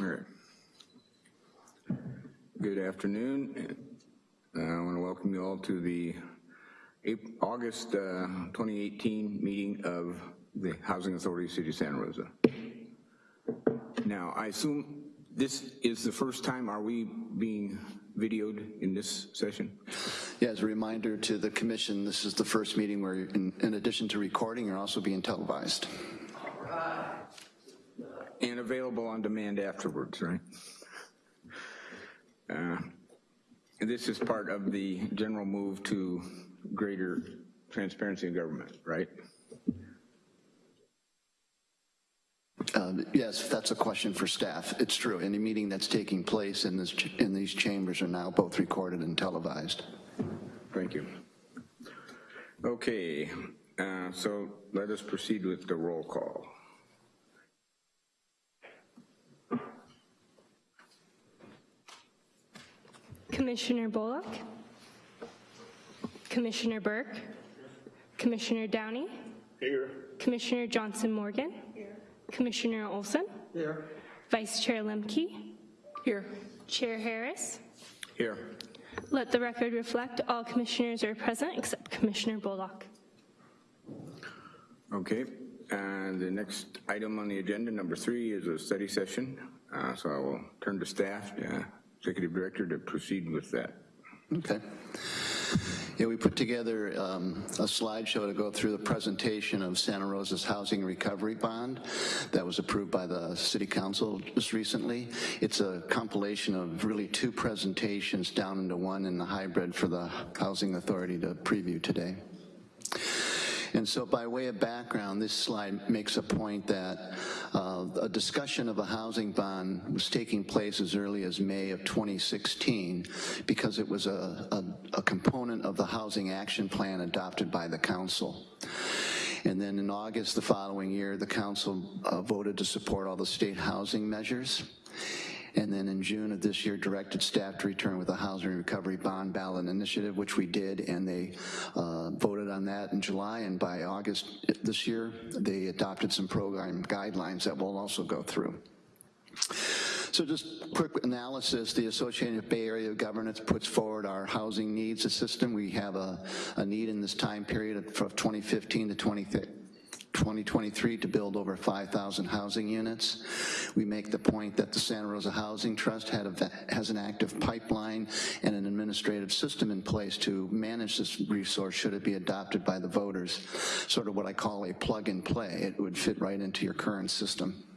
All right. Good afternoon. Uh, I want to welcome you all to the August uh, 2018 meeting of the Housing Authority of City of Santa Rosa. Now, I assume this is the first time, are we being videoed in this session? Yeah, as a reminder to the commission, this is the first meeting where, in, in addition to recording, you're also being televised. And available on demand afterwards, right? Uh, This is part of the general move to greater transparency in government, right? Um, Yes, that's a question for staff. It's true. Any meeting that's taking place in this, ch- in these chambers are now both recorded and televised. Thank you. Okay, uh, so let us proceed with the roll call. Commissioner Bullock. Commissioner Burke. Commissioner Downey. Here. Commissioner Johnson Morgan. Commissioner Olson. Here. Vice Chair Lemke. Here. Chair Harris. Here. Let the record reflect all commissioners are present except Commissioner Bullock. Okay, and the next item on the agenda, number three, is a study session. Uh, So I will turn to staff, uh, Executive Director, to proceed with that. Okay. Yeah, we put together um, a slideshow to go through the presentation of Santa Rosa's Housing Recovery Bond that was approved by the City Council just recently. It's a compilation of really two presentations down into one in the hybrid for the Housing Authority to preview today. And so by way of background, this slide makes a point that uh, a discussion of a housing bond was taking place as early as May of 2016 because it was a, a, a component of the Housing Action Plan adopted by the council. And then in August the following year, the council uh, voted to support all the state housing measures. And then in June of this year, directed staff to return with a housing recovery bond ballot initiative, which we did, and they uh, voted on that in July, and by August this year, they adopted some program guidelines that we'll also go through. So just quick analysis, the Associated Bay Area Governance puts forward our housing needs system. We have a, a need in this time period of 2015 to 2030 2023 to build over 5,000 housing units. We make the point that the Santa Rosa Housing Trust had a, has an active pipeline and an administrative system in place to manage this resource should it be adopted by the voters, sort of what I call a plug and play. It would fit right into your current system.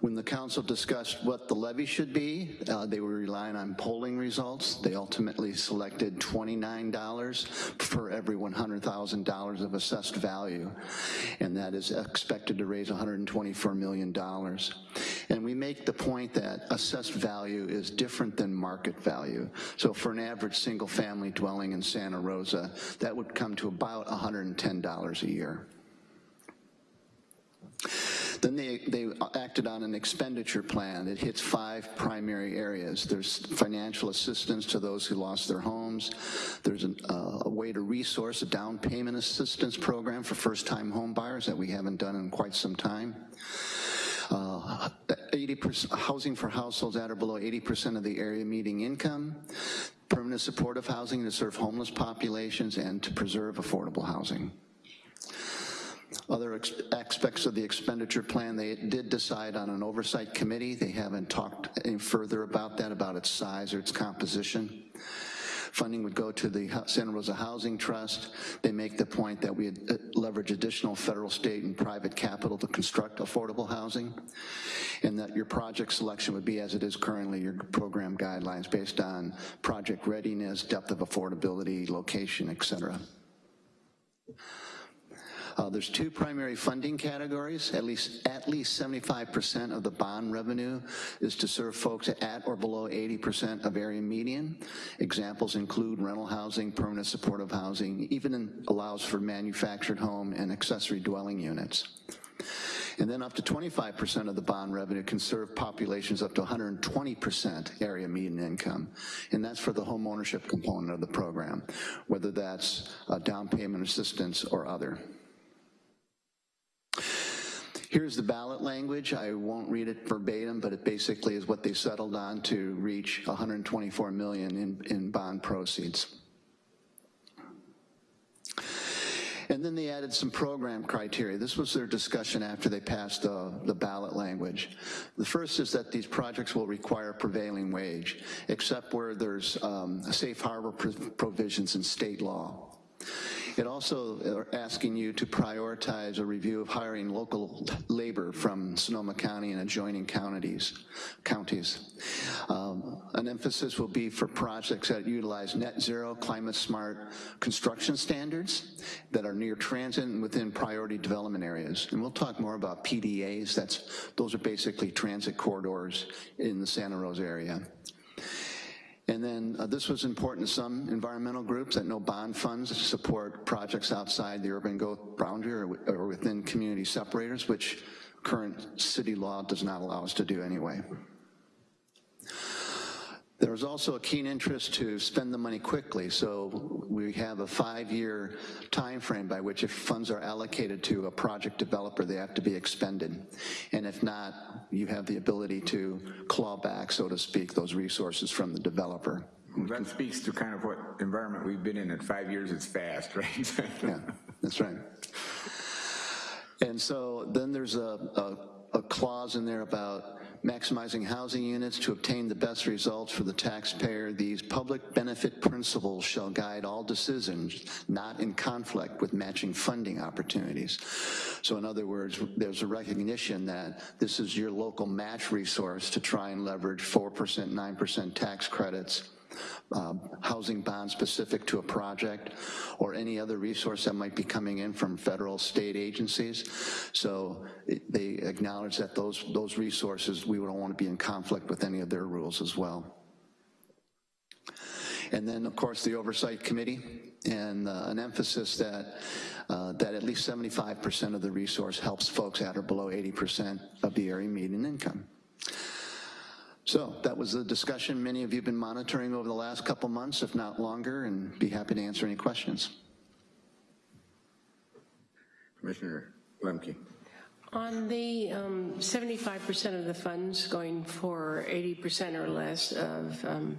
When the council discussed what the levy should be, uh, they were relying on polling results. They ultimately selected $29 for every $100,000 of assessed value, and that is expected to raise $124 million. And we make the point that assessed value is different than market value. So for an average single-family dwelling in Santa Rosa, that would come to about $110 a year. Then they, they acted on an expenditure plan. It hits five primary areas. There's financial assistance to those who lost their homes. There's an, uh, a way to resource a down payment assistance program for first-time home buyers that we haven't done in quite some time. Uh, 80% housing for households at or below 80% of the area median income, permanent supportive housing to serve homeless populations, and to preserve affordable housing. Other aspects of the expenditure plan, they did decide on an oversight committee. They haven't talked any further about that, about its size or its composition. Funding would go to the Santa Rosa Housing Trust. They make the point that we uh, leverage additional federal, state, and private capital to construct affordable housing, and that your project selection would be as it is currently, your program guidelines based on project readiness, depth of affordability, location, et cetera. Uh, there's two primary funding categories. At least at least 75% of the bond revenue is to serve folks at or below 80% of area median. Examples include rental housing, permanent supportive housing, even in, allows for manufactured home and accessory dwelling units. And then up to 25% of the bond revenue can serve populations up to 120% area median income. And that's for the home ownership component of the program, whether that's uh, down payment assistance or other. Here's the ballot language. I won't read it verbatim, but it basically is what they settled on to reach 124 million in, in bond proceeds. And then they added some program criteria. This was their discussion after they passed the, the ballot language. The first is that these projects will require prevailing wage, except where there's um, safe harbor pr- provisions in state law. It also are asking you to prioritize a review of hiring local labor from Sonoma County and adjoining counties. counties. Um, an emphasis will be for projects that utilize net zero, climate smart construction standards that are near transit and within priority development areas. And we'll talk more about PDAs, that's, those are basically transit corridors in the Santa Rosa area. And then uh, this was important to some environmental groups that no bond funds support projects outside the urban growth boundary or, or within community separators, which current city law does not allow us to do anyway. There was also a keen interest to spend the money quickly, so we have a five-year time frame by which if funds are allocated to a project developer, they have to be expended. And if not, you have the ability to claw back, so to speak, those resources from the developer. That speaks to kind of what environment we've been in. At five years, it's fast, right? Yeah, that's right. And so then there's a, a, a clause in there about maximizing housing units to obtain the best results for the taxpayer. These public benefit principles shall guide all decisions, not in conflict with matching funding opportunities. So in other words, there's a recognition that this is your local match resource to try and leverage 4%, 9% tax credits um, housing bond specific to a project, or any other resource that might be coming in from federal, state agencies. So it- they acknowledge that those, those resources, we don't want to be in conflict with any of their rules as well. And then, of course, the Oversight Committee, and uh, an emphasis that, uh, that at least 75% of the resource helps folks at or below 80% of the area median income. So that was the discussion many of you have been monitoring over the last couple months, if not longer, and be happy to answer any questions. Commissioner Lemke. On the um, 75% of the funds going for 80% or less of um,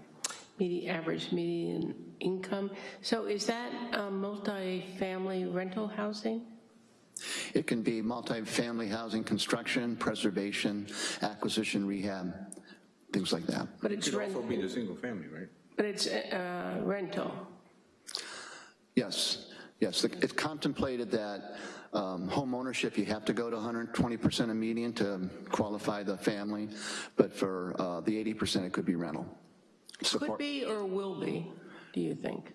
median, average median income, so is that um, multi-family rental housing? It can be multifamily housing construction, preservation, acquisition, rehab, things like that. But It it's could also rent, be the single family, right? but it's uh, rental. Yes, yes, it's contemplated that um, home ownership, you have to go to 120% of median to qualify the family, but for uh, the 80%, it could be rental. Could be or will be, do you think?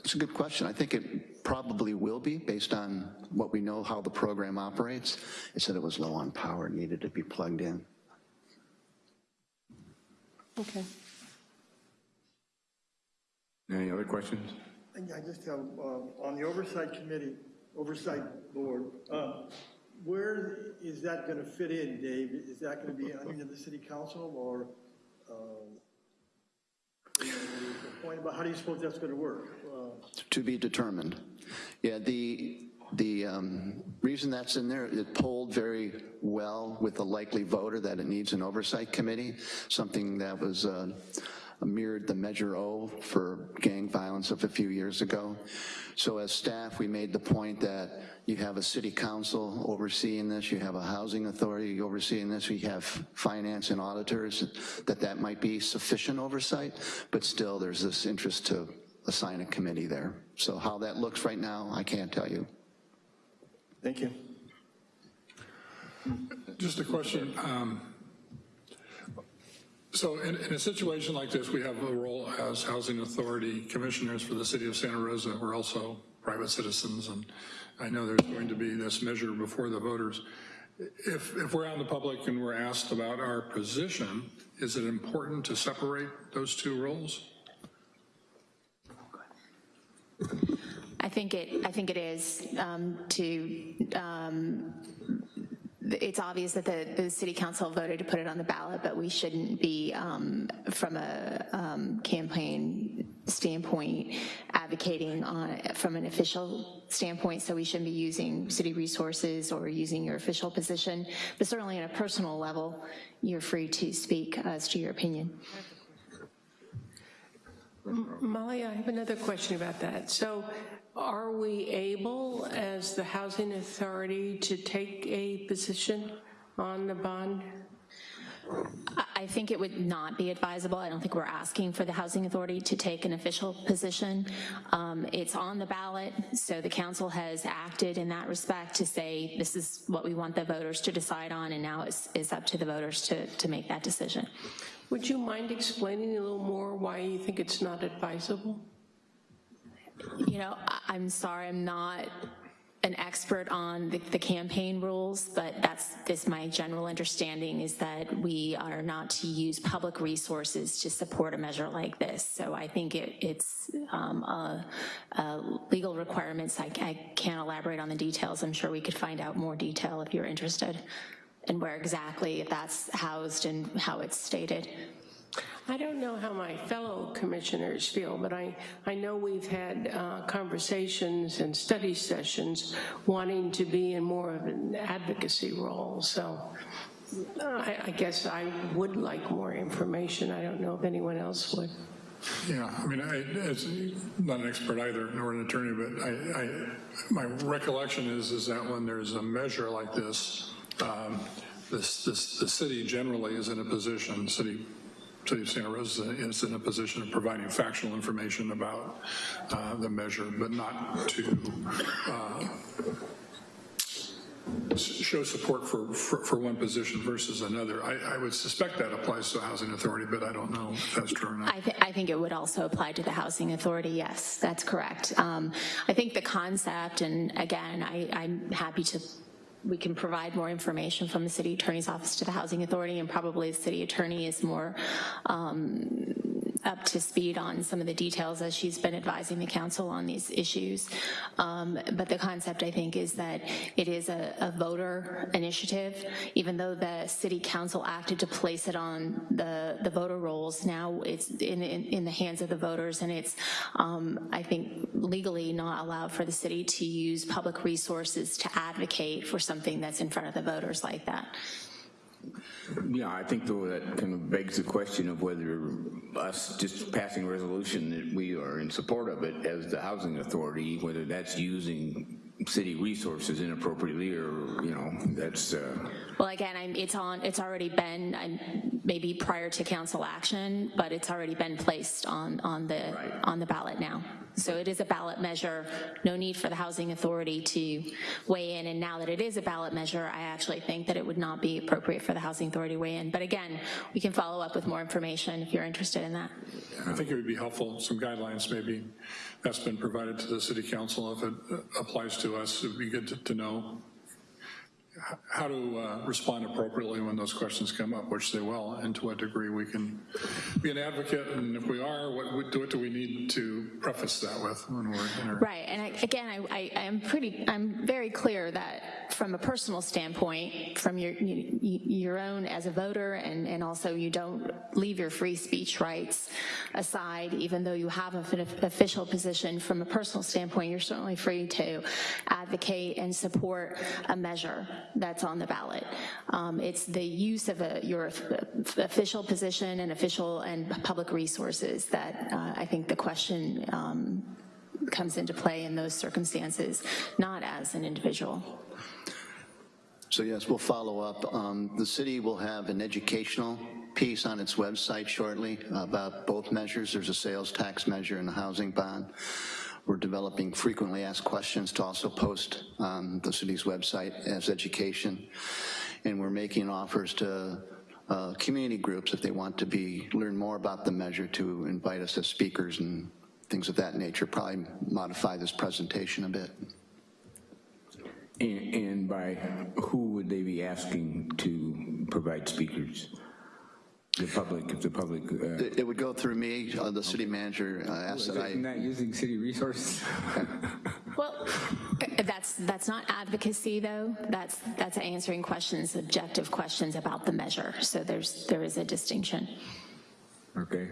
It's a good question. I think it probably will be, based on what we know how the program operates. It said it was low on power, needed to be plugged in. Okay. Any other questions? I just have, uh, on the oversight committee, oversight board, uh, where is that going to fit in, Dave? Is that going to be under the city council or, um, you know, the point about how do you suppose that's going to work? Uh, To be determined. Yeah, the, the um, reason that's in there, it polled very well with the likely voter that it needs an oversight committee, something that was uh, mirrored the Measure O for gang violence of a few years ago. So as staff, we made the point that you have a city council overseeing this, you have a housing authority overseeing this, we have finance and auditors, that that might be sufficient oversight, but still there's this interest to assign a committee there. So how that looks right now, I can't tell you. Thank you. Just a question. um, So in, in a situation like this, we have a role as housing authority commissioners for the city of Santa Rosa. We're also private citizens, and I know there's going to be this measure before the voters. If, if we're out in the public and we're asked about our position, is it important to separate those two roles? I think it, I think it is um, to um, it's obvious that the, the city council voted to put it on the ballot, but we shouldn't be, um, from a um, campaign standpoint, advocating on, from an official standpoint, so we shouldn't be using city resources or using your official position, but certainly on a personal level, you're free to speak as to your opinion. Molly, I have another question about that. So are we able, as the housing authority, to take a position on the bond? I- think it would not be advisable. I don't think we're asking for the Housing Authority to take an official position. Um, It's on the ballot, so the council has acted in that respect to say, this is what we want the voters to decide on, and now it's, it's up to the voters to, to make that decision. Would you mind explaining a little more why you think it's not advisable? You know, I'm sorry, I'm not an expert on the, the campaign rules, but that's, this my general understanding is that we are not to use public resources to support a measure like this. So I think it, it's um, a, a legal requirements. I, I can't elaborate on the details. I'm sure we could find out more detail if you're interested and where exactly that's housed and how it's stated. I don't know how my fellow commissioners feel, but I, I know we've had uh, conversations and study sessions wanting to be in more of an advocacy role, so uh, I, I guess I would like more information. I don't know if anyone else would. Yeah, I mean, I, as, not an expert either, nor an attorney, but I, I, my recollection is, is that when there's a measure like this, um, this, this, the city generally is in a position, city, city of Santa Rosa is in a position of providing factual information about uh, the measure, but not to uh, show support for, for, for one position versus another. I, I would suspect that applies to a housing authority, but I don't know if that's true or not. I, th- I think it would also apply to the Housing Authority, yes, that's correct. Um, I think the concept, and again, I, I'm happy to, we can provide more information from the City Attorney's Office to the Housing Authority, and probably the City Attorney is more um, up to speed on some of the details as she's been advising the council on these issues. Um, But the concept, I think, is that it is a a voter initiative, even though the city council acted to place it on the, the voter rolls, now it's in, in, in the hands of the voters, and it's, um, I think, legally not allowed for the city to use public resources to advocate for something that's in front of the voters like that. Yeah, I think though that kind of begs the question of whether us just passing a resolution that we are in support of it as the housing authority, whether that's using city resources inappropriately or, you know, that's, uh, Well, again, I'm, it's on, it's already been, I'm- maybe prior to council action, but it's already been placed on, on the, Right. on the ballot now. So it is a ballot measure, no need for the housing authority to weigh in, and now that it is a ballot measure, I actually think that it would not be appropriate for the housing authority to weigh in. But again, we can follow up with more information if you're interested in that. I think it would be helpful, some guidelines maybe that's been provided to the city council if it uh, applies to us. It'd be good to- to know how to uh, respond appropriately when those questions come up, which they will, and to what degree we can be an advocate, and if we are, what what do we need to preface that with when we're in our Right, and I, again, I, I, I'm pretty, I'm very clear that from a personal standpoint, from your, you- your own as a voter, and, and also you don't leave your free speech rights aside, even though you have an official position, from a personal standpoint, you're certainly free to advocate and support a measure that's on the ballot. Um, It's the use of a, your official position and official and public resources that uh, I think the question um, comes into play in those circumstances, not as an individual. So yes, we'll follow up. Um, The city will have an educational piece on its website shortly about both measures. There's a sales tax measure and a housing bond. We're developing frequently asked questions to also post on the city's website as education. And we're making offers to uh, community groups if they want to be, learn more about the measure to invite us as speakers and things of that nature, probably modify this presentation a bit. and and by who would they be asking to provide speakers? The public, if the public, uh, It it would go through me, uh, the city manager uh, asked that I, Not using city resources? Well, That's, that's not advocacy, though. That's, that's answering questions, objective questions about the measure. So there's, there is a distinction. Okay.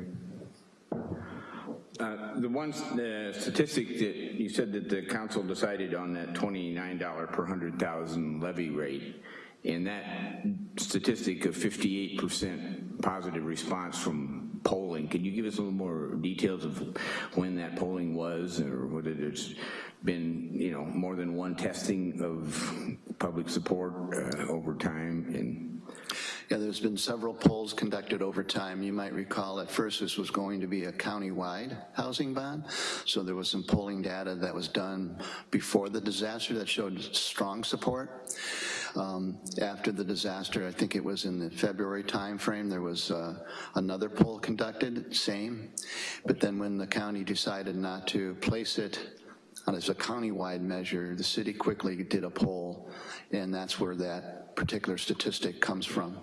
Uh, The one uh, statistic that you said that the council decided on that $29 per 100,000 levy rate, and that statistic of 58% positive response from polling, can you give us a little more details of when that polling was, or whether there's been, you know, more than one testing of public support uh, over time, and Yeah, there's been several polls conducted over time. You might recall at first this was going to be a county-wide housing bond, so there was some polling data that was done before the disaster that showed strong support. Um, After the disaster, I think it was in the February timeframe, there was uh, another poll conducted, same. But then when the county decided not to place it as a county-wide measure, the city quickly did a poll, and that's where that particular statistic comes from.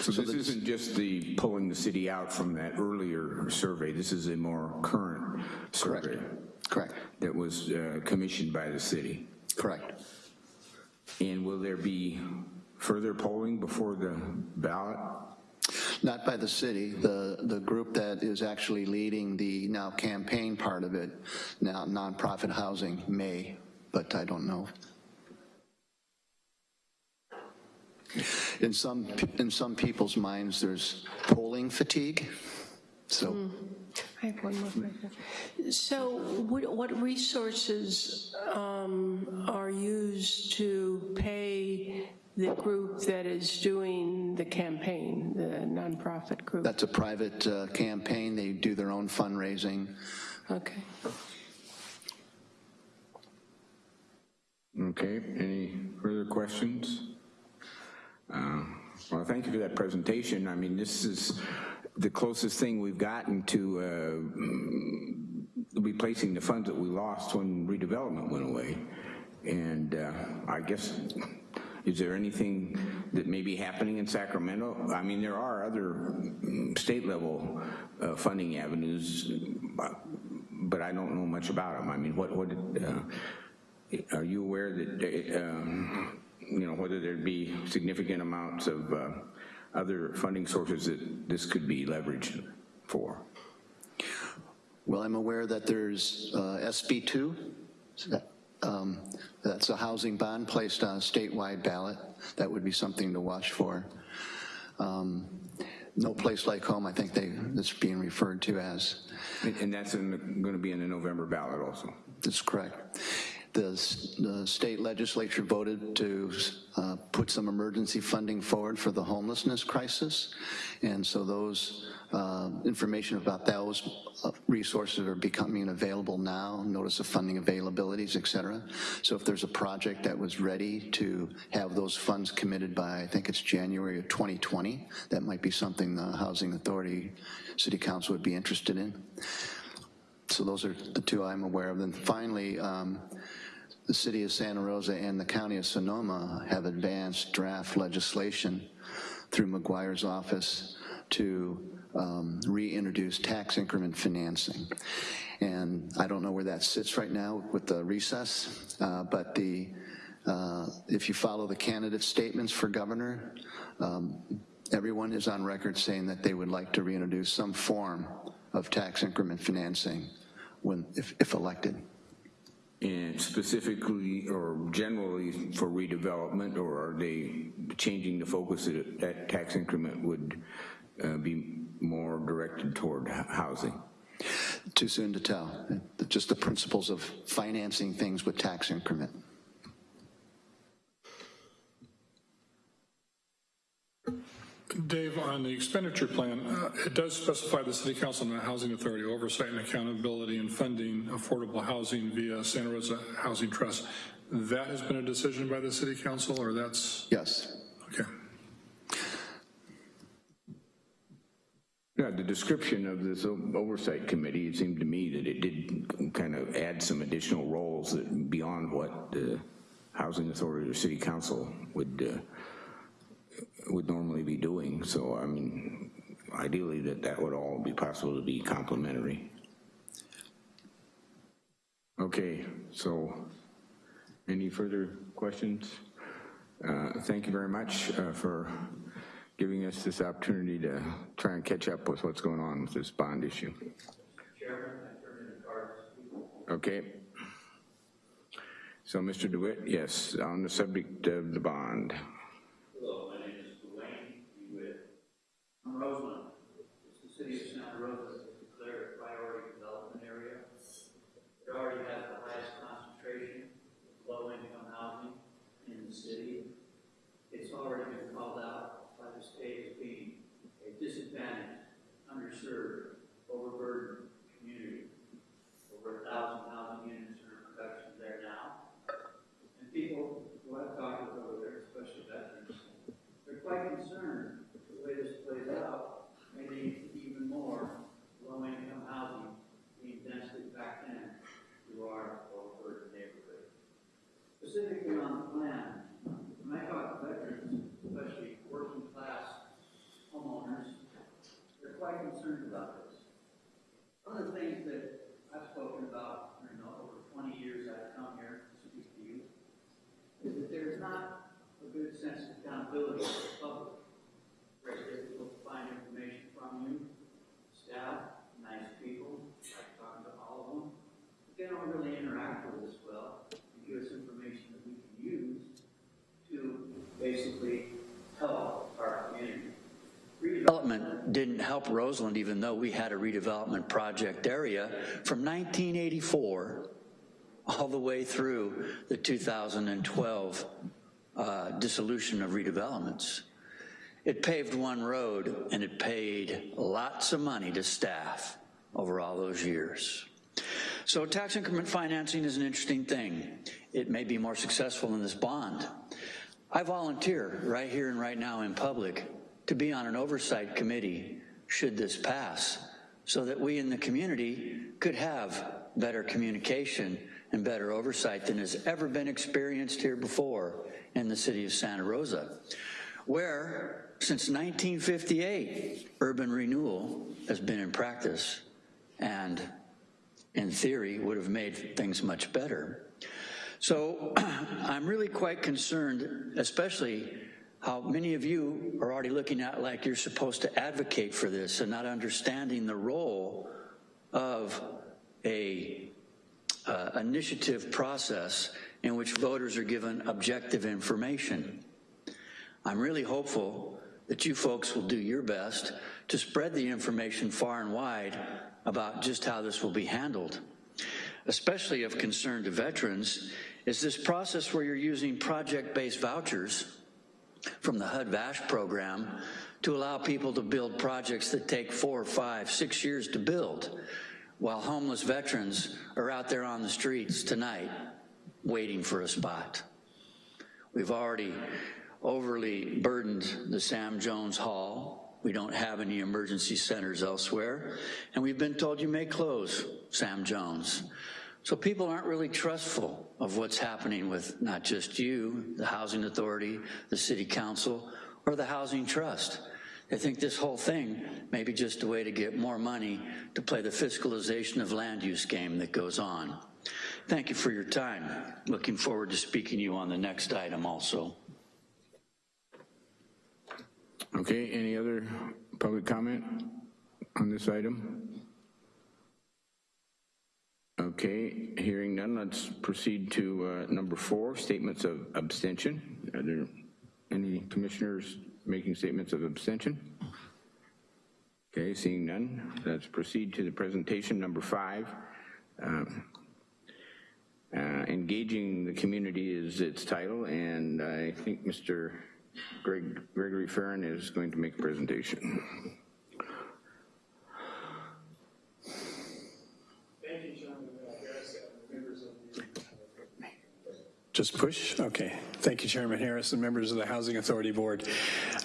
So this isn't just the pulling the city out from that earlier survey, this is a more current survey Correct, that was uh, commissioned by the city. correct. And will there be further polling before the ballot? Not by the city, the, the group that is actually leading the now campaign part of it, now nonprofit housing may, but I don't know. In some, in some people's minds, there's polling fatigue, so. I have one more question. So what what resources um, are used to pay the group that is doing the campaign, the nonprofit group? That's a private uh, campaign, they do their own fundraising. Okay. Okay, any further questions? Uh, Well, thank you for that presentation. I mean, this is the closest thing we've gotten to uh, replacing the funds that we lost when redevelopment went away. And uh, I guess, is there anything that may be happening in Sacramento? I mean, there are other mm, state-level uh, funding avenues, but- but I don't know much about them. I mean, what, what, uh, are you aware that, uh, you know, whether there'd be significant amounts of uh, other funding sources that this could be leveraged for? Well, I'm aware that there's uh, SB 2, um, that's a housing bond placed on a statewide ballot. That would be something to watch for. Um, No Place Like Home, I think they, that's being referred to as. And and that's going to be in the November ballot also? That's correct. The, the state legislature voted to uh, put some emergency funding forward for the homelessness crisis, and so those, uh, information about those uh, resources are becoming available now, notice of funding availabilities, et cetera. So if there's a project that was ready to have those funds committed by, I think it's January of 2020, that might be something the Housing Authority, City Council would be interested in. So those are the two I'm aware of. Then finally, um, the city of Santa Rosa and the county of Sonoma have advanced draft legislation through McGuire's office to um, reintroduce tax increment financing. And I don't know where that sits right now with the recess, uh, but the, uh, if you follow the candidate statements for governor, um, everyone is on record saying that they would like to reintroduce some form of tax increment financing when, if, if elected. And specifically or generally for redevelopment, or are they changing the focus that that tax increment would uh, be more directed toward housing? Too soon to tell. Just the principles of financing things with tax increment. Dave, on the expenditure plan, uh, it does specify the city council and the housing authority oversight and accountability in funding affordable housing via Santa Rosa Housing Trust. That has been a decision by the city council, or that's, Yes. okay. Yeah, the description of this oversight committee, it seemed to me that it did kind of add some additional roles that beyond what the housing authority or city council would, uh, would normally be doing. So, I mean, ideally that that would all be possible to be complementary. Okay, so Any further questions? Uh, Thank you very much uh, for giving us this opportunity to try and catch up with what's going on with this bond issue. Okay. So, Mr. DeWitt, yes, on the subject of the bond. Hello, my name is Duane DeWitt. Roseland. It's the city of Santa Rosa has declared a priority development area. It already has the highest concentration of low-income housing in the city. It's already been called out by the state as being a disadvantaged, underserved, overburdened community. Over a thousand housing units are in production there now. And people who I've talked with over there, especially veterans, they're quite concerned way this plays out, may lead to even more low-income housing being densely packed in to our overburdened neighborhood. Specifically on the plan, I talk veterans, especially working-class homeowners, they're quite concerned about this. One of the things that I've spoken about, know, over 20 years I've come here to speak to you, is that there's not a good sense of accountability for the public. Very difficult to find information from you, staff, nice people, like talking to all of them. But they don't really interact with us well, and give us information that we can use to basically help our community. Redevelopment didn't help Roseland even though we had a redevelopment project area from 1984 all the way through the 2012 uh, dissolution of redevelopments. It paved one road and it paid lots of money to staff over all those years. So tax increment financing is an interesting thing. It may be more successful than this bond. I volunteer right here and right now in public to be on an oversight committee should this pass so that we in the community could have better communication and better oversight than has ever been experienced here before in the city of Santa Rosa, where since 1958, urban renewal has been in practice and in theory would have made things much better. So I'm really quite concerned, especially how many of you are already looking at like you're supposed to advocate for this and not understanding the role of a uh, initiative process in which voters are given objective information. I'm really hopeful that you folks will do your best to spread the information far and wide about just how this will be handled. Especially of concern to veterans is this process where you're using project-based vouchers from the HUD-VASH program to allow people to build projects that take four, five, six years to build, while homeless veterans are out there on the streets tonight waiting for a spot. We've already overly burdened the Sam Jones Hall. We don't have any emergency centers elsewhere. And we've been told you may close Sam Jones. So people aren't really trustful of what's happening with not just you, the Housing Authority, the City Council, or the Housing Trust. They think this whole thing may be just a way to get more money to play the fiscalization of land use game that goes on. Thank you for your time. Looking forward to speaking to you on the next item also. Okay, any other public comment on this item? Okay, hearing none, let's proceed to uh, number four, statements of abstention. Are there any commissioners making statements of abstention? Okay, seeing none, let's proceed to the presentation, number five. Um, uh, Engaging the community is its title, and I think Mr. Greg, Gregory Farron is going to make a presentation. Just push? Okay. Thank you, Chairman Harris and members of the Housing Authority Board.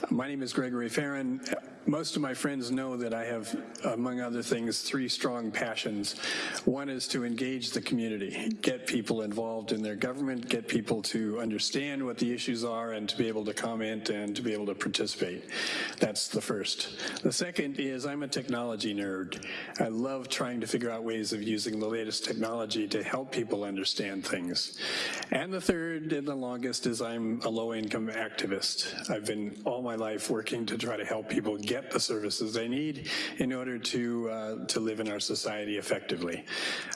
My name is Gregory Farron. Most of my friends know that I have, among other things, three strong passions. One is to engage the community, get people involved in their government, get people to understand what the issues are and to be able to comment and to be able to participate. That's the first. The second is I'm a technology nerd. I love trying to figure out ways of using the latest technology to help people understand things. And the third and the longest is I'm a low-income activist. I've been all my life working to try to help people get the services they need in order to, uh, to live in our society effectively.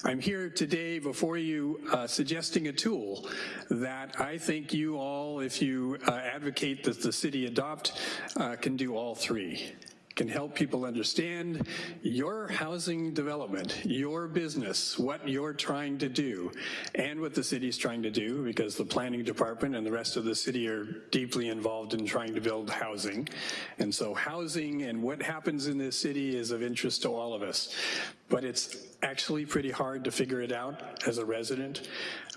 I'm here today before you uh, suggesting a tool that I think you all, if you uh, advocate that the city adopt, uh, can do all three can help people understand your housing development, your business, what you're trying to do, and what the city's trying to do, because the planning department and the rest of the city are deeply involved in trying to build housing. And so housing and what happens in this city is of interest to all of us. But it's actually pretty hard to figure it out as a resident.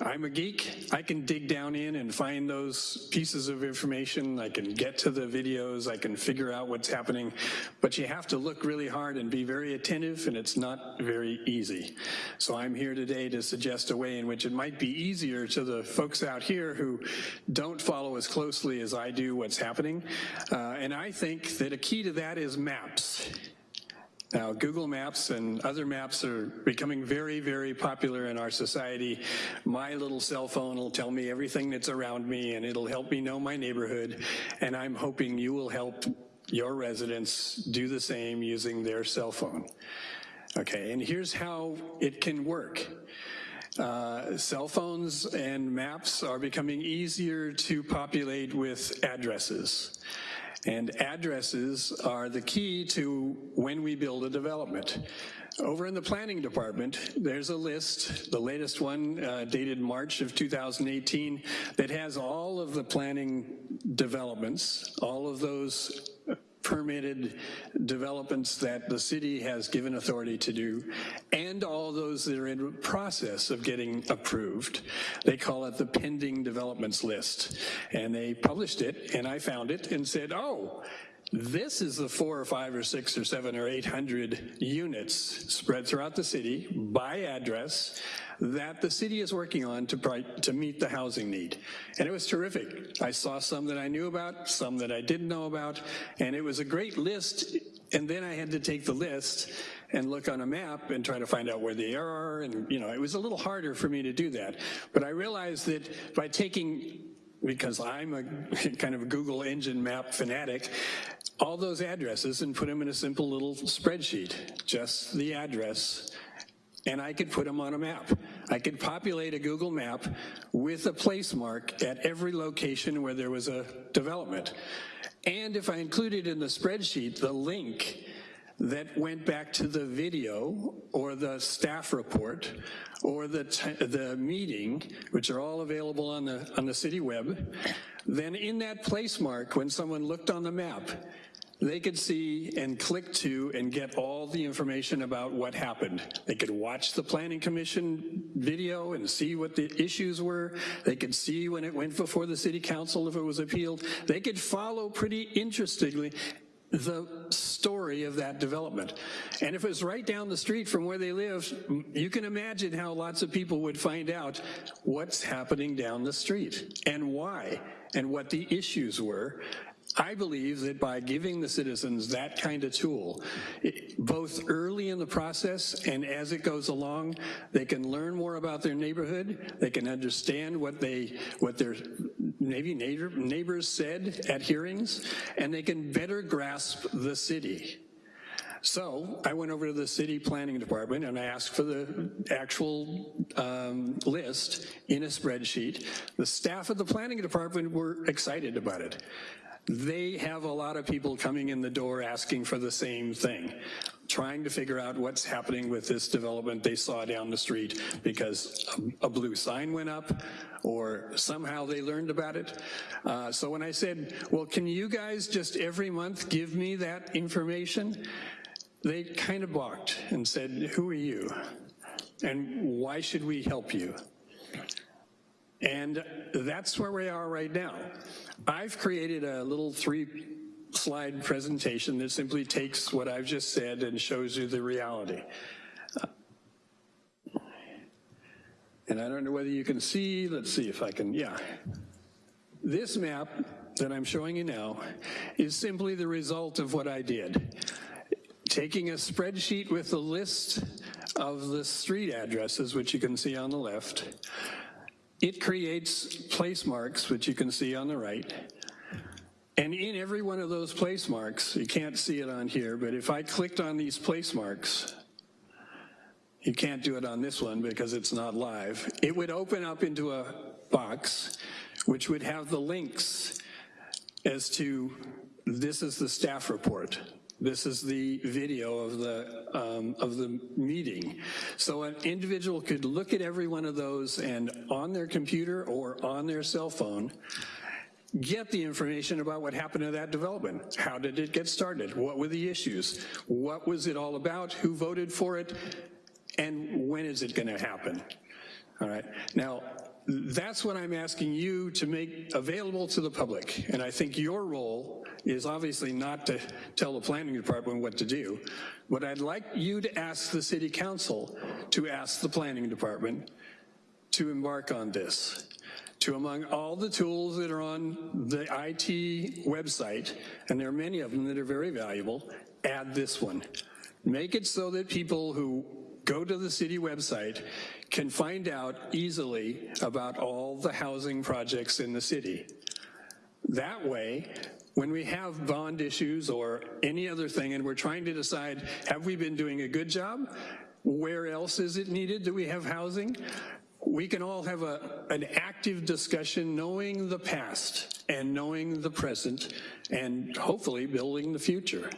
I'm a geek. I can dig down in and find those pieces of information. I can get to the videos. I can figure out what's happening. But you have to look really hard and be very attentive, and it's not very easy. So I'm here today to suggest a way in which it might be easier to the folks out here who don't follow as closely as I do what's happening. Uh, and I think that a key to that is maps. Now, Google Maps and other maps are becoming very, very popular in our society. My little cell phone will tell me everything that's around me and it'll help me know my neighborhood. And I'm hoping you will help your residents do the same using their cell phone. Okay, and here's how it can work. Uh, cell phones and maps are becoming easier to populate with addresses. And addresses are the key to when we build a development. Over in the planning department, there's a list, the latest one uh, dated March of 2018, that has all of the planning developments, all of those permitted developments that the city has given authority to do, and all those that are in process of getting approved. They call it the pending developments list. And they published it, and I found it and said, oh, this is the four or five or six or seven or 800 units spread throughout the city by address that the city is working on to, to meet the housing need. And it was terrific. I saw some that I knew about, some that I didn't know about, and it was a great list. And then I had to take the list and look on a map and try to find out where they are. And, you know, it was a little harder for me to do that. But I realized that by taking because I'm a kind of Google engine map fanatic, all those addresses and put them in a simple little spreadsheet, just the address and I could put them on a map. I could populate a Google map with a place mark at every location where there was a development. And if I included in the spreadsheet the link that went back to the video or the staff report or the, the meeting, which are all available on the, on the city web, then in that place mark, when someone looked on the map, they could see and click to and get all the information about what happened. They could watch the Planning Commission video and see what the issues were. They could see when it went before the City Council if it was appealed. They could follow pretty interestingly the story of that development. And if it was right down the street from where they live, you can imagine how lots of people would find out what's happening down the street and why and what the issues were I believe that by giving the citizens that kind of tool, both early in the process and as it goes along, they can learn more about their neighborhood, they can understand what they, what their maybe neighbor, neighbors said at hearings, and they can better grasp the city. So I went over to the city planning department and I asked for the actual um, list in a spreadsheet. The staff of the planning department were excited about it they have a lot of people coming in the door asking for the same thing, trying to figure out what's happening with this development they saw down the street because a, blue sign went up or somehow they learned about it. Uh, so when I said, well, can you guys just every month give me that information? They kind of balked and said, who are you? And why should we help you? And that's where we are right now. I've created a little three slide presentation that simply takes what I've just said and shows you the reality. And I don't know whether you can see, let's see if I can, yeah. This map that I'm showing you now is simply the result of what I did. Taking a spreadsheet with a list of the street addresses, which you can see on the left, it creates place marks, which you can see on the right. And in every one of those place marks, you can't see it on here, but if I clicked on these place marks, you can't do it on this one because it's not live. It would open up into a box which would have the links as to this is the staff report. This is the video of the, um, of the meeting. So an individual could look at every one of those and on their computer or on their cell phone, get the information about what happened to that development. How did it get started? What were the issues? What was it all about? Who voted for it? And when is it gonna happen? All right, now, that's what I'm asking you to make available to the public. And I think your role is obviously not to tell the planning department what to do. What I'd like you to ask the city council to ask the planning department to embark on this. To among all the tools that are on the IT website, and there are many of them that are very valuable, add this one. Make it so that people who go to the city website can find out easily about all the housing projects in the city. That way, when we have bond issues or any other thing and we're trying to decide, have we been doing a good job? Where else is it needed? Do we have housing? We can all have a, an active discussion knowing the past and knowing the present and hopefully building the future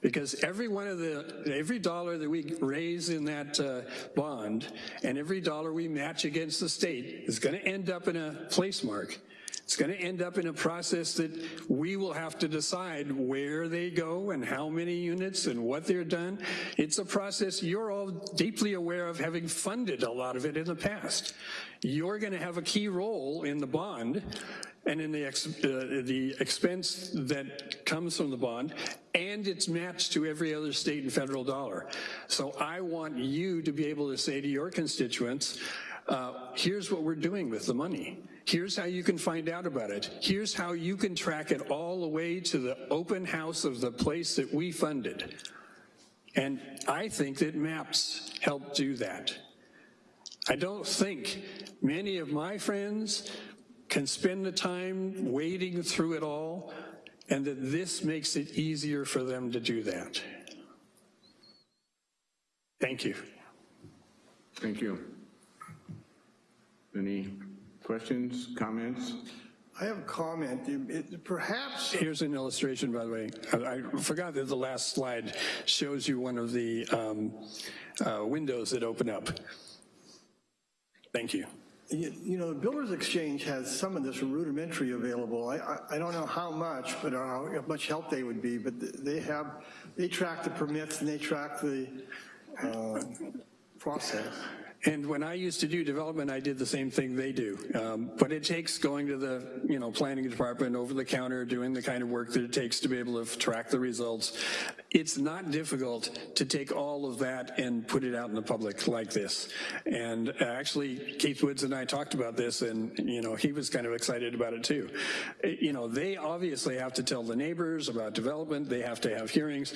because every one of the, every dollar that we raise in that uh, bond and every dollar we match against the state is gonna end up in a place mark. It's gonna end up in a process that we will have to decide where they go and how many units and what they're done. It's a process you're all deeply aware of having funded a lot of it in the past. You're gonna have a key role in the bond and in the, ex, uh, the expense that comes from the bond, and it's matched to every other state and federal dollar. So I want you to be able to say to your constituents, uh, here's what we're doing with the money. Here's how you can find out about it. Here's how you can track it all the way to the open house of the place that we funded. And I think that MAPS help do that. I don't think many of my friends can spend the time wading through it all, and that this makes it easier for them to do that. Thank you. Thank you. Any questions, comments? I have a comment. It- it- Perhaps, Here's an illustration, by the way. I I forgot that the last slide shows you one of the um, uh, windows that open up. Thank you. you you know, the Builders Exchange has some of this rudimentary available. I, I, I don't know how much, but how much help they would be, but they have, they track the permits and they track the uh, process. And when I used to do development, I did the same thing they do. Um, but it takes going to the, you know, planning department over the counter, doing the kind of work that it takes to be able to track the results. It's not difficult to take all of that and put it out in the public like this. And uh, actually, Keith Woods and I talked about this and, you know, he was kind of excited about it too. Uh, you know, they obviously have to tell the neighbors about development. They have to have hearings.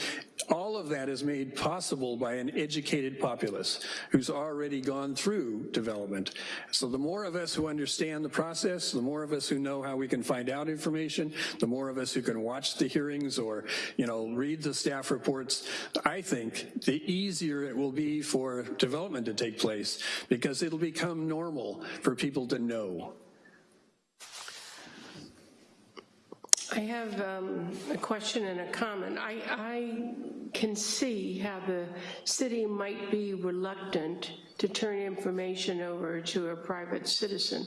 All of that is made possible by an educated populace who's already gone through development. So the more of us who understand the process, the more of us who know how we can find out information, the more of us who can watch the hearings or, you know, read the staff reports, I think the easier it will be for development to take place because it'll become normal for people to know. I have um, a question and a comment. I, I can see how the city might be reluctant to turn information over to a private citizen.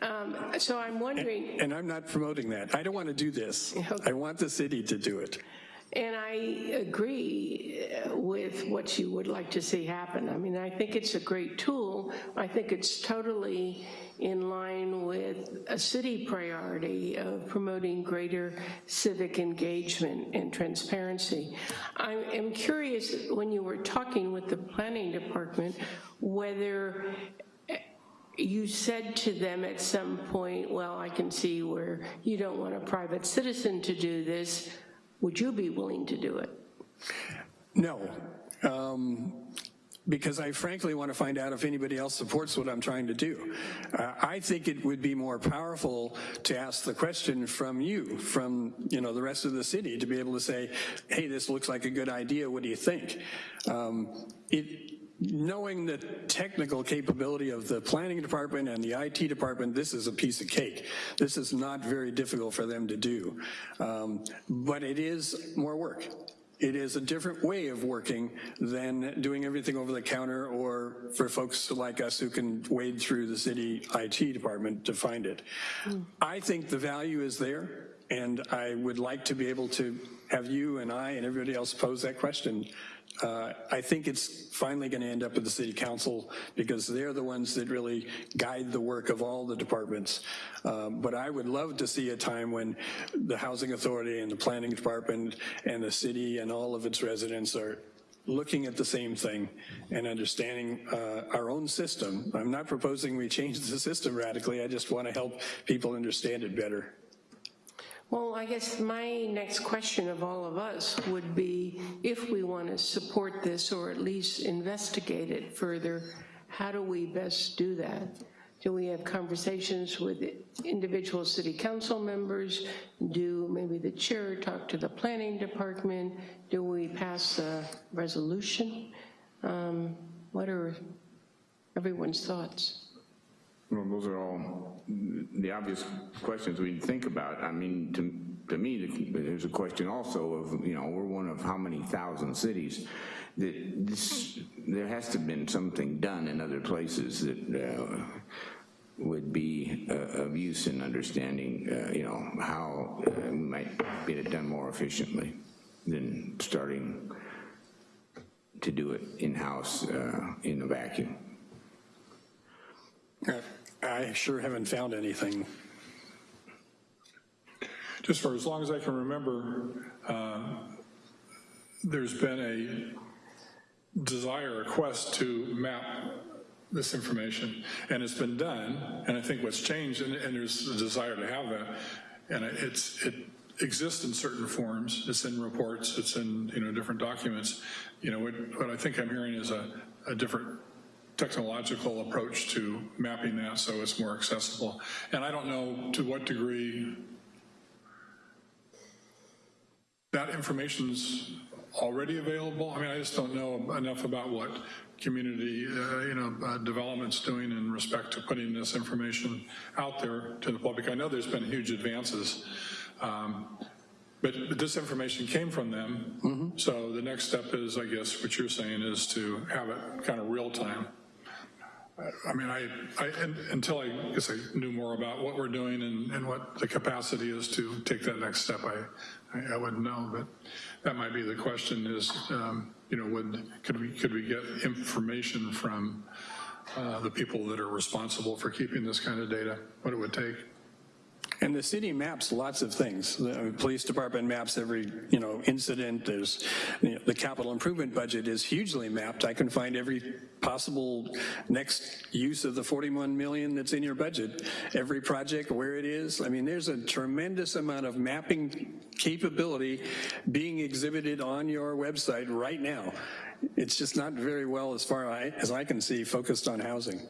Um, So I'm wondering, And I'm not promoting that. I don't want to do this. I want the city to do it. And I agree with what you would like to see happen. I mean, I think it's a great tool. I think it's totally in line with a city priority of promoting greater civic engagement and transparency. I am curious, when you were talking with the planning department, whether you said to them at some point, well, I can see where you don't want a private citizen to do this, would you be willing to do it? No, um, because I frankly want to find out if anybody else supports what I'm trying to do. Uh, I think it would be more powerful to ask the question from you, from you know the rest of the city, to be able to say, hey, this looks like a good idea, what do you think? Um, it, knowing the technical capability of the planning department and the IT department, this is a piece of cake. This is not very difficult for them to do, um, but it is more work. It is a different way of working than doing everything over the counter or for folks like us who can wade through the city IT department to find it. I think the value is there and I would like to be able to have you and I and everybody else pose that question uh, I think it's finally going to end up at the city council because they're the ones that really guide the work of all the departments. Um, but I would love to see a time when the housing authority and the planning department and the city and all of its residents are looking at the same thing and understanding uh, our own system. I'm not proposing we change the system radically, I just want to help people understand it better. Well, I guess my next question of all of us would be, if we want to support this or at least investigate it further, how do we best do that? Do we have conversations with individual city council members? Do maybe the chair talk to the planning department? Do we pass a resolution? Um, what are everyone's thoughts? Well, those are all the obvious questions we think about. I mean, to, to me, there's a question also of, you know, we're one of how many thousand cities that this, there has to have been something done in other places that uh, would be uh, of use in understanding, uh, you know, how uh, we might get it done more efficiently than starting to do it in-house uh, in a vacuum. I sure haven't found anything. Just for as long as I can remember, uh, there's been a desire, a quest to map this information, and it's been done, and I think what's changed, and, and there's a desire to have that, and it's, it exists in certain forms, it's in reports, it's in, you know, different documents. You know, what, what I think I'm hearing is a, a different technological approach to mapping that so it's more accessible. And I don't know to what degree that information's already available. I mean, I just don't know enough about what community, uh, you know, uh, development's doing in respect to putting this information out there to the public. I know there's been huge advances, um, but, but, this information came from them. Mm -hmm. So the next step is, I guess, what you're saying is to have it kind of real time. I mean, I, I until I guess I knew more about what we're doing and, and what the capacity is to take that next step, I, I, I wouldn't know. But that might be the question: is um, you know, would could we could we get information from uh, the people that are responsible for keeping this kind of data? What it would take? And the city maps lots of things. The uh, police department maps every, you know, incident. There's, you know, the capital improvement budget is hugely mapped. I can find every possible next use of the 41 million that's in your budget, every project, where it is. I mean, there's a tremendous amount of mapping capability being exhibited on your website right now. It's just not very well, as far as I can see, focused on housing.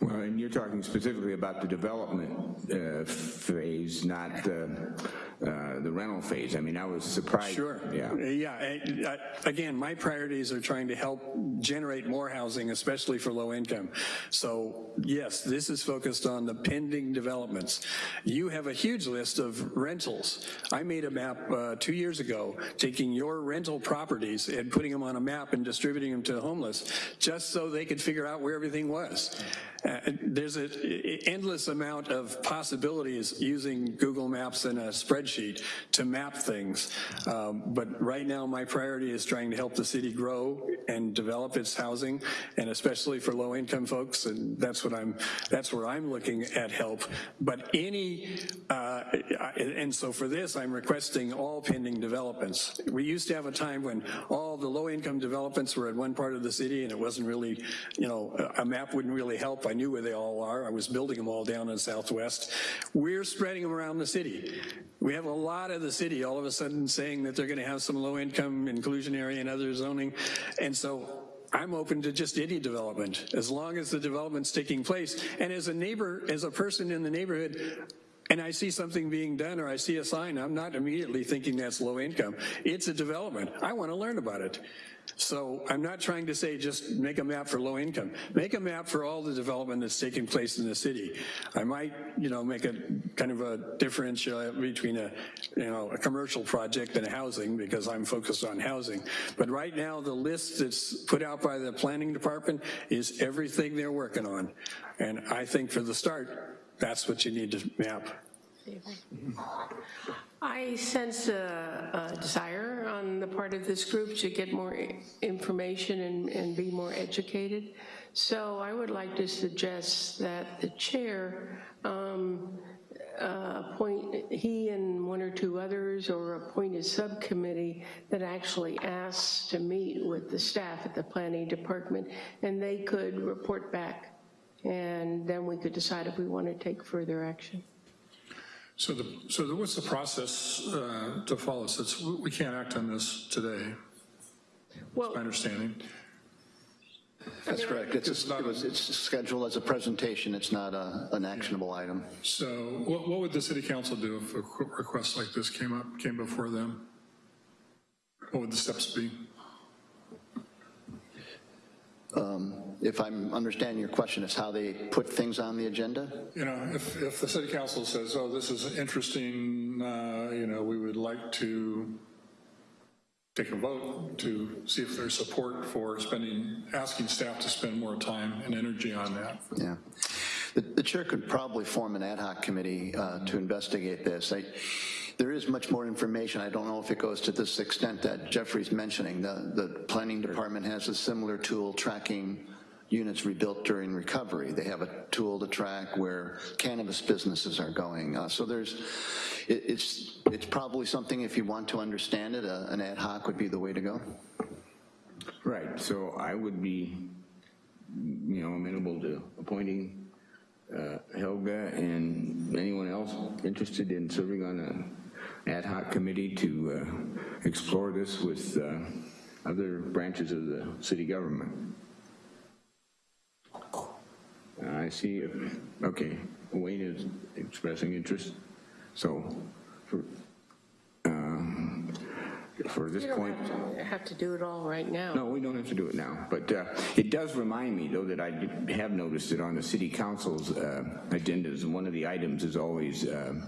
Well, and you're talking specifically about the development uh, phase, not the, uh, the rental phase. I mean, I was surprised. Sure. Yeah. Yeah. I, I, again, my priorities are trying to help generate more housing, especially for low income. So yes, this is focused on the pending developments. You have a huge list of rentals. I made a map uh, two years ago, taking your rental properties and putting them on a map and distributing them to the homeless, just so they could figure out where everything was. Uh, there's an endless amount of possibilities using Google Maps and a spreadsheet to map things. Um, but right now my priority is trying to help the city grow and develop its housing, and especially for low-income folks, and that's what I'm, that's where I'm looking at help. But any, uh, and so for this, I'm requesting all pending developments. We used to have a time when all the low-income developments were in one part of the city, and it wasn't really, you know, a a map wouldn't really help. I knew where they all are. I was building them all down in Southwest. We're spreading them around the city. We have a lot of the city all of a sudden saying that they're going to have some low-income inclusionary and other zoning. And so I'm open to just any development, as long as the development's taking place. And as a neighbor, as a person in the neighborhood, and I see something being done or I see a sign, I'm not immediately thinking that's low income. It's a development. I want to learn about it. So I'm not trying to say just make a map for low income. Make a map for all the development that's taking place in the city. I might, you know, make a kind of a differential between a, you know, a commercial project and a housing because I'm focused on housing. But right now, the list that's put out by the planning department is everything they're working on. And I think for the start, that's what you need to map. Mm-hmm. I sense a, a desire on the part of this group to get more information and, and be more educated. So I would like to suggest that the chair um, uh, appoint, he and one or two others, or appoint a subcommittee that actually asks to meet with the staff at the planning department, and they could report back. And then we could decide if we want to take further action. So the, so the- what's the process uh, to follow? So it's, we can't act on this today, Well, my understanding. That's correct. It's, a- it was, it's scheduled as a presentation. It's not a, an actionable item. So what, what would the city council do if a request like this came up, came before them? What would the steps be? If I'm understanding your question, is how they put things on the agenda? You know, if, if the city council says, oh, this is interesting, uh, you know, we would like to take a vote to see if there's support for spending, asking staff to spend more time and energy on that. Yeah. The, the chair could probably form an ad hoc committee uh, to investigate this. I, there is much more information. I don't know if it goes to this extent that Jeffrey's mentioning. The, the planning department has a similar tool tracking units rebuilt during recovery. They have a tool to track where cannabis businesses are going. Uh, so there's, it, it's, it's probably something if you want to understand it, uh, an ad hoc would be the way to go. Right, so I would be, you know, amenable to appointing uh, Helga and anyone else interested in serving on an ad hoc committee to uh, explore this with uh, other branches of the city government. I see, okay, Wayne is expressing interest, so for, um, for this You don't point. have to- have to do it all right now. No, we don't have to do it now, but uh, it does remind me, though, that I have noticed that on the city council's uh, agendas, one of the items is always um,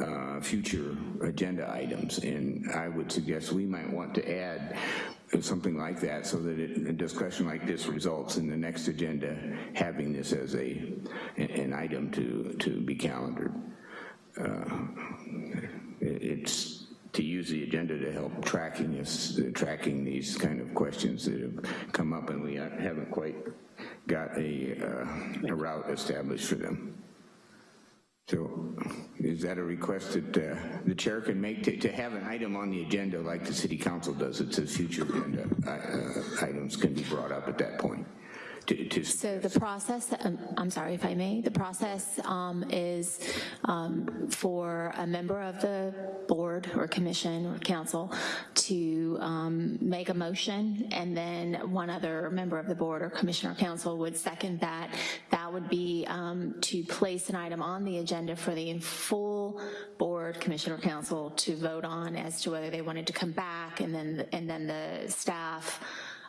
uh, future agenda items, and I would suggest we might want to add something like that so that it- a discussion like this results in the next agenda having this as a, an item to, to be calendared. Uh, It's to use the agenda to help tracking this, tracking these kind of questions that have come up and we haven't quite got a, uh, a route established for them. So is that a request that uh, the chair can make to, to have an item on the agenda like the city council does? It says future agenda uh, items can be brought up at that point. To, to, So the process, um, I'm sorry if I may, the process um, is um, for a member of the board or commission or council to um, make a motion, and then one other member of the board or commission or council would second that. That would be um, to place an item on the agenda for the full board, commission, or council to vote on as to whether they wanted to come back, and then, and then the staff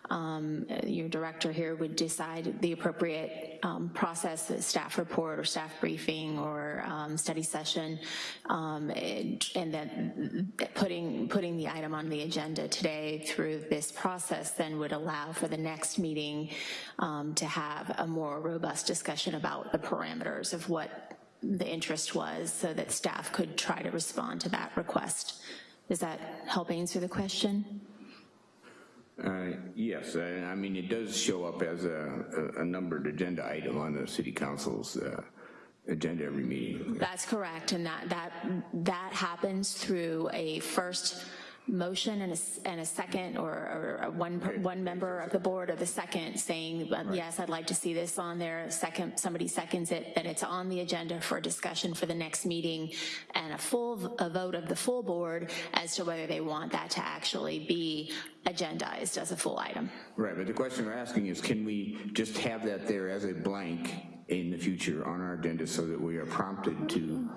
um, your director here would decide the appropriate um, process, staff report or staff briefing or um, study session, um, and then putting, putting the item on the agenda today through this process then would allow for the next meeting um, to have a more robust discussion about the parameters of what the interest was so that staff could try to respond to that request. Does that help answer the question? Uh, Yes, I I mean, it does show up as a, a- a numbered agenda item on the city council's uh, agenda every meeting. That's correct, and that, that, that happens through a first motion and a, and a second, or, or a one, one member of the board or the second saying, um, yes, I'd like to see this on there, second, somebody seconds it, then it's on the agenda for discussion for the next meeting, and a full, a vote of the full board as to whether they want that to actually be agendized as a full item. Right, but the question we're asking is, can we just have that there as a blank in the future on our agenda so that we are prompted to,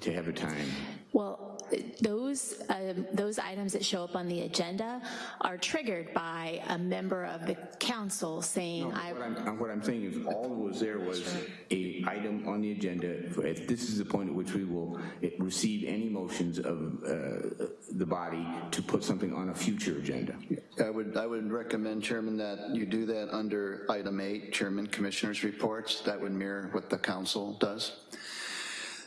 to have a time? Well, those, um, those items that show up on the agenda are triggered by a member of the council saying, I, What I'm, what I'm saying is, all that was there was a item on the agenda. If This is the point at which we will eh, receive any motions of uh, the body to put something on a future agenda. I would, I would recommend, Chairman, that you do that under item eight, Chairman Commissioners Reports. That would mirror what the council does.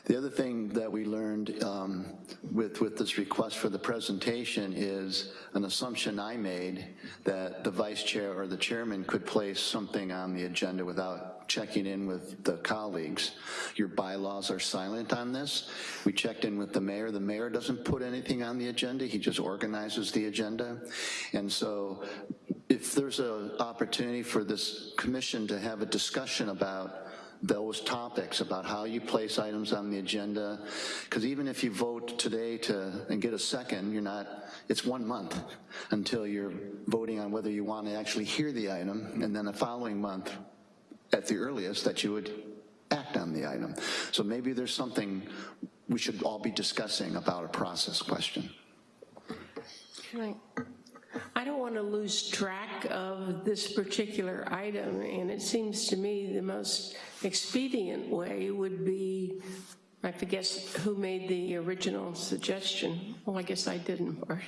The other thing that we learned um, with, with this request for the presentation is an assumption I made that the vice chair or the chairman could place something on the agenda without checking in with the colleagues. Your bylaws are silent on this. We checked in with the mayor. The mayor doesn't put anything on the agenda. He just organizes the agenda. And so if there's an opportunity for this commission to have a discussion about those topics about how you place items on the agenda, because even if you vote today to, and get a second, you're not, it's one month until you're voting on whether you want to actually hear the item, and then the following month, at the earliest, that you would act on the item. So maybe there's something we should all be discussing about a process question. I don't want to lose track of this particular item, and it seems to me the most expedient way would be, I have to guess who made the original suggestion. Well, I guess I didn't, Bart.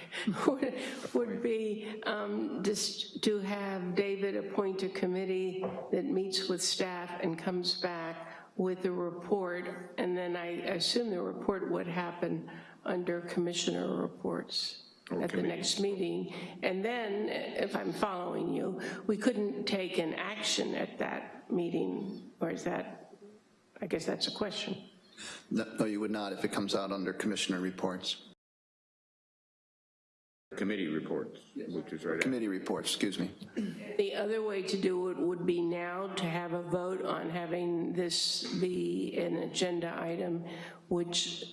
Would- Would be um, just to have David appoint a committee that meets with staff and comes back with a report, and then I assume the report would happen under commissioner reports at the next meeting. And then, if I'm following you, we couldn't take an action at that meeting, or is that, I guess that's a question. No, no, you would not if it comes out under commissioner reports. Committee reports, which is right after. Committee reports, excuse me. The other way to do it would be now to have a vote on having this be an agenda item, which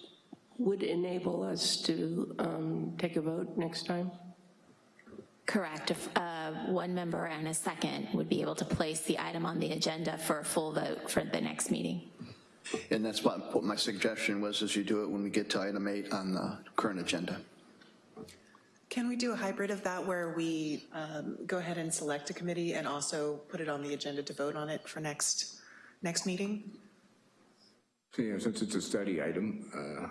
would enable us to um, take a vote next time? correct, if uh, one member and a second would be able to place the item on the agenda for a full vote for the next meeting. And that's what, what my suggestion was, is you do it when we get to item eight on the current agenda. Can we do a hybrid of that where we um, go ahead and select a committee and also put it on the agenda to vote on it for next, next meeting? So, yeah, since it's a study item, uh,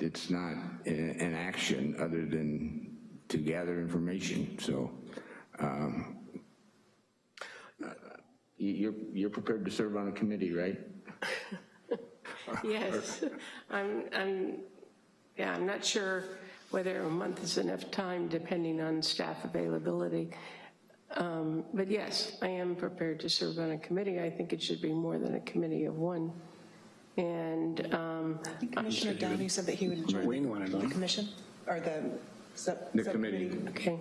it's not an action other than to gather information, so um, you- you're, you're prepared to serve on a committee, right? Yes, I'm, I'm, yeah, I'm not sure whether a month is enough time depending on staff availability. Um, But yes, I am prepared to serve on a committee. I think it should be more than a committee of one. And um, Commissioner Downey said that he would join Wayne wanted the one. commission, or the sub- The subcommittee. committee. Okay.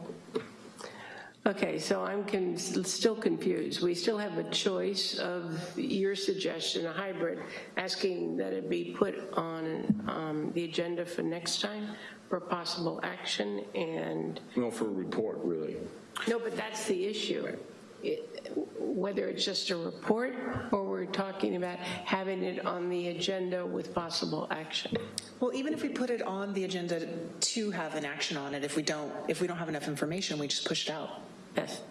Okay, so I'm con- still confused. We still have a choice of your suggestion, a hybrid, asking that it be put on um, the agenda for next time for possible action, and, No, for a report, really. no, but that's the issue. It- Whether it's just a report, or we're talking about having it on the agenda with possible action. Well, even if we put it on the agenda to have an action on it, if we don't, if we don't have enough information, we just push it out. Yes.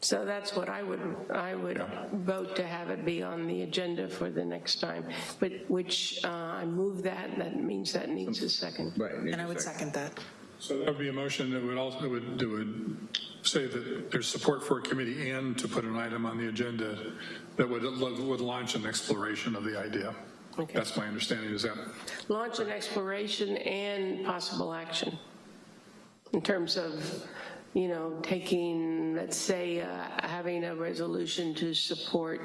So that's what I would, I would vote to have it be on the agenda for the next time, but which, uh, I move that, that means that needs a second. Right. And I would second that. So that would be a motion that would also, that would, that would say that there's support for a committee and to put an item on the agenda that would, would launch an exploration of the idea. Okay. That's my understanding, is that, Launch an exploration and possible action in terms of you know, taking, let's say, uh, having a resolution to support.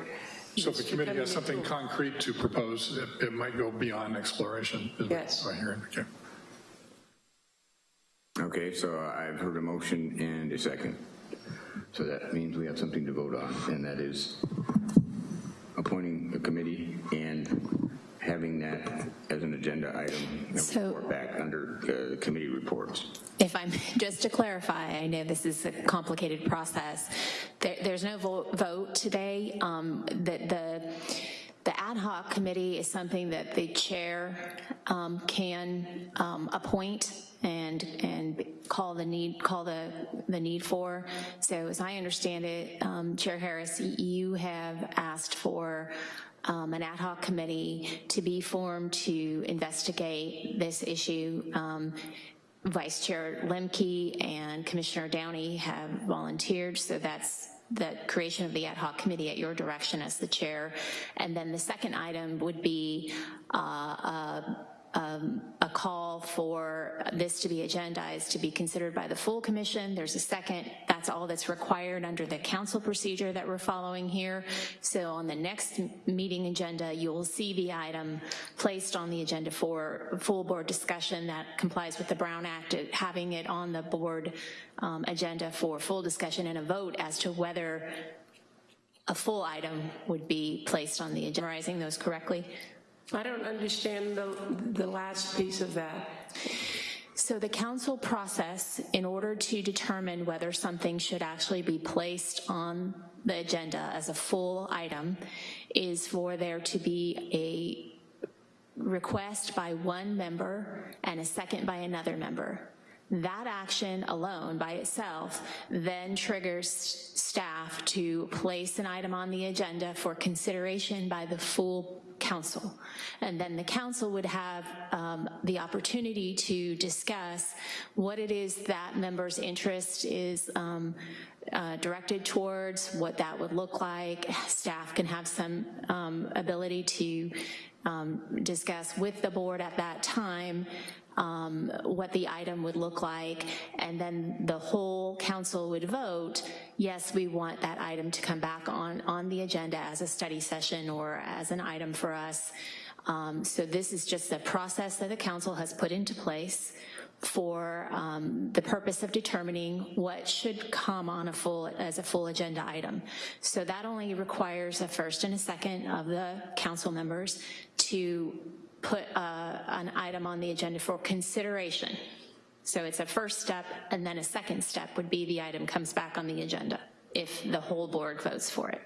So if the committee has something tool. concrete to propose, it, it might go beyond exploration. is what Yes. I hear, okay. Okay, so I've heard a motion and a second. So that means we have something to vote on, and that is appointing a committee and having that as an agenda item So- report back under uh, committee reports. If I'm, just to clarify, I know this is a complicated process. There, there's no vo- vote today. Um, The, the, the ad hoc committee is something that the chair um, can um, appoint and, and call the need, call the, the need for. So as I understand it, um, Chair Harris, you have asked for um, an ad hoc committee to be formed to investigate this issue. Um, Vice Chair Lemke and Commissioner Downey have volunteered, so that's the creation of the ad hoc committee at your direction as the chair. And then the second item would be uh, um, a call for this to be agendized, to be considered by the full commission. There's a second, that's all that's required under the council procedure that we're following here. So on the next meeting agenda, you'll see the item placed on the agenda for full board discussion that complies with the Brown Act, uh, having it on the board um, agenda for full discussion and a vote as to whether a full item would be placed on the agenda. Summarizing those correctly? I don't understand the, the last piece of that. So the council process, in order to determine whether something should actually be placed on the agenda as a full item, is for there to be a request by one member and a second by another member. That action alone by itself then triggers staff to place an item on the agenda for consideration by the full council. And then the council would have um, the opportunity to discuss what it is that members' interest is um, uh, directed towards, what that would look like. Staff can have some um, ability to um, discuss with the board at that time um, what the item would look like, and then the whole council would vote, yes, we want that item to come back on, on the agenda as a study session or as an item for us. Um, So this is just the process that the council has put into place for um, the purpose of determining what should come on a full, as a full agenda item. So that only requires a first and a second of the council members to put uh, an item on the agenda for consideration. So it's a first step, and then a second step would be the item comes back on the agenda if the whole board votes for it.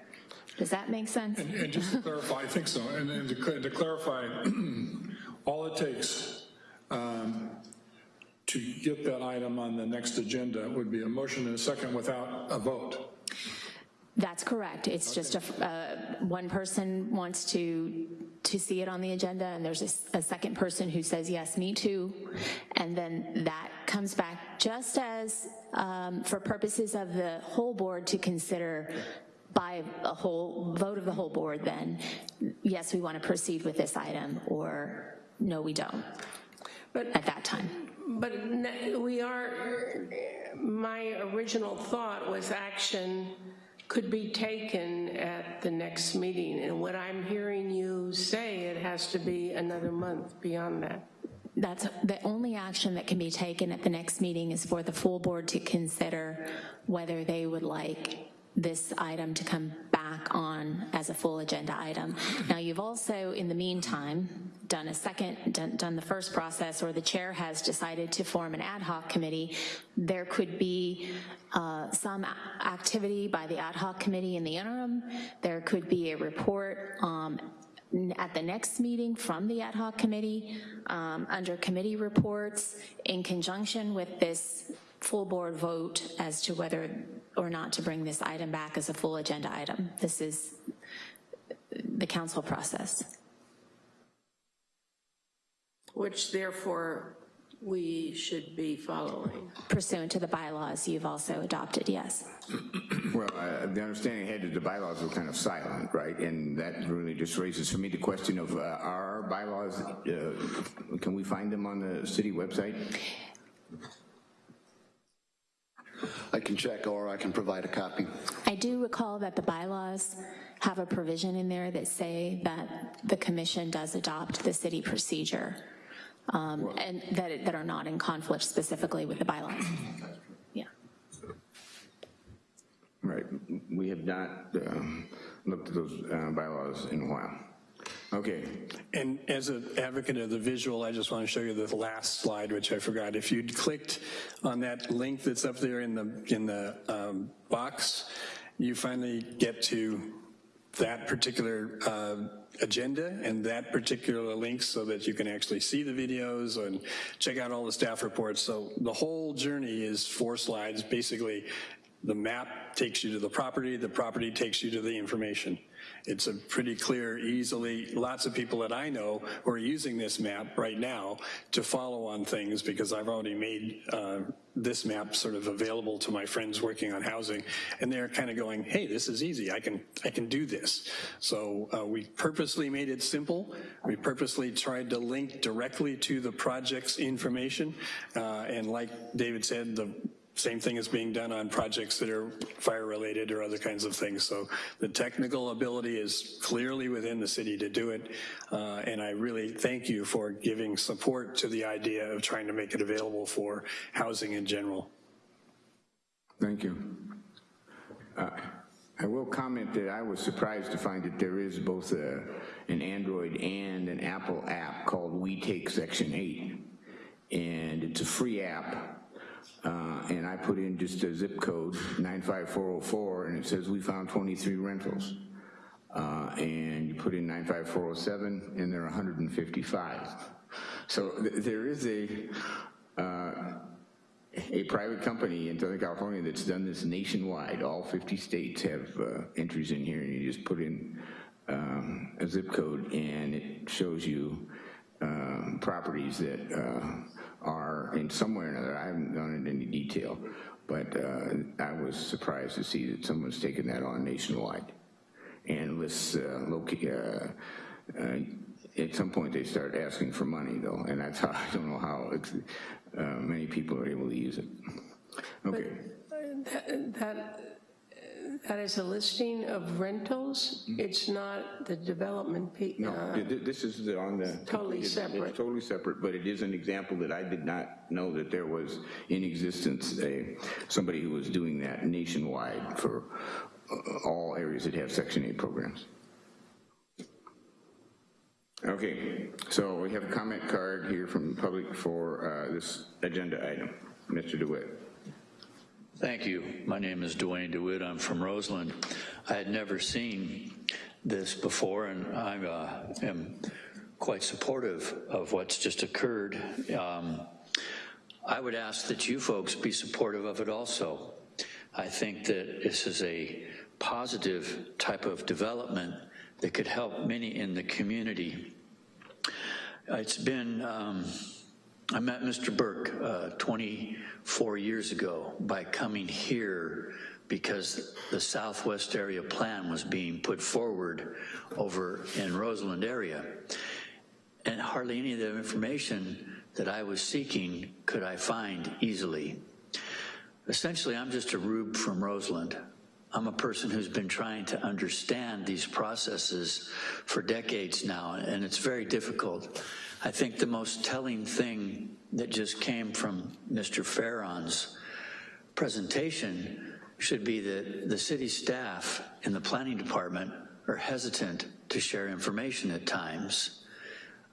Does that make sense? And, and just to clarify, I think so, and, and to, to clarify, all it takes um, to get that item on the next agenda would be a motion and a second without a vote. That's correct. It's just a, uh, one person wants to, to see it on the agenda, and there's a second person who says, yes, me too. And then that comes back just as, um, for purposes of the whole board to consider by a whole, vote of the whole board, then, yes, we want to proceed with this item, or no, we don't, But at that time. But we are, my original thought was action could be taken at the next meeting. And what I'm hearing you say, it has to be another month beyond that. That's, the only action that can be taken at the next meeting is for the full board to consider whether they would like this item to come back on as a full agenda item. Now, you've also, in the meantime, done a second, done, done the first process, or the chair has decided to form an ad hoc committee. There could be uh, some activity by the ad hoc committee in the interim. There could be a report um, at the next meeting from the ad hoc committee um, under committee reports in conjunction with this full board vote as to whether or not to bring this item back as a full agenda item. This is the council process. Which therefore we should be following. Pursuant to the bylaws you've also adopted, yes. Well, uh, the understanding I had is the bylaws were kind of silent, right? And that really just raises for me the question of, uh, are our bylaws, uh, can we find them on the city website? I can check or I can provide a copy. I do recall that the bylaws have a provision in there that say that the commission does adopt the city procedure, um, and that, it- that are not in conflict specifically with the bylaws. Yeah. Right, we have not um, looked at those uh, bylaws in a while. Okay, And as an advocate of the visual, I just want to show you the last slide, which I forgot. If you'd clicked on that link that's up there in the, in the um, box, you finally get to that particular uh, agenda and that particular link so that you can actually see the videos and check out all the staff reports. So the whole journey is four slides. Basically, the map takes you to the property, the property takes you to the information. It's a pretty clear, easily, lots of people that I know who are using this map right now to follow on things because I've already made uh, this map sort of available to my friends working on housing and they're kind of going, hey, this is easy, I can, I can do this. So uh, we purposely made it simple. We purposely tried to link directly to the project's information. Uh, and like David said, the same thing is being done on projects that are fire related or other kinds of things. So the technical ability is clearly within the city to do it. Uh, and I really thank you for giving support to the idea of trying to make it available for housing in general. thank you. Uh, I will comment that I was surprised to find that there is both a, an Android and an Apple app called We Take Section 8. And it's a free app uh, and I put in just a zip code, 95404, and it says we found 23 rentals. Uh, and you put in 95407, and there are 155. So th there is a, uh, a private company in Southern California that's done this nationwide. All 50 states have uh, entries in here, and you just put in um, a zip code, and it shows you um, properties that uh, are in some way or another, I haven't gone into any detail, but uh, I was surprised to see that someone's taken that on nationwide. And lists, uh, uh, uh, at some point they start asking for money though, and that's how, I don't know how uh, many people are able to use it. Okay, That, that- that is a listing of rentals? It's not the development, pe- no, uh, th- th- this is the- on the. Totally it's- separate. It's totally separate, but it is an example that I did not know that there was in existence a, somebody who was doing that nationwide for uh, all areas that have Section 8 programs. Okay, so we have a comment card here from the public for uh, this agenda item. Mr. DeWitt. Thank you. My name is Duane DeWitt. I'm from Roseland. I had never seen this before, and I uh, am quite supportive of what's just occurred. Um, I would ask that you folks be supportive of it also. I think that this is a positive type of development that could help many in the community. It's been, um, I met Mr. Burke uh, 24 years ago by coming here because the Southwest area plan was being put forward over in Roseland area. And hardly any of the information that I was seeking could I find easily. Essentially, I'm just a rube from Roseland. I'm a person who's been trying to understand these processes for decades now, and it's very difficult. I think the most telling thing that just came from Mr. Farron's presentation should be that the city staff in the planning department are hesitant to share information at times.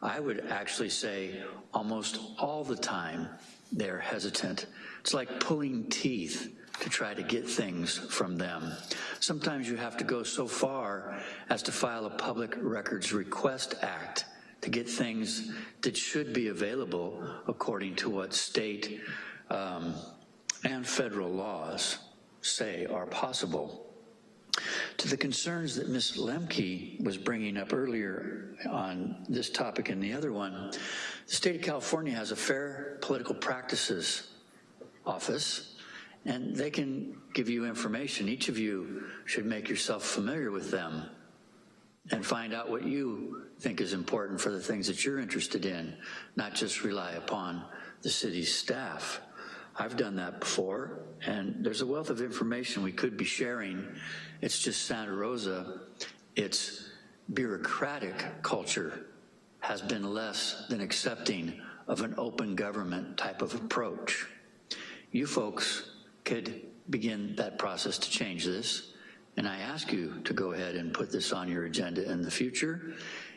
I would actually say almost all the time they're hesitant. It's like pulling teeth to try to get things from them. Sometimes you have to go so far as to file a Public Records Request Act to get things that should be available according to what state um, and federal laws say are possible. To the concerns that Ms. Lemke was bringing up earlier on this topic and the other one, the state of California has a Fair Political Practices Office, and they can give you information. Each of you should make yourself familiar with them and find out what you think is important for the things that you're interested in, not just rely upon the city's staff. I've done that before, and there's a wealth of information we could be sharing. It's just Santa Rosa, its bureaucratic culture has been less than accepting of an open government type of approach. You folks could begin that process to change this, and I ask you to go ahead and put this on your agenda in the future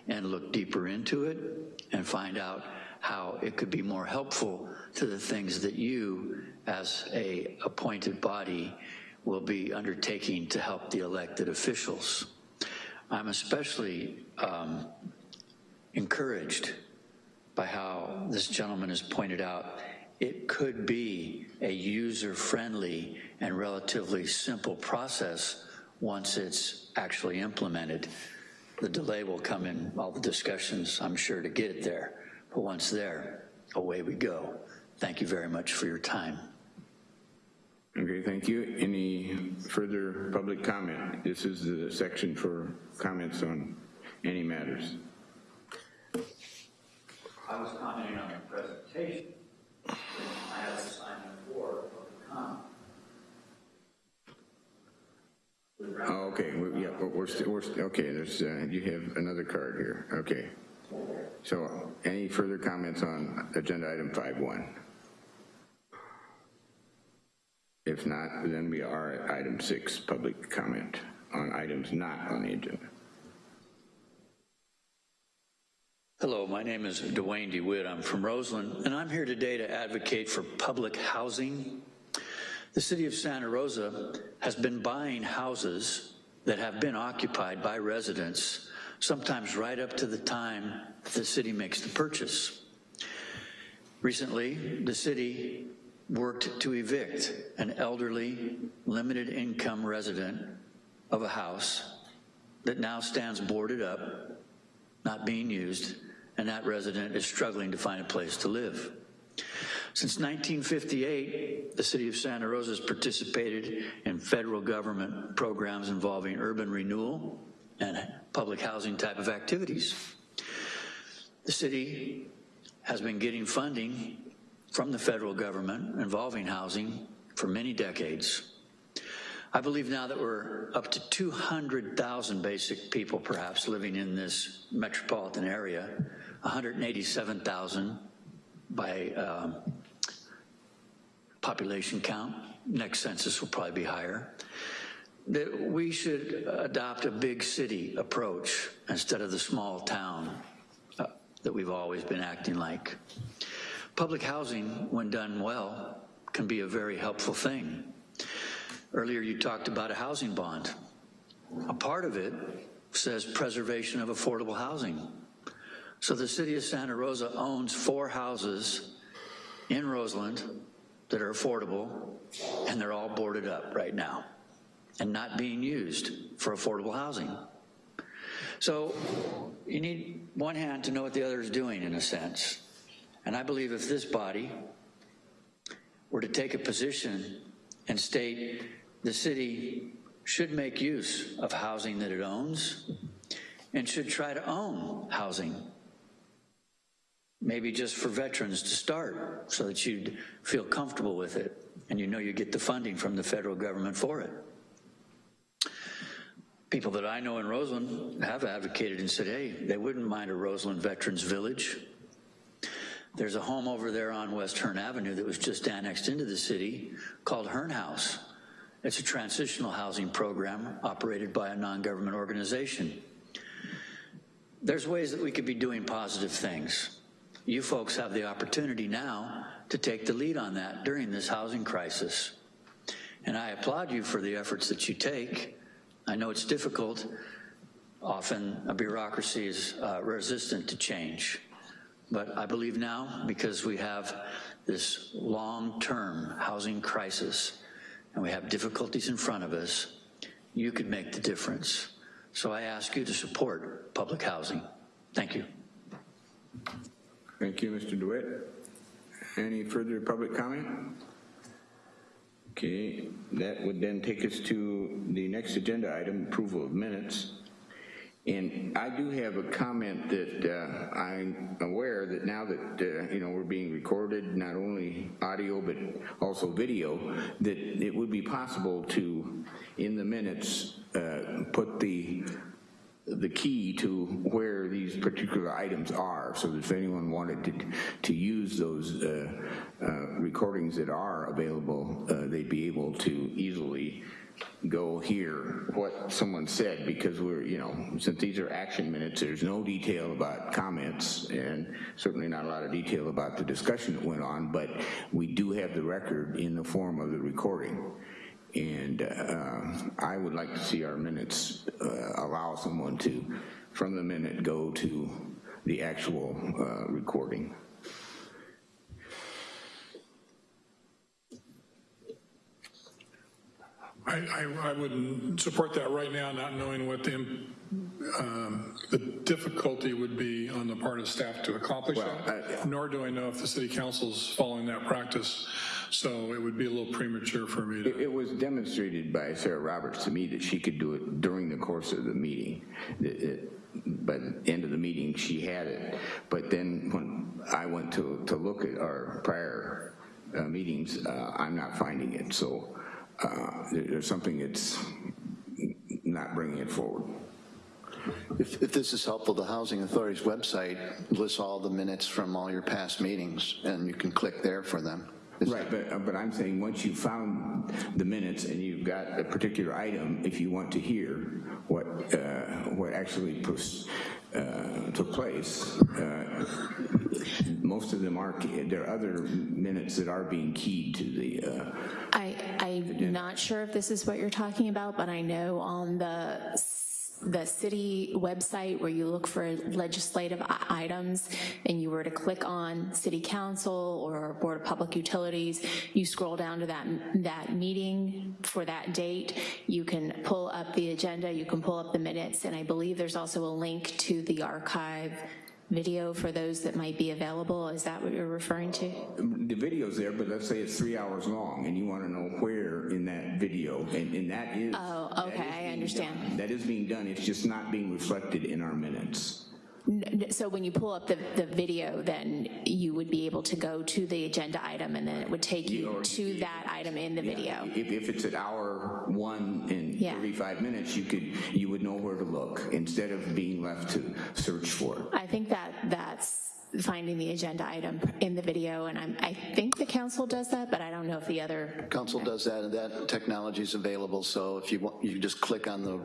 and look deeper into it and find out how it could be more helpful to the things that you, as a appointed body, will be undertaking to help the elected officials. I'm especially um, encouraged by how this gentleman has pointed out it could be a user-friendly and relatively simple process once it's actually implemented. The delay will come in all the discussions, I'm sure, to get it there. But once there, away we go. Thank you very much for your time. Okay, thank you. Any further public comment? This is the section for comments on any matters. I was commenting on the presentation. I have assignment four public comment. Oh, okay, we- yeah, but we're, still we're, st- okay, there's, uh, you have another card here, okay. So, any further comments on agenda item 5.1? If not, then we are at item six, public comment on items not on the agenda. Hello, my name is Duane DeWitt. I'm from Roseland, and I'm here today to advocate for public housing. The city of Santa Rosa has been buying houses that have been occupied by residents, sometimes right up to the time the city makes the purchase. Recently, the city worked to evict an elderly, limited income resident of a house that now stands boarded up, not being used, and that resident is struggling to find a place to live. Since 1958, the city of Santa Rosa has participated in federal government programs involving urban renewal and public housing type of activities. The city has been getting funding from the federal government involving housing for many decades. I believe now that we're up to 200,000 basic people perhaps living in this metropolitan area, 187,000 by um, population count. Next census will probably be higher. That we should adopt a big city approach instead of the small town uh, that we've always been acting like. Public housing, when done well, can be a very helpful thing. Earlier you talked about a housing bond. A part of it says preservation of affordable housing. So the city of Santa Rosa owns four houses in Roseland that are affordable, and they're all boarded up right now and not being used for affordable housing. So you need one hand to know what the other is doing in a sense. And I believe if this body were to take a position and state the city should make use of housing that it owns and should try to own housing maybe just for veterans to start so that you'd feel comfortable with it and you know you get the funding from the federal government for it. People that I know in Roseland have advocated and said, hey, they wouldn't mind a Roseland Veterans Village. There's a home over there on West Hearn Avenue that was just annexed into the city called Hearn House. It's a transitional housing program operated by a non-government organization. There's ways that we could be doing positive things. You folks have the opportunity now to take the lead on that during this housing crisis. And I applaud you for the efforts that you take. I know it's difficult. Often a bureaucracy is uh, resistant to change. But I believe now, because we have this long-term housing crisis and we have difficulties in front of us, you could make the difference. So I ask you to support public housing. Thank you. Thank you, Mr. DeWitt. Any further public comment? Okay, that would then take us to the next agenda item, approval of minutes. And I do have a comment that uh, I'm aware that now that, uh, you know, we're being recorded, not only audio but also video, that it would be possible to, in the minutes, uh, put the the key to where these particular items are, so that if anyone wanted to, to use those uh, uh, recordings that are available, uh, they'd be able to easily go hear what someone said, because we're, you know, since these are action minutes, there's no detail about comments, and certainly not a lot of detail about the discussion that went on, but we do have the record in the form of the recording. And uh, I would like to see our minutes uh, allow someone to, from the minute, go to the actual uh, recording. I, I, I wouldn't support that right now, not knowing what the, um, the difficulty would be on the part of staff to accomplish that, nor do I know if the city council's following that practice. So it would be a little premature for me to. It, it was demonstrated by Sarah Roberts to me that she could do it during the course of the meeting. It- it- by the end of the meeting, she had it. But then when I went to, to look at our prior uh, meetings, uh, I'm not finding it. So uh, there- there's something that's not bringing it forward. If, if this is helpful, the Housing Authority's website lists all the minutes from all your past meetings, and you can click there for them. Right, but, uh, but I'm saying, once you found the minutes and you've got a particular item, if you want to hear what, uh, what actually uh, took place, uh, most of them are, there are other minutes that are being keyed to the, uh, I, I'm not sure if this is what you're talking about, but I know on the the city website where you look for legislative items and you were to click on city council or board of public utilities, you scroll down to that, that meeting for that date, you can pull up the agenda, you can pull up the minutes, and I believe there's also a link to the archive video for those that might be available. Is that what you're referring to? the video's there, but let's say it's three hours long and you want to know where in that video, and, and that is. Oh, okay, I understand. done. That is being done, it's just not being reflected in our minutes. N- n- So when you pull up the, the video, then you would be able to go to the agenda item and then it would take you Or- to that item in the video. If, if it's at hour one and Yeah. 35 minutes, you could, you would know where to look instead of being left to search for. I think that that's finding the agenda item in the video, and I'm, I think the council does that, but I don't know if the other, Council does that, and that technology is available, so if you want, you just click on the,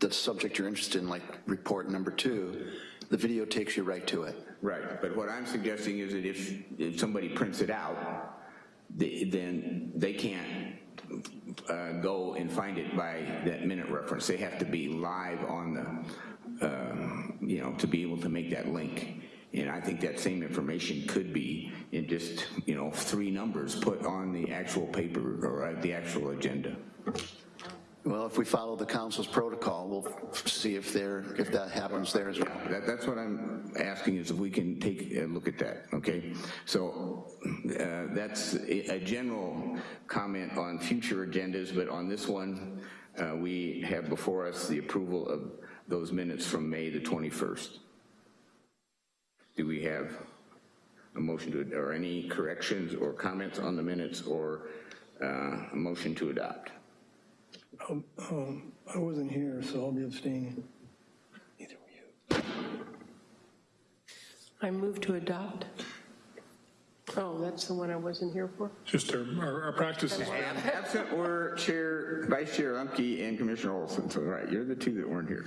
the subject you're interested in, like report number two, the video takes you right to it. Right, but what I'm suggesting is that if, if somebody prints it out, then they can't uh, go and find it by that minute reference. They have to be live on the, um, you know, to be able to make that link. And I think that same information could be in just, you know, three numbers put on the actual paper or the actual agenda. Well, if we follow the council's protocol, we'll see if there, if that happens there as well. That, that's what I'm asking is if we can take a look at that, okay? So uh, that's a, a general comment on future agendas, but on this one, uh, we have before us the approval of those minutes from May the 21st. Do we have a motion to, or any corrections or comments on the minutes or uh, a motion to adopt? Um, um, I wasn't here, so I'll be abstaining. Neither were you. I move to adopt. Oh, that's the one I wasn't here for? Just our, our- our practice is, Absent were Chair, Vice Chair Umke and Commissioner Olson, so right, you're the two that weren't here.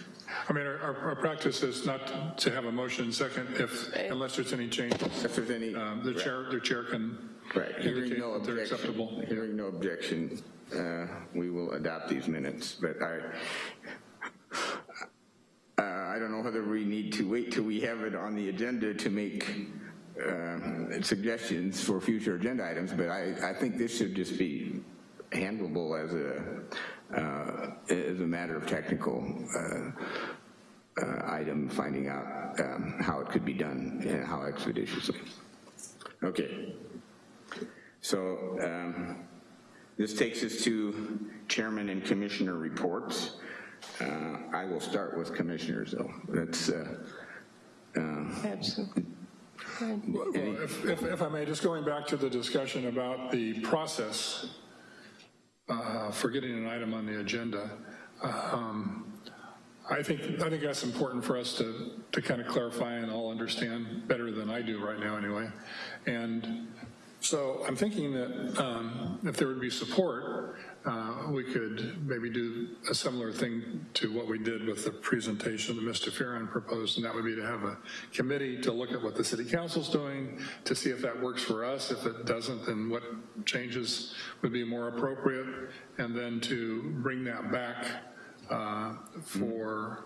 I mean, our, our- our practice is not to have a motion second if, unless there's any change. If there's any. Um, The chair, the chair can Right, hearing indicate no that they're objection. acceptable. Hearing no objection, uh, we will adopt these minutes, but I, uh, I don't know whether we need to wait till we have it on the agenda to make uh, suggestions for future agenda items, but I, I think this should just be handleable as a, uh, as a matter of technical uh, uh, item, finding out um, how it could be done and how expeditiously. Okay. So um, this takes us to chairman and commissioner reports. Uh, I will start with commissioners, though. That's, uh, uh, Absolutely. Well, If, if if I may, just going back to the discussion about the process uh, for getting an item on the agenda, um, I think, I think that's important for us to, to kind of clarify and all understand better than I do right now anyway. And so I'm thinking that um, if there would be support, uh, we could maybe do a similar thing to what we did with the presentation that Mr. Farron proposed, and that would be to have a committee to look at what the city council's doing, to see if that works for us. If it doesn't, then what changes would be more appropriate, and then to bring that back uh, for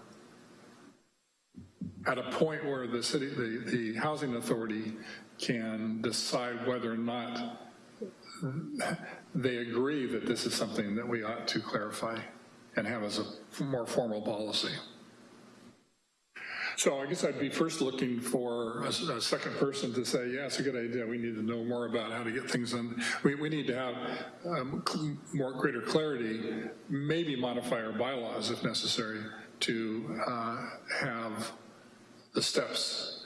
at a point where the city, the, the housing authority can decide whether or not they agree that this is something that we ought to clarify and have as a more formal policy. So I guess I'd be first looking for a, a second person to say, yeah, it's a good idea. We need to know more about how to get things done. We, we need to have um, more greater clarity, maybe modify our bylaws if necessary to uh, have the steps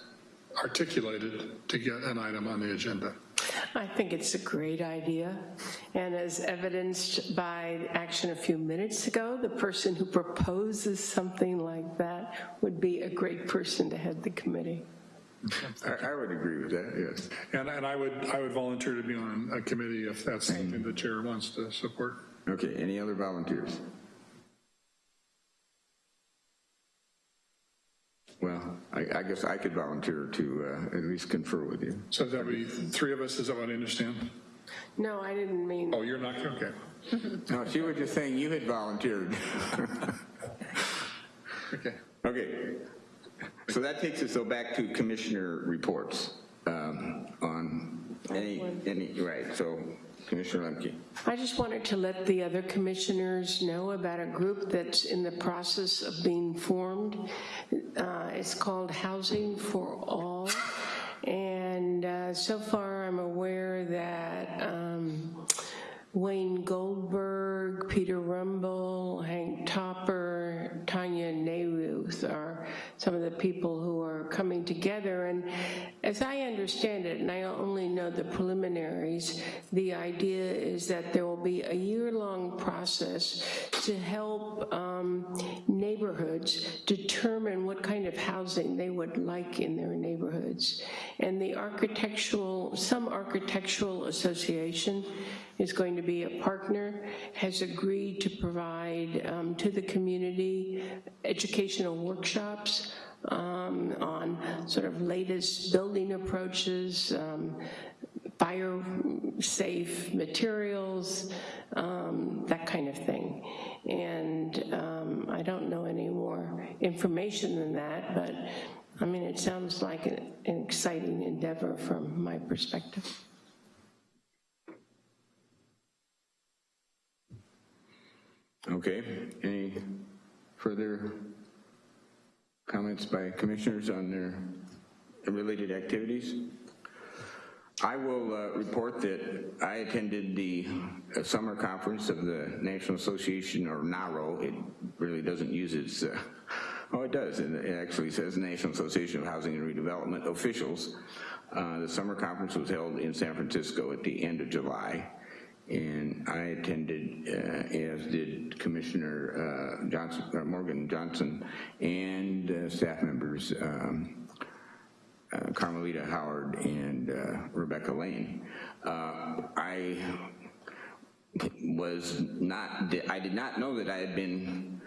articulated to get an item on the agenda. I think it's a great idea, and as evidenced by action a few minutes ago, the person who proposes something like that would be a great person to head the committee. I I would agree with that, yes. And, and I would, I would volunteer to be on a committee if that's mm-hmm. something the chair wants to support. Okay, any other volunteers? Well, I, I guess I could volunteer to uh, at least confer with you. So that would be three of us, is that what I understand? No, I didn't mean, Oh, you're not, okay. No, she was just saying you had volunteered. Okay. Okay, so that takes us so back to commissioner reports um, on any, any, right, so Commissioner Lemke. I just wanted to let the other commissioners know about a group that's in the process of being formed. Uh, It's called Housing for All. And uh, so far, I'm aware that um, Wayne Goldberg, Peter Rumble, Hank Topper, Tanya Nayruth are some of the people who are coming together. And as I understand it, and I only know the preliminaries, the idea is that there will be a year-long process to help um, neighborhoods determine what kind of housing they would like in their neighborhoods. And the architectural, some architectural association is going to be a partner, has agreed to provide um, to the community educational workshops um, on sort of latest building approaches, um, fire-safe materials, um, that kind of thing. And um, I don't know any more information than that, but I mean, it sounds like an an exciting endeavor from my perspective. Okay, any further comments by commissioners on their related activities? I will uh, report that I attended the uh, summer conference of the National Association, or NAHRO. It really doesn't use its, uh, oh, it does. It actually says National Association of Housing and Redevelopment Officials. Uh, The summer conference was held in San Francisco at the end of July. And I attended, uh, as did Commissioner uh, Johnson, uh, Morgan Johnson, and uh, staff members um, uh, Carmelita Howard and Rebecca Lane. I was not, I did not know that I had been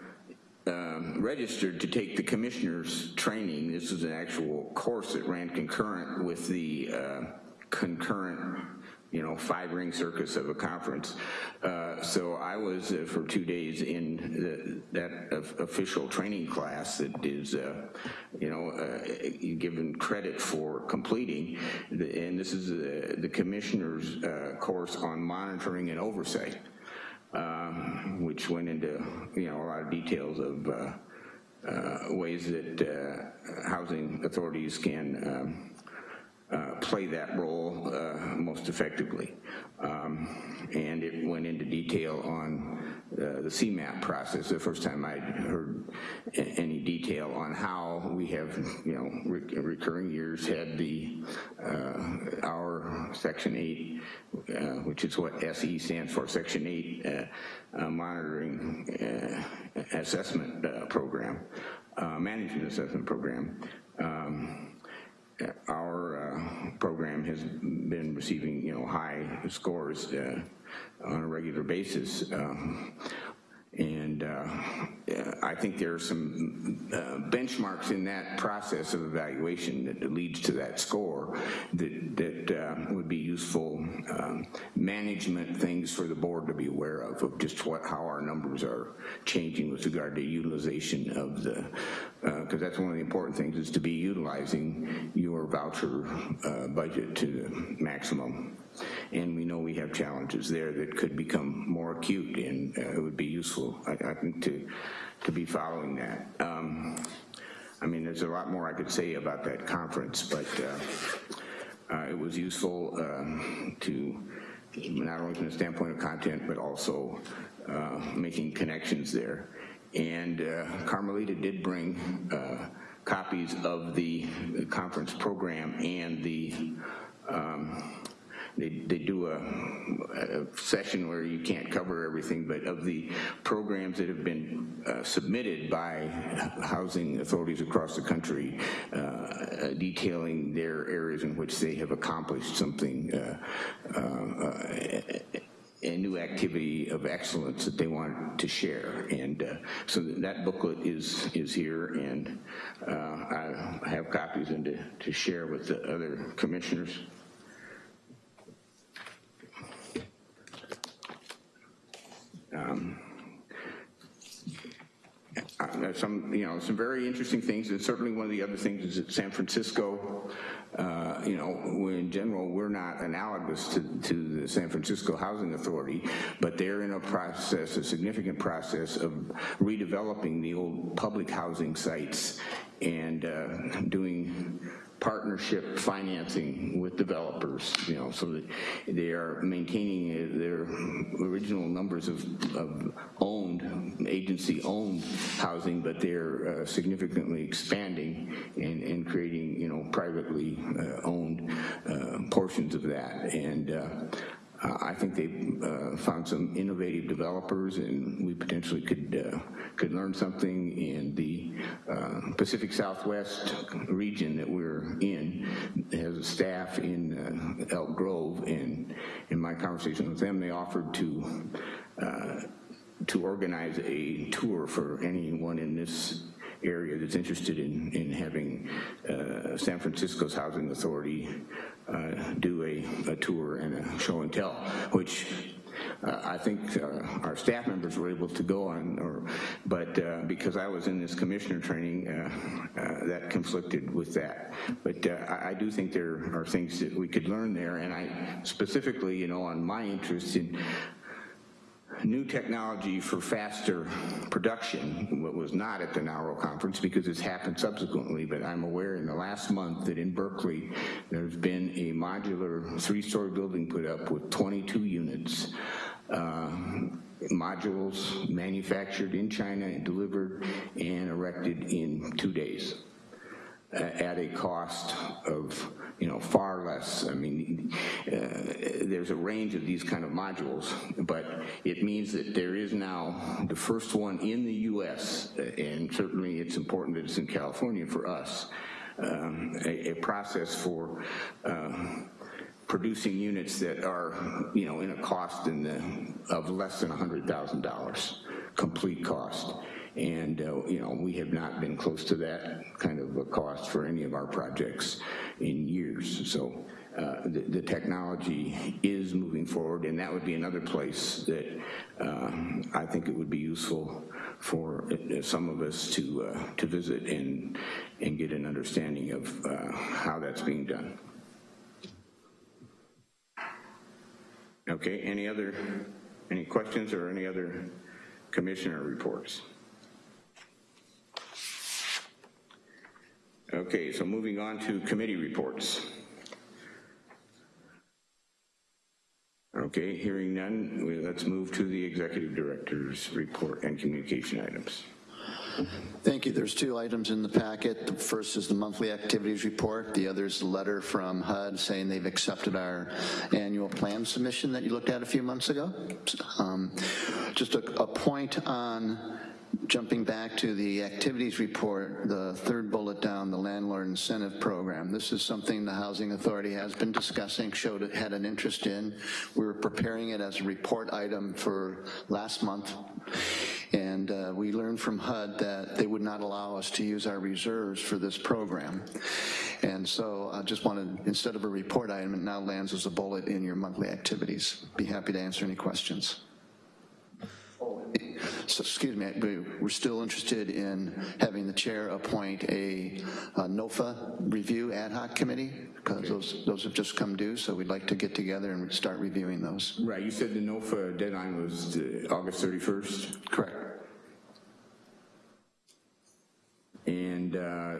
um, registered to take the commissioner's training. This was an actual course that ran concurrent with the uh, concurrent you know, five ring circus of a conference. Uh, so I was uh, for two days in the, that of official training class that is, uh, you know, uh, given credit for completing. The, and this is uh, the commissioner's uh, course on monitoring and oversight, um, which went into, you know, a lot of details of ways that housing authorities can um, uh, play that role uh, most effectively. Um, and it went into detail on uh, the SEMAP process, the first time I'd heard any detail on how we have, you know, re- recurring years had the, uh, our Section 8, uh, which is what SE stands for, Section 8 uh, uh, Monitoring Assessment Program, Management Assessment Program. Um, our uh, program has been receiving, you know, high scores uh, on a regular basis. Um, and uh, I think there are some uh, benchmarks in that process of evaluation that leads to that score that, that uh, would be useful um, management things for the board to be aware of, of just what, how our numbers are changing with regard to utilization of the, because that's one of the important things is to be utilizing your voucher uh, budget to the maximum. And we know we have challenges there that could become more acute, and uh, it would be useful, I, I think, to, to be following that. Um, I mean, there's a lot more I could say about that conference, but uh, uh, it was useful um, to, not only from the standpoint of content, but also uh, making connections there. And uh, Carmelita did bring uh, copies of the conference program and the um, they, they do a, a, session where you can't cover everything, but of the programs that have been uh, submitted by housing authorities across the country, uh, detailing their areas in which they have accomplished something uh, uh a new activity of excellence that they want to share. And uh, so that booklet is is here, and uh, I have copies and to, to share with the other commissioners. Um, uh, some, you know, some very interesting things, and certainly one of the other things is that San Francisco, uh, you know, in general, we're not analogous to, to the San Francisco Housing Authority, but they're in a process, a significant process of redeveloping the old public housing sites and uh, doing partnership financing with developers, you know, so that they are maintaining their original numbers of, of owned, agency-owned housing, but they're uh, significantly expanding and, and creating, you know, privately uh, owned uh, portions of that. And uh, I think they've uh, found some innovative developers and we potentially could uh, could learn something in the uh, Pacific Southwest region that we're in. Has a staff in uh, Elk Grove and in my conversation with them they offered to uh, to organize a tour for anyone in this area that's interested in, in having uh, San Francisco's Housing Authority do a, a, tour and a show and tell, which uh, I think uh, our staff members were able to go on, or, but uh, because I was in this commissioner training, uh, uh, that conflicted with that. But I, I, do think there are things that we could learn there, and I specifically, you know, on my interest in new technology for faster production, what was not at the NAHRO conference because it's happened subsequently, but I'm aware in the last month that in Berkeley, there's been a modular three-story building put up with 22 units, uh, modules manufactured in China and delivered and erected in two days uh, at a cost of you know, far less. I mean, uh, there's a range of these kind of modules, but it means that there is now the first one in the US, and certainly it's important that it's in California for us, um, a, a, process for uh, producing units that are, you know, in a cost in the, of less than $100,000, complete cost. And, uh, you know, we have not been close to that kind of a cost for any of our projects in years. So uh, the, the, technology is moving forward, and that would be another place that uh, I think it would be useful for uh, some of us to uh, to visit and and get an understanding of uh, how that's being done. Okay, any other, any questions or any other commissioner reports? Okay, so moving on to committee reports. Okay, hearing none, let's move to the executive director's report and communication items. Thank you. There's two items in the packet. The first is the monthly activities report. The other is a letter from HUD saying they've accepted our annual plan submission that you looked at a few months ago. Um, just a, a point on jumping back to the activities report, the third bullet down, the landlord incentive program. This is something the Housing Authority has been discussing, showed it had an interest in. We were preparing it as a report item for last month. And uh, we learned from HUD that they would not allow us to use our reserves for this program. And so I just wanted, instead of a report item, it now lands as a bullet in your monthly activities. Be happy to answer any questions. So, excuse me, we- we're still interested in having the chair appoint a uh, NOFA review ad hoc committee, because those, those have just come due, so we'd like to get together and start reviewing those. Right, you said the NOFA deadline was uh, August 31st? Correct. And uh,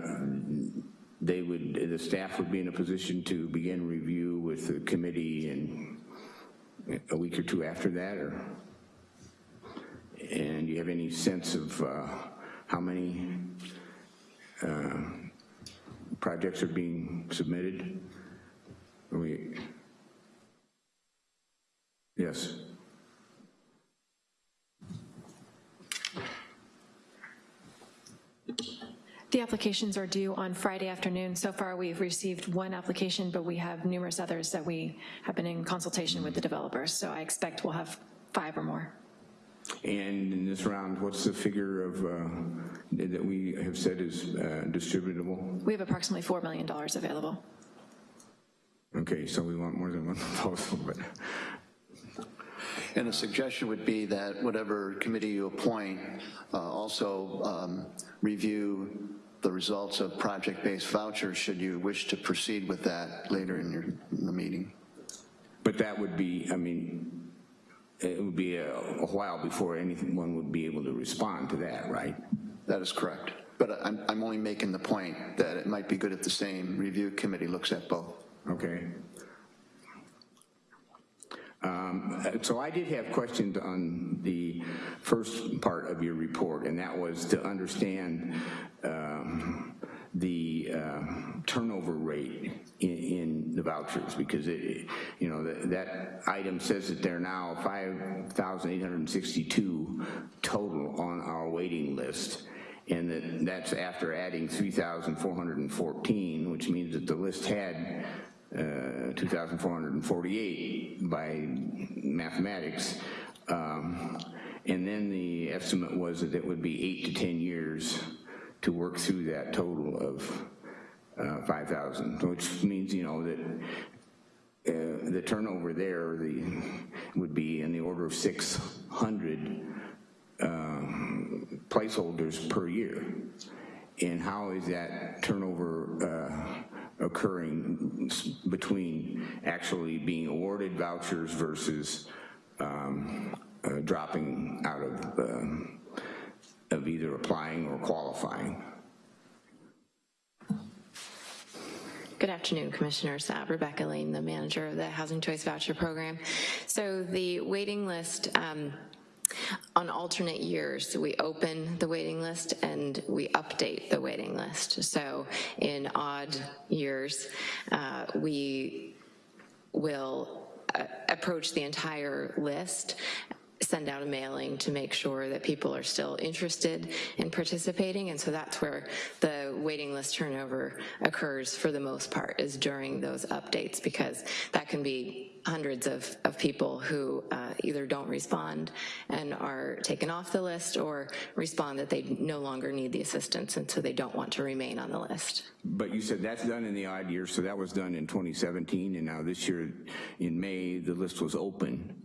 they would, the staff would be in a position to begin review with the committee in a week or two after that, or? And do you have any sense of uh, how many uh, projects are being submitted? Are we, yes. The applications are due on Friday afternoon. So far, we've received one application, but we have numerous others that we have been in consultation with the developers. So I expect we'll have five or more. And in this round, what's the figure of, uh, that we have said is uh, distributable? We have approximately $4 million available. Okay, so we want more than one proposal, but, And a suggestion would be that whatever committee you appoint uh, also um, review the results of project-based vouchers should you wish to proceed with that later in your, in the meeting. but that would be, I mean, it would be a a while before anyone would be able to respond to that, right? That is correct. But I'm, I'm only making the point that it might be good if the same review committee looks at both. Okay. Um, So I did have questions on the first part of your report, and that was to understand um, the uh, turnover rate in, in the vouchers, because it, you know, that, that item says that there are now 5,862 total on our waiting list, and that that's after adding 3,414, which means that the list had uh, 2,448 by mathematics. Um, and then the estimate was that it would be eight to 10 years to work through that total of uh, 5,000, which means, you know, that uh, the turnover there the, would be in the order of 600 um, placeholders per year. And how is that turnover uh, occurring between actually being awarded vouchers versus um, uh, dropping out of, um, of either applying or qualifying? Good afternoon, Commissioners. Uh, Rebecca Lane, the manager of the Housing Choice Voucher Program. So the waiting list, um, on alternate years, we open the waiting list and we update the waiting list. So in odd years, uh, we will uh, approach the entire list send out a mailing to make sure that people are still interested in participating. And so that's where the waiting list turnover occurs for the most part is during those updates because that can be hundreds of, of people who uh, either don't respond and are taken off the list or respond that they no longer need the assistance and so they don't want to remain on the list. But you said that's done in the odd years, so that was done in 2017, and now this year in May, the list was open.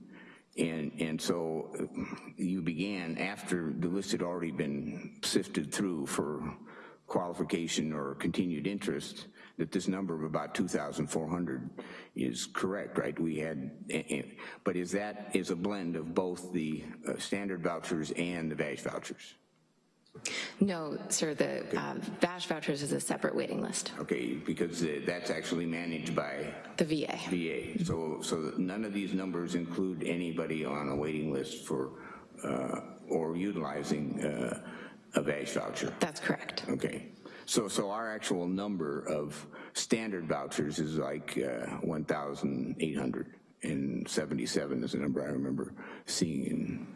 And, and so you began after the list had already been sifted through for qualification or continued interest, that this number of about 2,400 is correct, right? We had, but is that, is a blend of both the uh, standard vouchers and the VASH vouchers? No, sir, the uh, VASH vouchers is a separate waiting list, Okay, because uh, that's actually managed by the VA. VA. So, so none of these numbers include anybody on a waiting list for, uh, or utilizing uh, a VASH voucher? That's correct. Okay. So, so our actual number of standard vouchers is like uh, 1,877 is the number I remember seeing in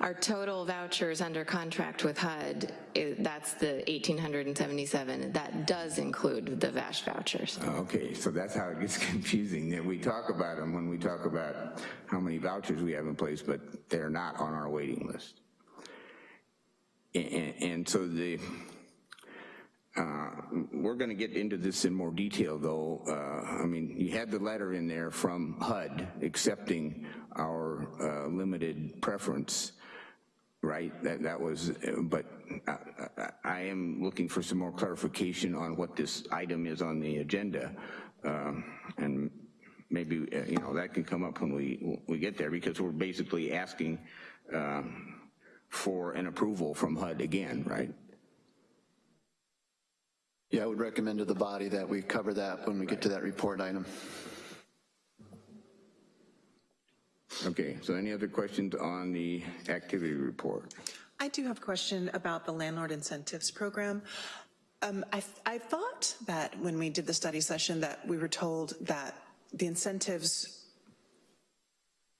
Our total vouchers under contract with HUD, is- that's the 1,877. That does include the VASH vouchers. Oh, okay, so that's how it gets confusing. That we talk about them when we talk about how many vouchers we have in place, but they're not on our waiting list. And, and so the, uh, we're going to get into this in more detail, though. Uh, I mean, you had the letter in there from HUD accepting our uh, limited preference, right? That that was, uh, but I, I, am looking for some more clarification on what this item is on the agenda, um, and maybe uh, you know that can come up when we we get there because we're basically asking for an approval from HUD again, right? Yeah, I would recommend to the body that we cover that when we get to that report item. Okay, so any other questions on the activity report? I do have a question about the landlord incentives program. Um, I, I thought that when we did the study session that we were told that the incentives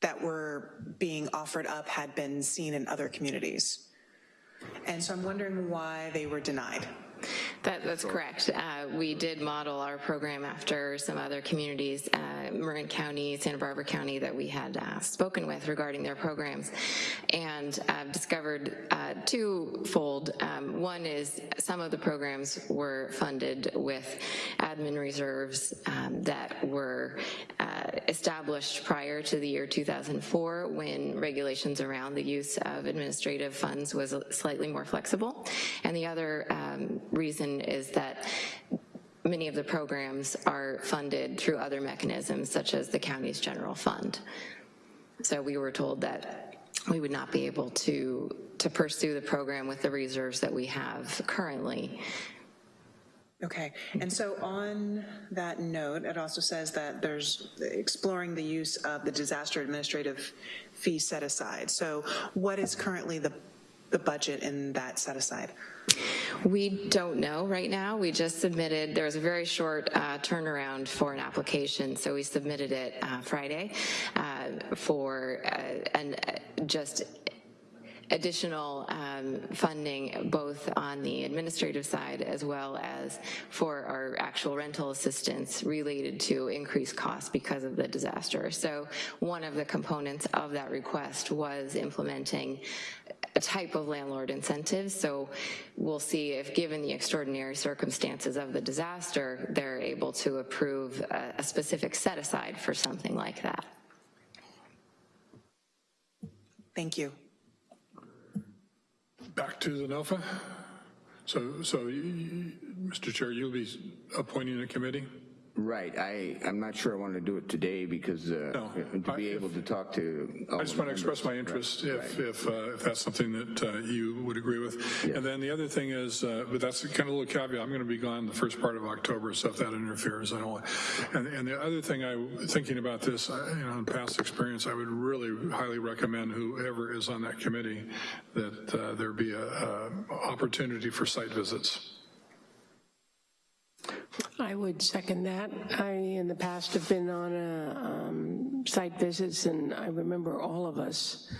that were being offered up had been seen in other communities. And so I'm wondering why they were denied. That, that's correct. Uh, we did model our program after some other communities, uh, Marin County, Santa Barbara County, that we had uh, spoken with regarding their programs, and uh, discovered uh, twofold. Um, one is some of the programs were funded with admin reserves um, that were uh, established prior to the year 2004 when regulations around the use of administrative funds was slightly more flexible. And the other um, reason is that many of the programs are funded through other mechanisms such as the county's general fund. So we were told that we would not be able to, to pursue the program with the reserves that we have currently. Okay, and so on that note, it also says that there's exploring the use of the disaster administrative fee set aside. So what is currently the, the budget in that set aside? We don't know right now. We just submitted, there was a very short uh, turnaround for an application, so we submitted it uh, Friday uh, for uh, an, uh, just additional um, funding both on the administrative side as well as for our actual rental assistance related to increased costs because of the disaster. So one of the components of that request was implementing type of landlord incentive. So we'll see if given the extraordinary circumstances of the disaster, they're able to approve a, a specific set aside for something like that. Thank you. Back to the NOFA. So, so you- Mr. Chair, you'll be appointing a committee? Right, I, I'm not sure I want to do it today because uh, No, to be I- able to talk to. all I just the want to express my members. interest if, if, uh, if that's something that uh, you would agree with. And then the other thing is, uh, but that's kind of a little caveat, I'm going to be gone the first part of October, so if that interferes, I don't want. And, and the other thing I, thinking about this, I- you know, in past experience, I would really highly recommend whoever is on that committee that uh, there be a, a opportunity for site visits. I would second that. I, in the past, have been on a, um, site visits, and I remember all of us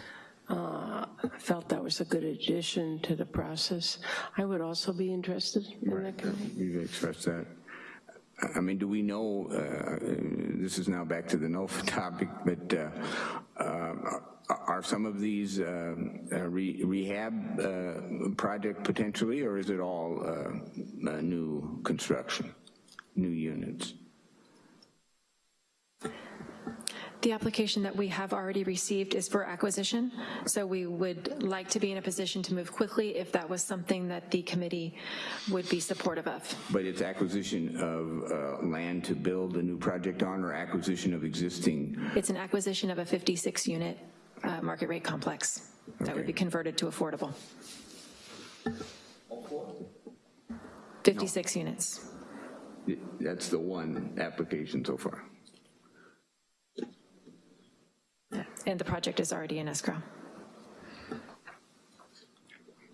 uh, felt that was a good addition to the process. I would also be interested in that committee. You've expressed that. I mean, do we know, uh, this is now back to the NOFA topic, but uh, uh, are some of these uh, uh, re- rehab uh, project potentially, or is it all uh, uh, new construction, new units? The application that we have already received is for acquisition, so we would like to be in a position to move quickly if that was something that the committee would be supportive of. But it's acquisition of uh, land to build a new project on, or acquisition of existing? It's an acquisition of a 56-unit market rate complex that would be converted to affordable. 56 units. That's the one application so far. And the project is already in escrow.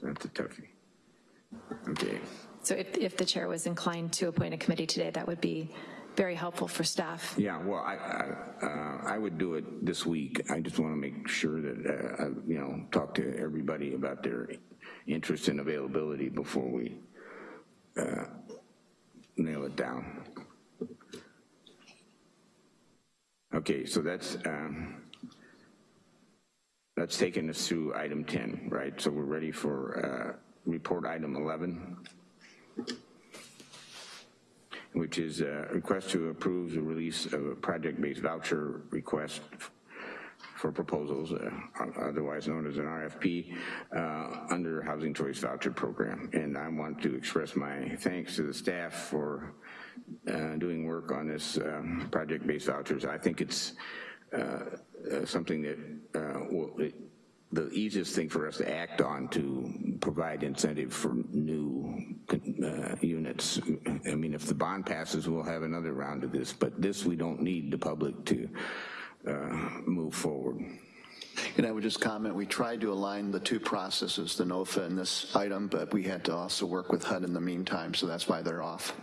That's a toughie. Okay. So if, if the chair was inclined to appoint a committee today, that would be very helpful for staff. Yeah, well, I, I, uh, I would do it this week. I just want to make sure that, uh, I, you know, talk to everybody about their interest and availability before we uh, nail it down. Okay, so that's, um, that's taken us through item 10, right? So we're ready for uh, report item 11, which is a request to approve the release of a project-based voucher request for proposals, uh, otherwise known as an RFP, uh, under Housing Choice Voucher Program. And I want to express my thanks to the staff for uh, doing work on this um, project-based vouchers. I think it's uh, uh, something that uh, will, it, the easiest thing for us to act on to provide incentive for new uh, units. I mean, if the bond passes, we'll have another round of this, but this we don't need the public to uh, move forward. And I would just comment, we tried to align the two processes, the NOFA and this item, but we had to also work with HUD in the meantime, so that's why they're off.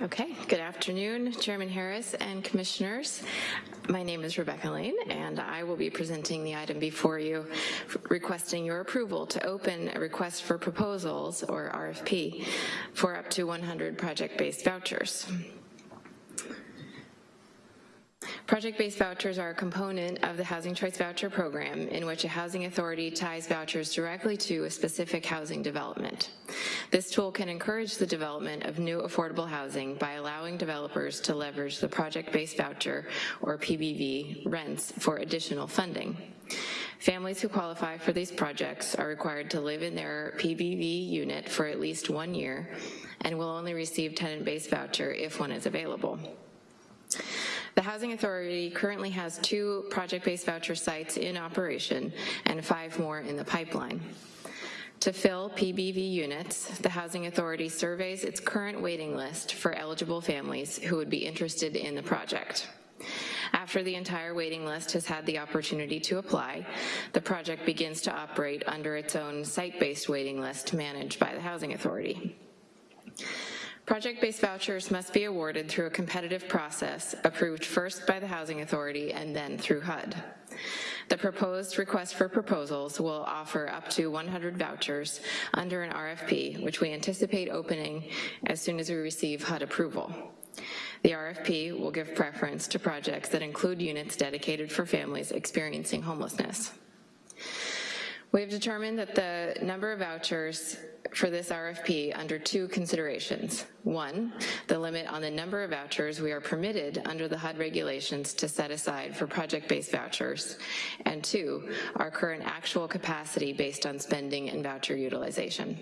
Okay, good afternoon, Chairman Harris and Commissioners. My name is Rebecca Lane, and I will be presenting the item before you, requesting your approval to open a request for proposals, or RFP, for up to 100 project-based vouchers. Project-based vouchers are a component of the Housing Choice Voucher Program in which a housing authority ties vouchers directly to a specific housing development. This tool can encourage the development of new affordable housing by allowing developers to leverage the project-based voucher, or PBV, rents for additional funding. Families who qualify for these projects are required to live in their PBV unit for at least one year and will only receive tenant-based voucher if one is available. The Housing Authority currently has two project-based voucher sites in operation and five more in the pipeline. To fill PBV units, the Housing Authority surveys its current waiting list for eligible families who would be interested in the project. After the entire waiting list has had the opportunity to apply, the project begins to operate under its own site-based waiting list managed by the Housing Authority. Project-based vouchers must be awarded through a competitive process approved first by the Housing Authority and then through HUD. The proposed request for proposals will offer up to 100 vouchers under an RFP, which we anticipate opening as soon as we receive HUD approval. The RFP will give preference to projects that include units dedicated for families experiencing homelessness. We have determined that the number of vouchers for this RFP under two considerations. One, the limit on the number of vouchers we are permitted under the HUD regulations to set aside for project-based vouchers, and two, our current actual capacity based on spending and voucher utilization.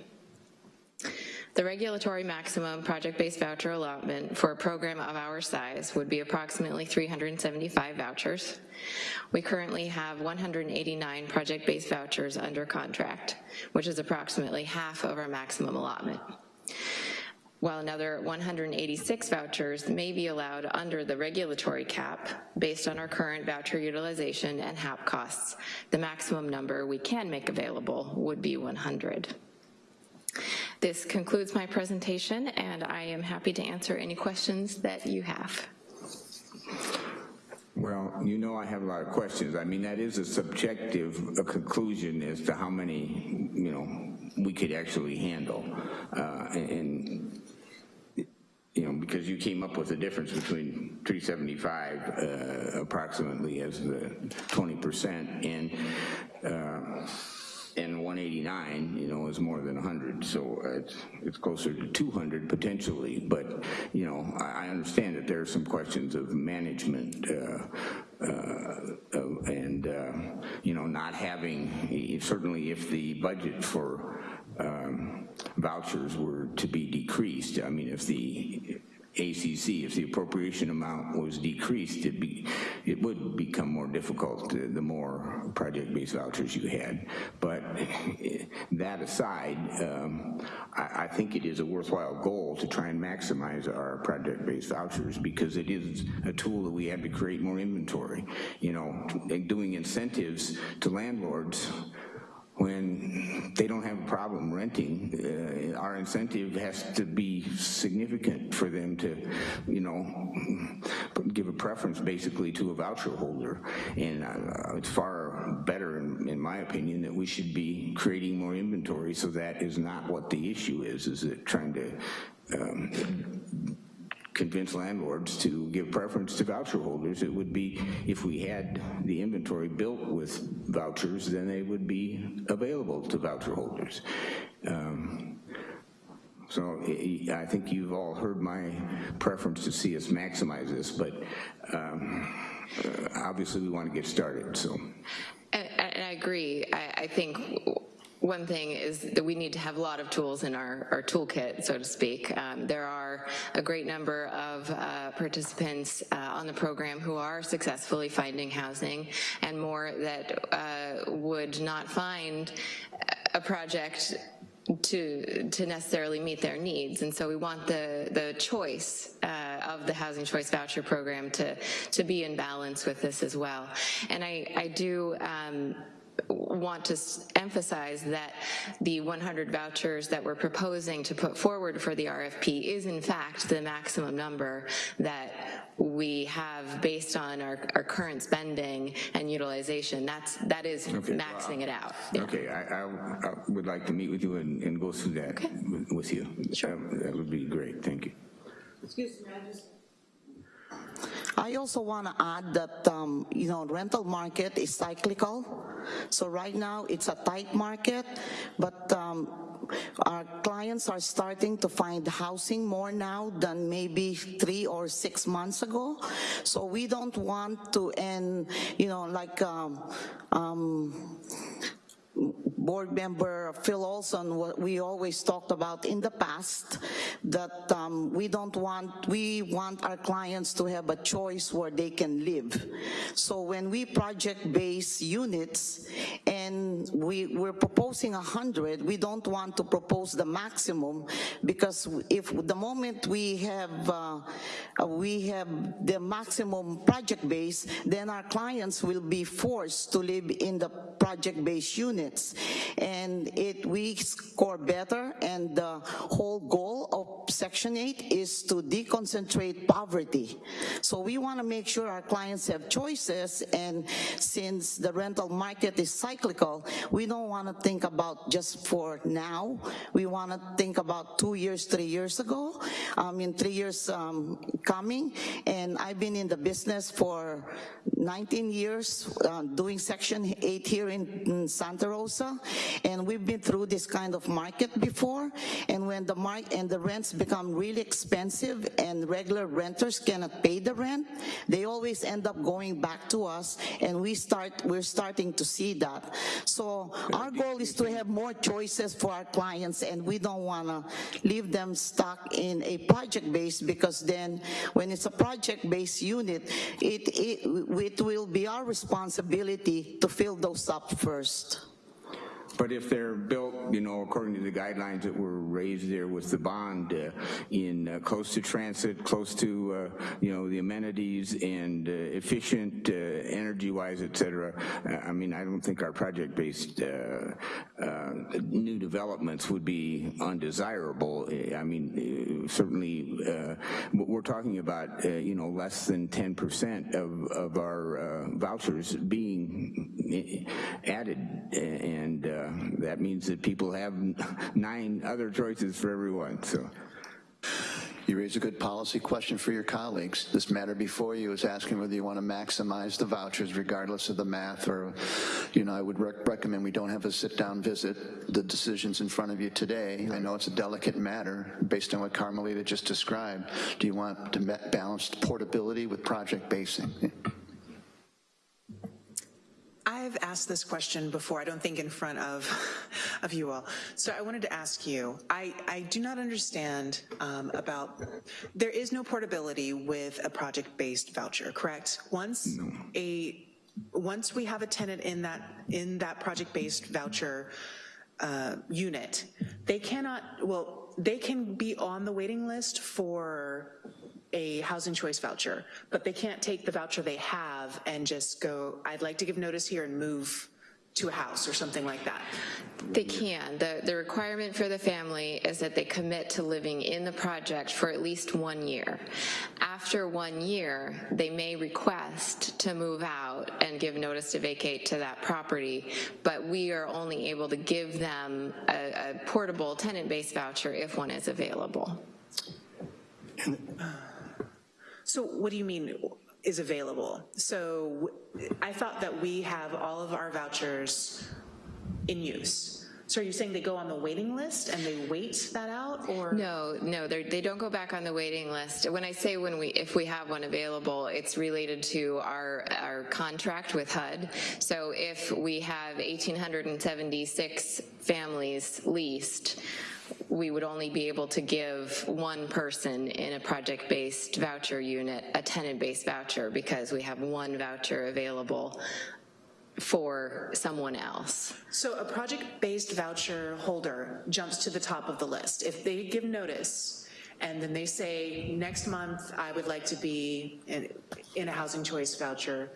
The regulatory maximum project-based voucher allotment for a program of our size would be approximately 375 vouchers. We currently have 189 project-based vouchers under contract, which is approximately half of our maximum allotment while another 186 vouchers may be allowed under the regulatory cap based on our current voucher utilization and HAP costs. The maximum number we can make available would be 100. This concludes my presentation, and I am happy to answer any questions that you have. Well, you know I have a lot of questions. I mean, that is a subjective a conclusion as to how many, you know, we could actually handle. Uh, and, you know, because you came up with the difference between 375 uh, approximately as the 20% and uh, and 189, you know, is more than 100, so it's, it's closer to 200 potentially, but, you know, I, I understand that there are some questions of management uh, uh, and, uh, you know, not having, certainly if the budget for um, vouchers were to be decreased, I mean, if the ACC. If the appropriation amount was decreased, it be, it would become more difficult the the more project-based vouchers you had. But eh, that aside, um, I, I think it is a worthwhile goal to try and maximize our project-based vouchers because it is a tool that we have to create more inventory. You know, doing incentives to landlords when they don't have a problem renting, uh, our incentive has to be significant for them to, you know, give a preference basically to a voucher holder. And uh, it's far better, in, in my opinion, that we should be creating more inventory so that is not what the issue is, is it trying to um, convince landlords to give preference to voucher holders. It would be, if we had the inventory built with vouchers, then they would be available to voucher holders. Um, so I think you've all heard my preference to see us maximize this, but um, obviously we want to get started, so. And, and I agree. I, I think one thing is that we need to have a lot of tools in our, our toolkit, so to speak. Um, there are a great number of uh, participants uh, on the program who are successfully finding housing and more that uh, would not find a project to to necessarily meet their needs and so we want the the choice uh, of the housing choice voucher program to to be in balance with this as well and I I do um, want to emphasize that the 100 vouchers that we're proposing to put forward for the RFP is in fact the maximum number that we have based on our, our current spending and utilization. That's, that is Okay. maxing it out. Yeah. Okay, I, I, I would like to meet with you and, and go through that with- with you. Sure. That would be great, thank you. Excuse me, I just. I also want to add that, um, you know, rental market is cyclical. So right now it's a tight market, but um, our clients are starting to find housing more now than maybe three or six months ago. So we don't want to end, you know, like, um, um, board member Phil Olson, what we always talked about in the past, that um, we don't want, we want our clients to have a choice where they can live. So when we project-base units and we, we're proposing 100, we don't want to propose the maximum because if the moment we have, uh, uh, we have the maximum project base, then our clients will be forced to live in the project-based And it, we score better and the whole goal of Section 8 is to deconcentrate poverty. So we want to make sure our clients have choices and since the rental market is cyclical, we don't want to think about just for now. We want to think about two years, three years ago, I mean three years um, coming. And I've been in the business for 19 years uh, doing Section 8 here in, in Santa Rosa. And we've been through this kind of market before. And when the and the rents become really expensive and regular renters cannot pay the rent, they always end up going back to us. And we start, we're starting to see that. So our goal is to have more choices for our clients and we don't want to leave them stuck in a project base because then when it's a project based unit, it, it, it will be our responsibility to fill those up first. But if they're built, you know, according to the guidelines that were raised there with the bond uh, in uh, close to transit, close to, uh, you know, the amenities and uh, efficient uh, energy-wise, et cetera, I mean, I don't think our project-based new developments would be undesirable. I mean, certainly, we're talking about, you know, less than 10% of, of our vouchers being added and uh, that means that people have nine other choices for everyone, so. You raise a good policy question for your colleagues. This matter before you is asking whether you want to maximize the vouchers regardless of the math or, you know, I would rec recommend we don't have a sit-down visit. The decision's in front of you today. I know it's a delicate matter based on what Carmelita just described. Do you want to balance portability with project basing? I've asked this question before, I don't think in front of, of you all. So I wanted to ask you, I, I do not understand um, about, there is no portability with a project-based voucher, correct? Once a, once we have a tenant in that, in that project-based voucher uh, unit, they cannot, well, they can be on the waiting list for a housing choice voucher, but they can't take the voucher they have and just go, I'd like to give notice here and move to a house or something like that. They can. The, the requirement for the family is that they commit to living in the project for at least one year. After one year, they may request to move out and give notice to vacate to that property, but we are only able to give them a, a portable tenant-based voucher if one is available. Uh, So what do you mean is available? So I thought that we have all of our vouchers in use. So are you saying they go on the waiting list and they wait that out or? No, no, they're- don't go back on the waiting list. When I say when we, if we have one available, it's related to our, our contract with HUD. So if we have 1,876 families leased, we would only be able to give one person in a project-based voucher unit a tenant-based voucher because we have one voucher available for someone else. So a project-based voucher holder jumps to the top of the list. If they give notice and then they say, next month I would like to be in, in a housing choice voucher,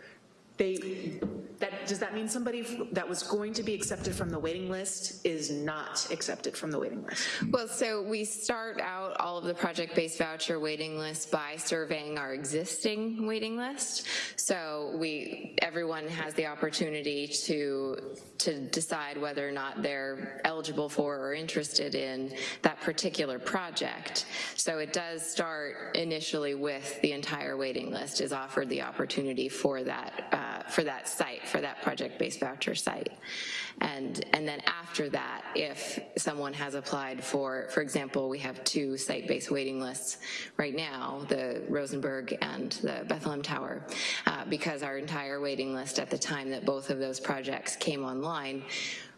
they, that, does that mean somebody that was going to be accepted from the waiting list is not accepted from the waiting list? Well, so we start out all of the project-based voucher waiting lists by surveying our existing waiting list. So we, everyone has the opportunity to, to decide whether or not they're eligible for or interested in that particular project. So it does start initially with the entire waiting list is offered the opportunity for that, uh, uh, for that site, for that project-based voucher site. And, and then after that, if someone has applied for, for example, we have two site-based waiting lists right now, the Rosenberg and the Bethlehem Tower, uh, because our entire waiting list at the time that both of those projects came online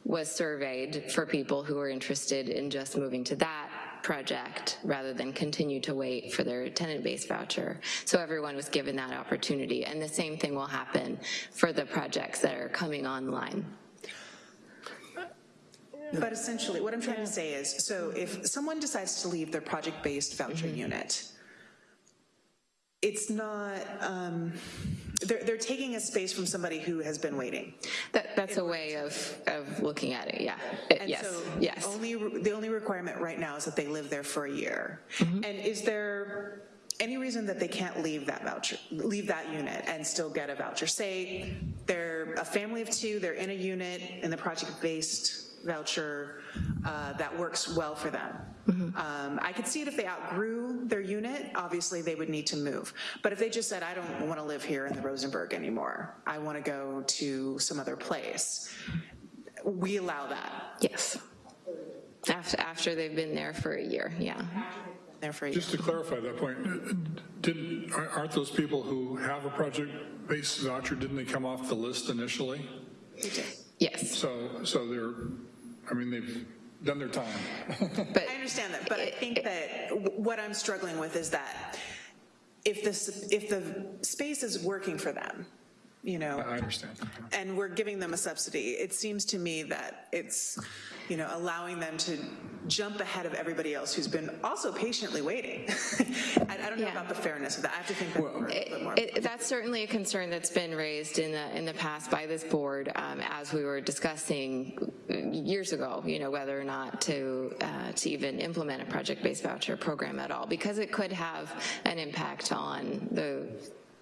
was surveyed for people who were interested in just moving to that project rather than continue to wait for their tenant-based voucher. So everyone was given that opportunity. And the same thing will happen for the projects that are coming online. But essentially, what I'm trying to say is, so if someone decides to leave their project-based voucher mm-hmm. unit, it's not, um, they're, they're taking a space from somebody who has been waiting. That, that's a way of, of looking at it, yeah. It- And yes, so yes. Only, the only requirement right now is that they live there for a year. Mm-hmm. And is there any reason that they can't leave that voucher, leave that unit and still get a voucher? Say they're a family of two, they're in a unit in the project-based voucher uh, that works well for them. Mm-hmm. Um, I could see it if they outgrew their unit, obviously they would need to move. But if they just said, I don't want to live here in the Rosenberg anymore, I want to go to some other place, we allow that. Yes. After, after they've been there for a year, yeah. There for. Just to clarify that point, didn't, aren't those people who have a project-based voucher, didn't they come off the list initially? Yes. So, so they're, I mean, they've done their time. but I understand that, but I think that what I'm struggling with is that if this, if the space is working for them, you know, I understand. and we're giving them a subsidy, it seems to me that it's, you know, allowing them to jump ahead of everybody else who's been also patiently waiting. I I don't know Yeah. about the fairness of that. I have to think that over a bit more. It, that's certainly a concern that's been raised in the in the past by this board um, as we were discussing years ago. You know whether or not to uh, to even implement a project-based voucher program at all because it could have an impact on the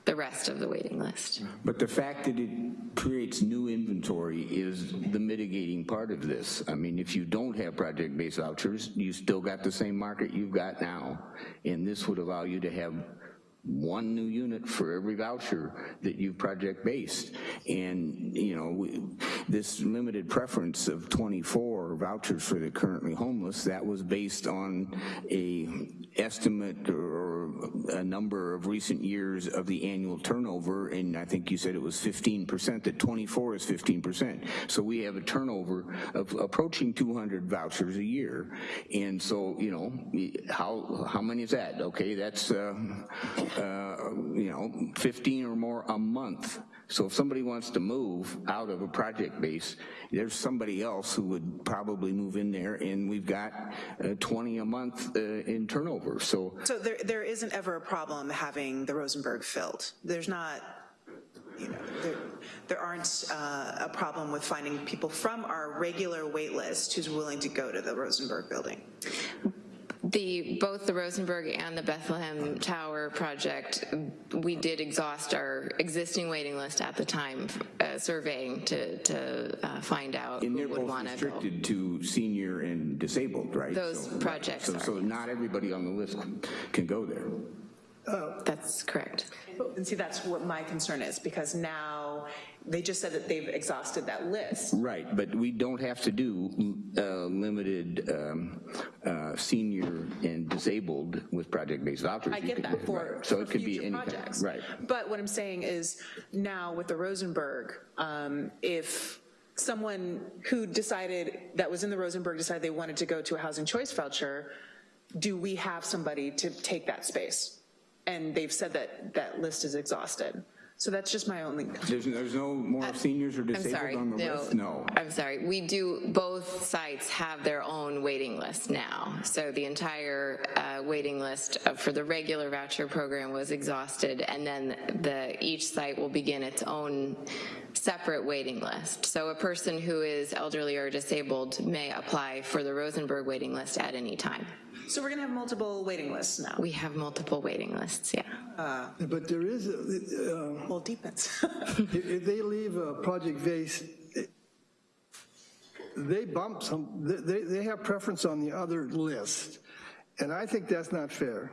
the rest of the waiting list. But the fact that it creates new inventory is the mitigating part of this. I mean, if you don't have project-based vouchers, you still got the same market you've got now. And this would allow you to have one new unit for every voucher that you've project-based. And, you know, we- this limited preference of 24 vouchers for the currently homeless, that was based on a estimate or a number of recent years of the annual turnover, and I think you said it was 15%, that 24 is 15%. So we have a turnover of approaching 200 vouchers a year. And so, you know, how, how many is that? Okay, that's, uh, uh, you know, 15 or more a month. So if somebody wants to move out of a project base, there's somebody else who would probably move in there, and we've got uh, 20 a month uh, in turnover. So So there, there isn't ever a problem having the Rosenberg filled? There's not, you know, there, there aren't uh, a problem with finding people from our regular wait list who's willing to go to the Rosenberg building? The, both the Rosenberg and the Bethlehem Tower project, we did exhaust our existing waiting list at the time, uh, surveying to, to uh, find out And who would want to go. restricted to senior and disabled, right? Those So- projects So, are, so not everybody on the list can go there. Oh that's correct. And see, that's what my concern is, because now, they just said that they've exhausted that list. Right, but we don't have to do uh, limited um, uh, senior and disabled with project-based vouchers. I get could- that for, right. So for it could be any kind- projects. Right. But what I'm saying is, now with the Rosenberg, um, if someone who decided, that was in the Rosenberg, decided they wanted to go to a housing choice voucher, do we have somebody to take that space? And they've said that that list is exhausted. So that's just my only, There's, there's no more seniors or I'm disabled sorry, on the no. list? No. I'm sorry, we do, both sites have their own waiting list now. So the entire uh, waiting list for the regular voucher program was exhausted, and then the, each site will begin its own separate waiting list. So a person who is elderly or disabled may apply for the Rosenberg waiting list at any time. So we're gonna have multiple waiting lists now. We have multiple waiting lists, yeah. But there is, uh, Well, it depends. if if they leave a project base, they bump some, they, they have preference on the other list. And I think that's not fair.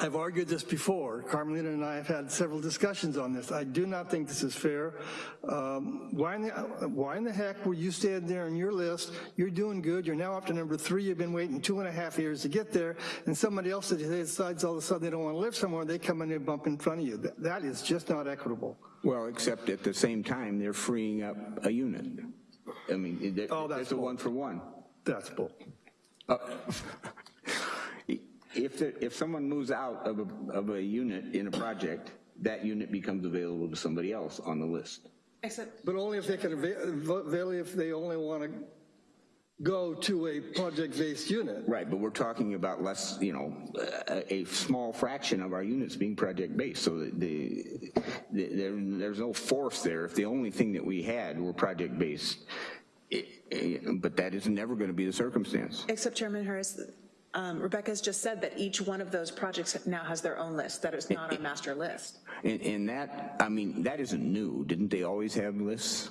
I've argued this before. Carmelina and I have had several discussions on this. I do not think this is fair. Um, Why in the, why in the heck were you standing there on your list? You're doing good. You're now up to number three. You've been waiting two and a half years to get there. And somebody else decides all of a sudden they don't want to live somewhere, they come in and bump in front of you. That- That is just not equitable. Well, except at the same time, they're freeing up a unit. I mean, Oh, that's a one for one. That's bull. Uh, If, there- if someone moves out of a, of a unit in a project, that unit becomes available to somebody else on the list. Except, But only if they can avail, avail if they only want to go to a project-based unit. Right, but we're talking about less, you know, a, a small fraction of our units being project-based, so that the, the, there, there's no force there. If the only thing that we had were project-based, it- it- but that is never going to be the circumstance. except Chairman Harris, um, Rebecca's just said that each one of those projects now has their own list, that is not our master list. And, and that, I mean, that isn't new. Didn't they always have lists?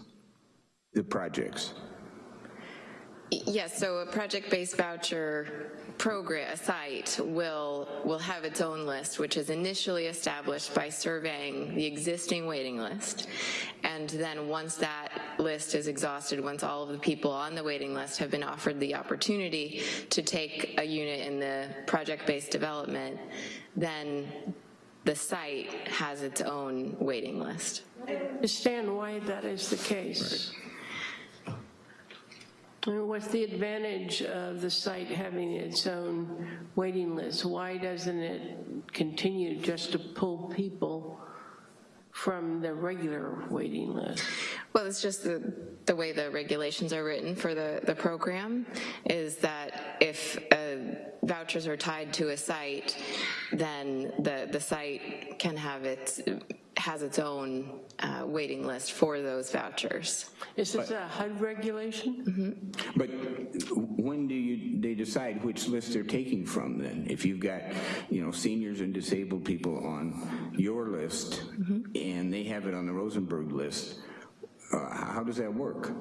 The projects? Yes, so a project-based voucher program, a site will, will have its own list, which is initially established by surveying the existing waiting list. And then once that list is exhausted, once all of the people on the waiting list have been offered the opportunity to take a unit in the project-based development, then the site has its own waiting list. I Understand why that is the case? I mean, What's the advantage of the site having its own waiting list? Why doesn't it continue just to pull people from the regular waiting list? Well, it's just the, the way the regulations are written for the, the program is that if uh, vouchers are tied to a site, then the, the site can have its, has its own uh, waiting list for those vouchers. Is this a HUD regulation? But when do you, they decide which list they're taking from then? If you've got, you know, seniors and disabled people on your list, and they have it on the Rosenberg list, uh, how does that work?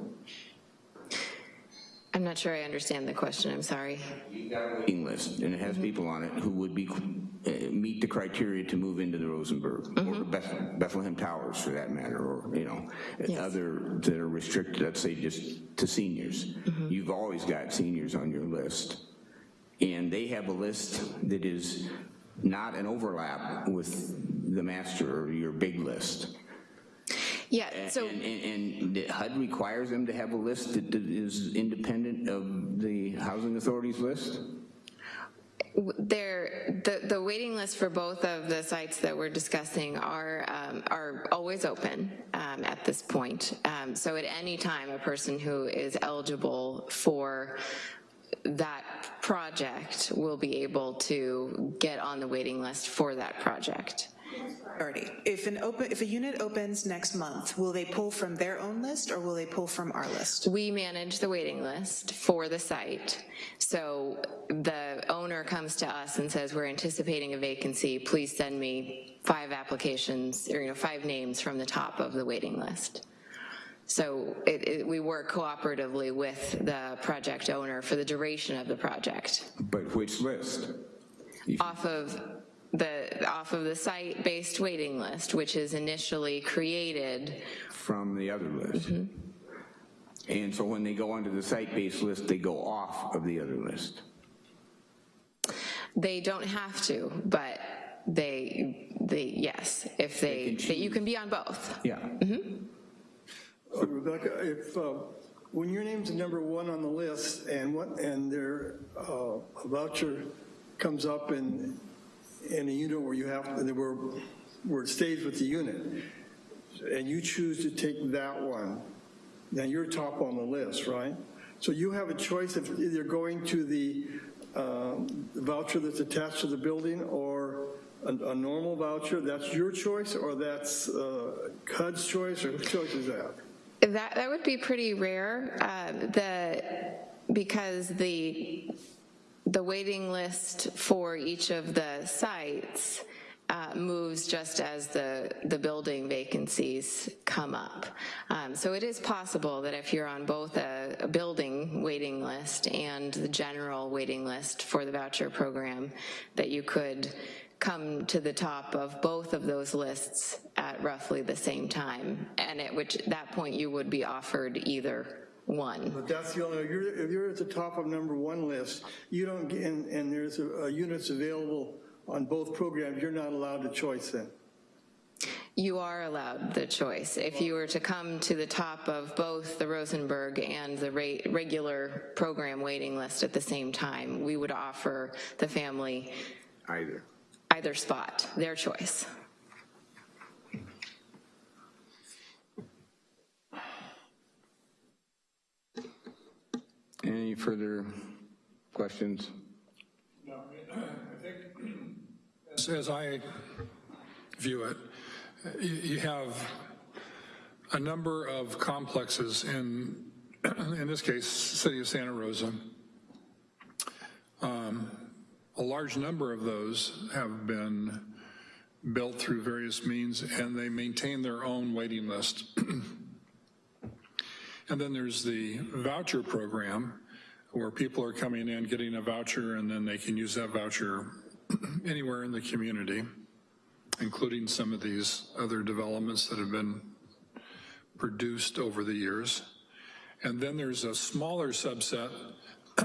I'm not sure I understand the question, I'm sorry. waiting list, and it has mm-hmm. people on it who would be, uh, meet the criteria to move into the Rosenberg, or mm-hmm. Beth- Bethlehem Towers for that matter, or, you know, other, that are restricted, let's say just to seniors. Mm-hmm. You've always got seniors on your list, and they have a list that is not an overlap with the master or your big list. Yeah, so. And, and, and the HUD requires them to have a list that is independent of the housing authority's list? There, the, the waiting list for both of the sites that we're discussing are, um, are always open um, at this point. Um, So at any time, a person who is eligible for that project will be able to get on the waiting list for that project. Priority. If an open, if a unit opens next month, will they pull from their own list or will they pull from our list? We manage the waiting list for the site. So the owner comes to us and says, we're anticipating a vacancy, please send me five applications, or, you know, five names from the top of the waiting list. So it, it, we work cooperatively with the project owner for the duration of the project. But which list? Off of the, off of the site-based waiting list, which is initially created From the other list? And so when they go onto the site-based list, they go off of the other list? They don't have to, but they, they, yes, if they, that you can be on both. Yeah. So Rebecca, if, uh, when your name's number one on the list and what, and their uh, a voucher comes up in, in a unit where you have, where, where it stays with the unit, and you choose to take that one, then you're top on the list, right? So you have a choice of either going to the um, voucher that's attached to the building or a, a normal voucher, that's your choice, or that's uh, choice, or whose choice is that? That, that would be pretty rare, uh, the, because the, the waiting list for each of the sites uh, moves just as the, the building vacancies come up. Um, So it is possible that if you're on both a, a building waiting list and the general waiting list for the voucher program, that you could come to the top of both of those lists at roughly the same time, and at which, that point, you would be offered either one. But that's the only, if you're, if you're at the top of number one list, you don't, get and, and there's a, a units available on both programs, you're not allowed to choice then. You are allowed the choice. If you were to come to the top of both the Rosenberg and the ra- regular program waiting list at the same time, we would offer the family Either. either spot, their choice. Any further questions? No, I think, as- I view it, you you have a number of complexes in, in this case, city of Santa Rosa. Um, A large number of those have been built through various means, and they maintain their own waiting list. And then there's the voucher program, where people are coming in, getting a voucher, and then they can use that voucher anywhere in the community, including some of these other developments that have been produced over the years. And then there's a smaller subset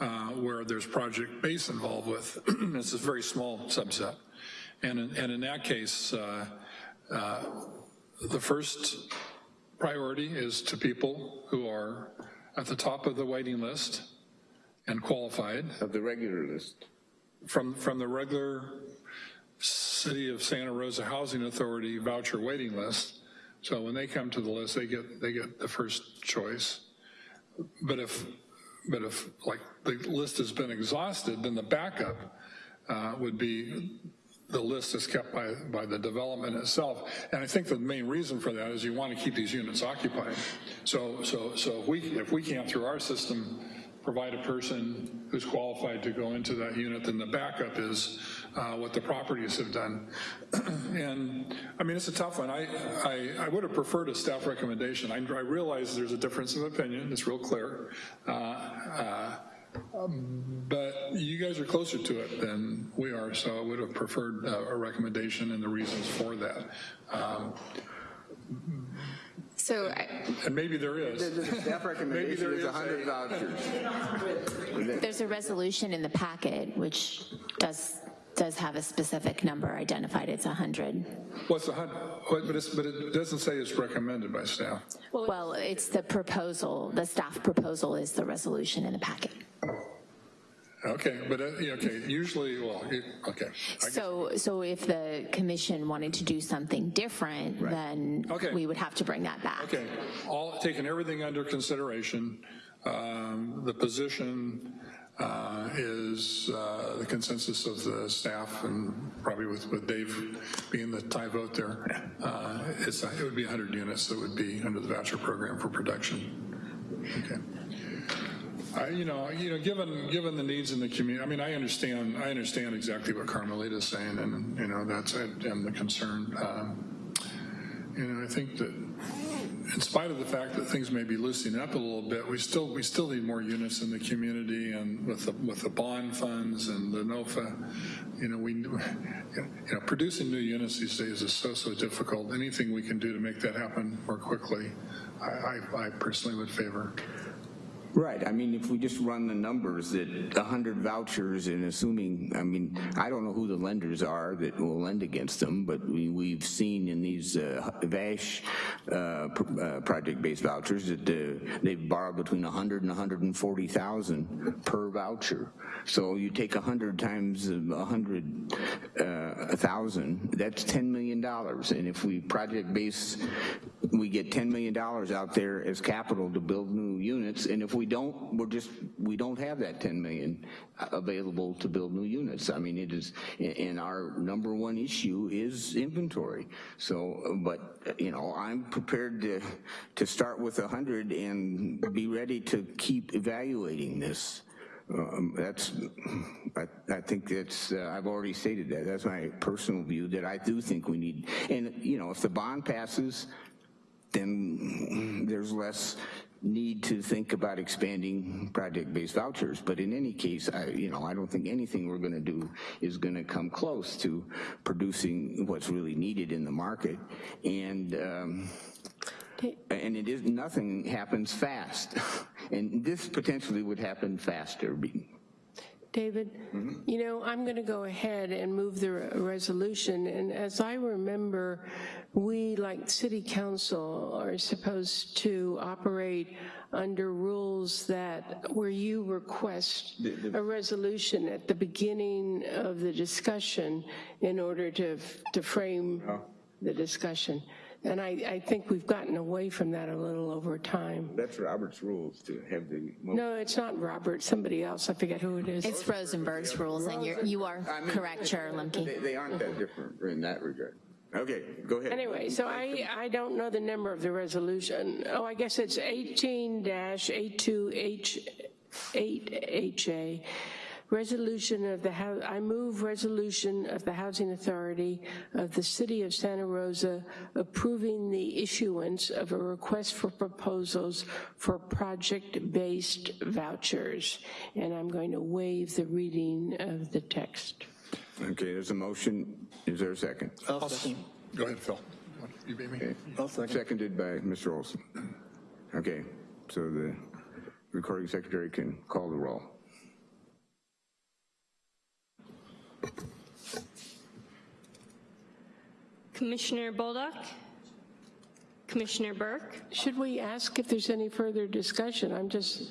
uh, where there's Project Base involved with. It's a very small subset. And in, and in that case, uh, uh, the first priority is to people who are at the top of the waiting list and qualified. Of the regular list? From, from the regular City of Santa Rosa Housing Authority voucher waiting list. So when they come to the list, they get, they get the first choice. But if, but if like the list has been exhausted, then the backup uh, would be the list is kept by, by the development itself. And I think the main reason for that is you want to keep these units occupied. So, so, so if we, if we can't, through our system, provide a person who's qualified to go into that unit, then the backup is uh, what the properties have done. and, I mean, it's a tough one. I, I, I would have preferred a staff recommendation. I, I realize there's a difference of opinion. It's real clear. Uh, uh, but you guys are closer to it than we are, so I would have preferred uh, a recommendation and the reasons for that. Um, So I, and maybe there is. The staff Maybe there recommendation is is 100 a- vouchers. There's a resolution in the packet which does does have a specific number identified, it's 100. What's the, hun- what- but it's, but it doesn't say it's recommended by staff. Well, it's the proposal, the staff proposal is the resolution in the packet. Okay, but, uh, yeah, okay, usually, well, it- okay. So, so if the commission wanted to do something different, then Okay. we would have to bring that back. Okay, all, taking everything under consideration, um, the position uh, is uh, the consensus of the staff and probably with, with Dave being the tie vote there, uh, it's, it would be 100 units that would be under the voucher program for production. Okay. I, you know, you know, given given the needs in the community, I mean, I understand, I understand exactly what Carmelita is saying, and you know, that's and the concern. Um, you know, I think that in spite of the fact that things may be loosening up a little bit, we still we still need more units in the community, and with the with the bond funds and the NOFA, you know, we you know producing new units these days is so so difficult. Anything we can do to make that happen more quickly, I, I, I personally would favor. Right, I mean, if we just run the numbers that 100 vouchers and assuming, I mean, I don't know who the lenders are that will lend against them, but we, we've seen in these uh, VASH uh, uh, project-based vouchers that uh, they've borrowed between 100 and 140,000 per voucher. So you take 100 times uh, 100, uh, 1,000, that's $10 million. And if we project-based, we get $10 million out there as capital to build new units, and if we don't, we're just, we don't have that 10 million available to build new units. I mean, it is, and our number one issue is inventory. So, but, you know, I'm prepared to, to start with 100 and be ready to keep evaluating this. Um, That's, I, I think that's, uh, I've already stated that, that's my personal view, that I do think we need, and, you know, if the bond passes, then there's less need to think about expanding project-based vouchers. But in any case, I, you know, I don't think anything we're gonna do is gonna come close to producing what's really needed in the market. And, um, and it is, nothing happens fast. And this potentially would happen faster. David, mm-hmm. you know, I'm going to go ahead and move the re- resolution, and as I remember, we, like city council, are supposed to operate under rules that, where you request a resolution at the beginning of the discussion in order to, to frame the discussion. And I, I think we've gotten away from that a little over time. That's Robert's rules to have the. No, it's not Robert, somebody else, I forget who it is. It's Rosenberg's rules, and you're, you are correct, Chair They, Lemke. they aren't that different in that regard. Okay, go ahead. Anyway, so I, I don't know the number of the resolution. Oh, I guess it's 18-82H8HA. Resolution of the, Hou- I move resolution of the Housing Authority of the City of Santa Rosa approving the issuance of a request for proposals for project-based vouchers. And I'm going to waive the reading of the text. Okay, there's a motion. Is there a second? Go ahead, Phil. You beat me. Seconded by Mr. Olson. Okay, so the recording secretary can call the roll. Commissioner Bolduc? Commissioner Burke? Should we ask if there's any further discussion? I'm just,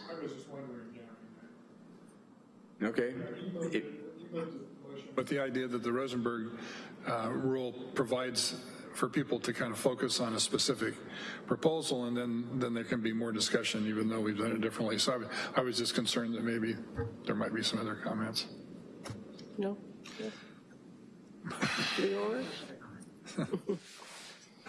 wondering. Okay? It- But the idea that the Rosenberg uh, rule provides for people to kind of focus on a specific proposal, and then, then there can be more discussion, even though we've done it differently. So I was just concerned that maybe there might be some other comments. no? Yours?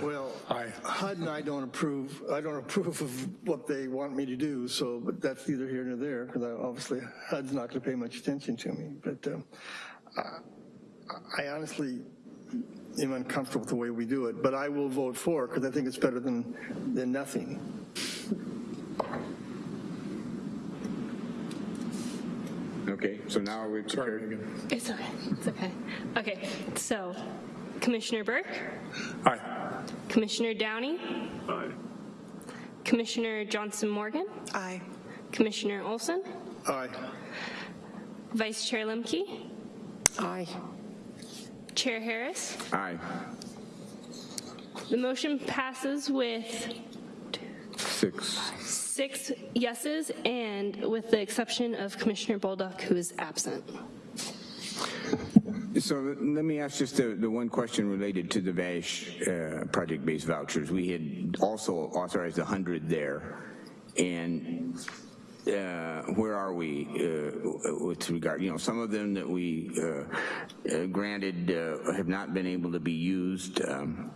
Well, Aye. HUD and I don't approve, I don't approve of what they want me to do, so, but that's neither here nor there, because obviously HUD's not going to pay much attention to me. But um, I I honestly am uncomfortable with the way we do it, but I will vote for it, because I think it's better than, than nothing. Okay, so now are we prepared? It's okay, it's okay. Okay, so Commissioner Burke? Aye. Commissioner Downey? Aye. Commissioner Johnson Morgan? Aye. Commissioner Olson? Aye. Vice Chair Lemke? Aye. Chair Harris. Aye. The motion passes with Six. Six yeses and with the exception of Commissioner Bolduc, who is absent. So let me ask just the, the one question related to the VASH uh, project-based vouchers. We had also authorized 100 there, and uh, where are we uh, with regard, you know, some of them that we uh, uh, granted uh, have not been able to be used. Um,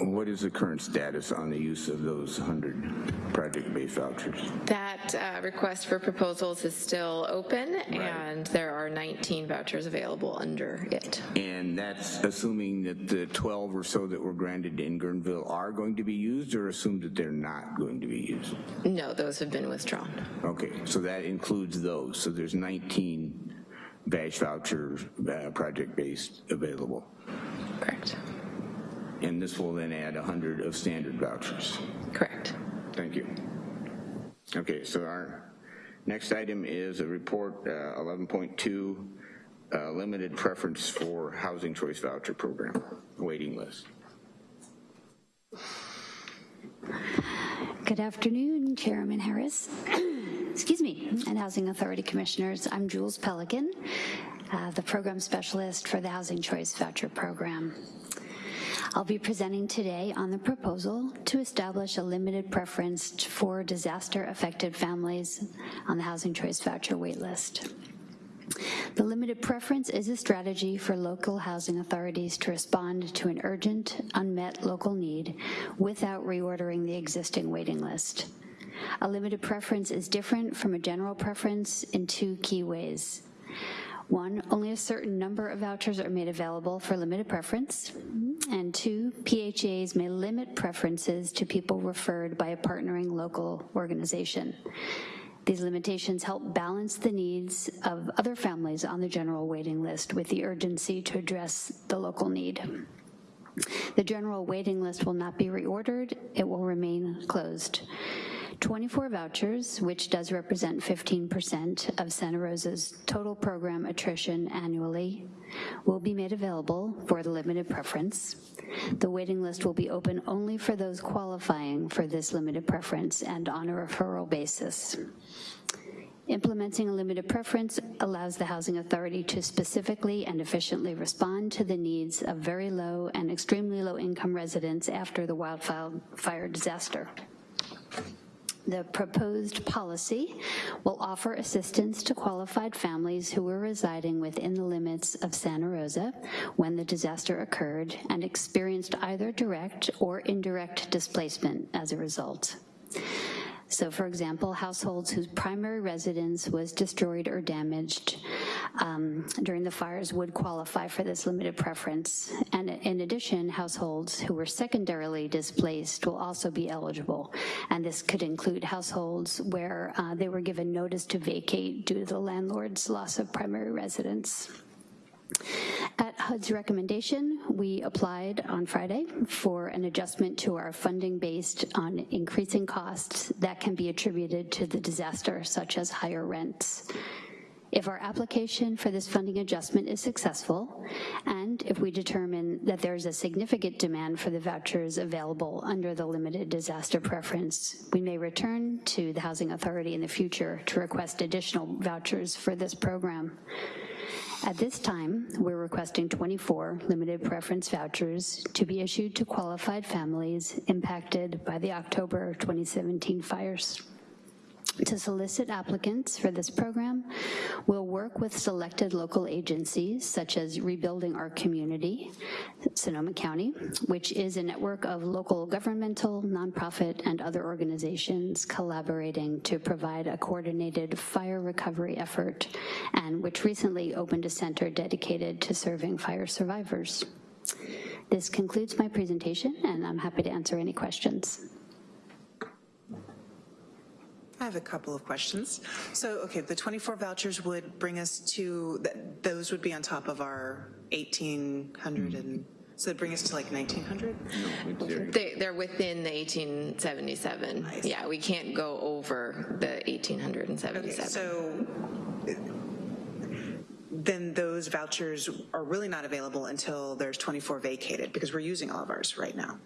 what is the current status on the use of those 100 project-based vouchers? That uh, request for proposals is still open, and there are 19 vouchers available under it. And that's assuming that the 12 or so that were granted in Guerneville are going to be used, or assume that they're not going to be used? No, those have been withdrawn. Okay, so that includes those. So there's 19 VASH vouchers, uh, project-based available. Correct. And this will then add 100 of standard vouchers. Correct. Thank you. Okay, so our next item is a report uh, 11.2, uh, limited preference for housing choice voucher program, waiting list. Good afternoon, Chairman Harris. Excuse me, and Housing Authority Commissioners. I'm Jules Pelican, uh, the Program Specialist for the Housing Choice Voucher Program. I'll be presenting today on the proposal to establish a limited preference for disaster-affected families on the Housing Choice Voucher waitlist. The limited preference is a strategy for local housing authorities to respond to an urgent, unmet local need without reordering the existing waiting list. A limited preference is different from a general preference in two key ways. One, only a certain number of vouchers are made available for limited preference. Mm-hmm. And two, PHAs may limit preferences to people referred by a partnering local organization. These limitations help balance the needs of other families on the general waiting list with the urgency to address the local need. The general waiting list will not be reordered, it will remain closed. 24 vouchers, which does represent 15% of Santa Rosa's total program attrition annually, will be made available for the limited preference. The waiting list will be open only for those qualifying for this limited preference and on a referral basis. Implementing a limited preference allows the Housing Authority to specifically and efficiently respond to the needs of very low and extremely low income residents after the wildfire disaster. The proposed policy will offer assistance to qualified families who were residing within the limits of Santa Rosa when the disaster occurred and experienced either direct or indirect displacement as a result. So for example, households whose primary residence was destroyed or damaged um, during the fires would qualify for this limited preference. And in addition, households who were secondarily displaced will also be eligible. And this could include households where uh, they were given notice to vacate due to the landlord's loss of primary residence. At HUD's recommendation, we applied on Friday for an adjustment to our funding based on increasing costs that can be attributed to the disaster, such as higher rents. If our application for this funding adjustment is successful, and if we determine that there's a significant demand for the vouchers available under the limited disaster preference, we may return to the Housing Authority in the future to request additional vouchers for this program. At this time, we're requesting 24 limited preference vouchers to be issued to qualified families impacted by the October 2017 fires. To solicit applicants for this program, we'll work with selected local agencies such as Rebuilding Our Community, Sonoma County, which is a network of local governmental, nonprofit, and other organizations collaborating to provide a coordinated fire recovery effort, and which recently opened a center dedicated to serving fire survivors. This concludes my presentation, and I'm happy to answer any questions. I have a couple of questions. So, okay, the 24 vouchers would bring us to, th those would be on top of our 1,800 hmm. and, so it'd bring us to like 1,900? They, they're within the 1877. Yeah, we can't go over the 1877. Okay, so then those vouchers are really not available until there's 24 vacated, because we're using all of ours right now.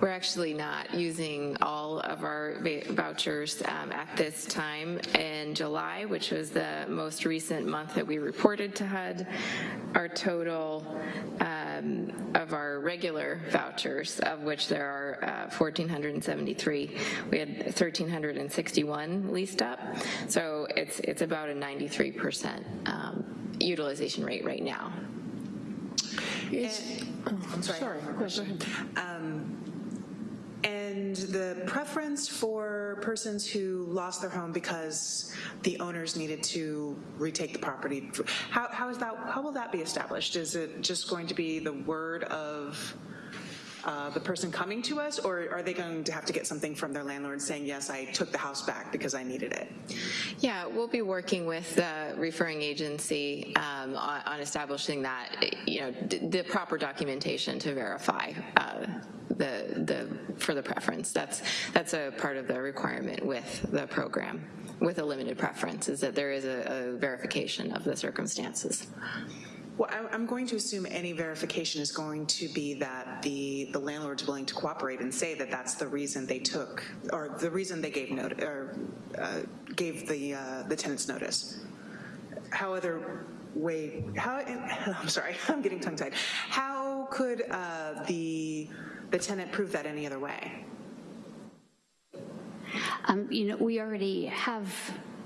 We're actually not using all of our vouchers um, at this time. In July, which was the most recent month that we reported to HUD, our total um, of our regular vouchers, of which there are uh, 1,473, we had 1,361 leased up. So it's, it's about a 93% um, utilization rate right now. I'm sorry. Um, And the preference for persons who lost their home because the owners needed to retake the property, how, how is that, how will that be established? Is it just going to be the word of uh, the person coming to us, or are they going to have to get something from their landlord saying, yes, I took the house back because I needed it? Yeah, we'll be working with the referring agency um, on, on establishing that, you know, the proper documentation to verify uh, the, the, for the preference. That's, that's a part of the requirement with the program, with a limited preference, is that there is a, a verification of the circumstances. Well, I'm going to assume any verification is going to be that the, the landlord's willing to cooperate and say that that's the reason they took, or the reason they gave note, or uh, gave the, uh, the tenants notice. How other way, how, I'm sorry, I'm getting tongue-tied. How could uh, the, the tenant prove that any other way? Um, You know, we already have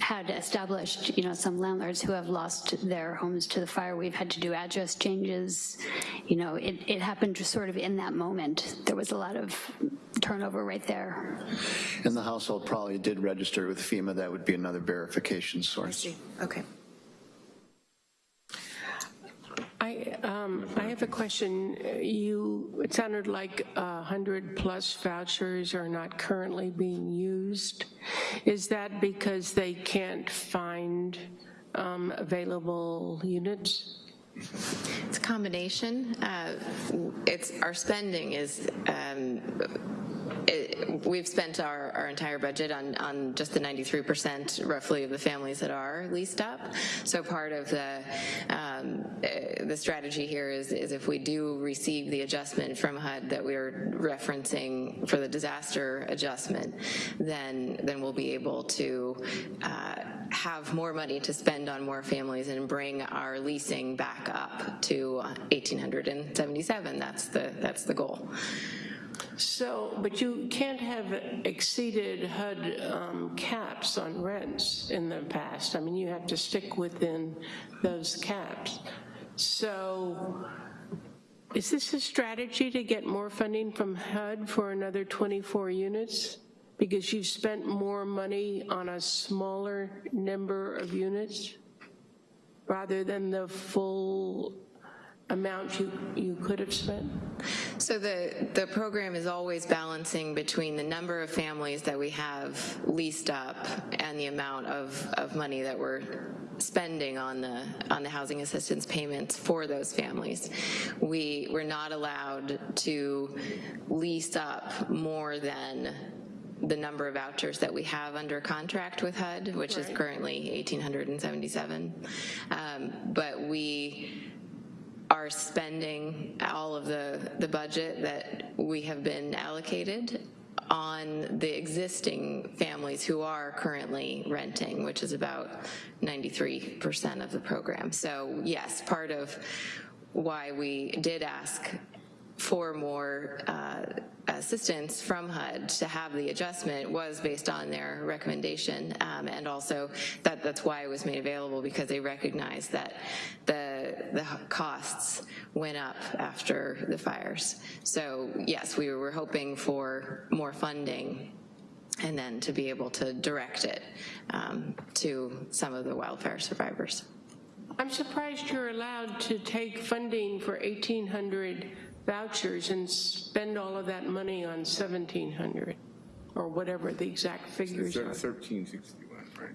had established, you know, some landlords who have lost their homes to the fire. We've had to do address changes. You know, it, it happened just sort of in that moment. There was a lot of turnover right there. And the household probably did register with FEMA. That would be another verification source. Okay. I, um, I have a question. You, it sounded like a 100-plus vouchers are not currently being used. Is that because they can't find um, available units? It's a combination. Uh, It's, our spending is, um, it- we've spent our, our entire budget on, on just the 93% roughly of the families that are leased up. So part of the, um, uh, the strategy here is, is if we do receive the adjustment from HUD that we are referencing for the disaster adjustment, then, then we'll be able to uh, have more money to spend on more families and bring our leasing back up to 1,877. That's the, that's the goal. So, but you can't have exceeded HUD um, caps on rents in the past. I mean, you have to stick within those caps. So is this a strategy to get more funding from HUD for another 24 units? Because you've spent more money on a smaller number of units rather than the full amount you, you could have spent? So the, the program is always balancing between the number of families that we have leased up and the amount of, of money that we're spending on the, on the housing assistance payments for those families. We, we're not allowed to lease up more than the number of vouchers that we have under contract with HUD, which is currently 1,877. Um, But we are spending all of the, the budget that we have been allocated on the existing families who are currently renting, which is about 93% of the program. So yes, part of why we did ask for more uh, assistance from HUD to have the adjustment was based on their recommendation, um, and also that that's why it was made available because they recognized that the the costs went up after the fires. So yes, we were hoping for more funding and then to be able to direct it um, to some of the wildfire survivors. I'm surprised you're allowed to take funding for 1,800 vouchers and spend all of that money on 1,700, or whatever the exact figures are. 1361, right?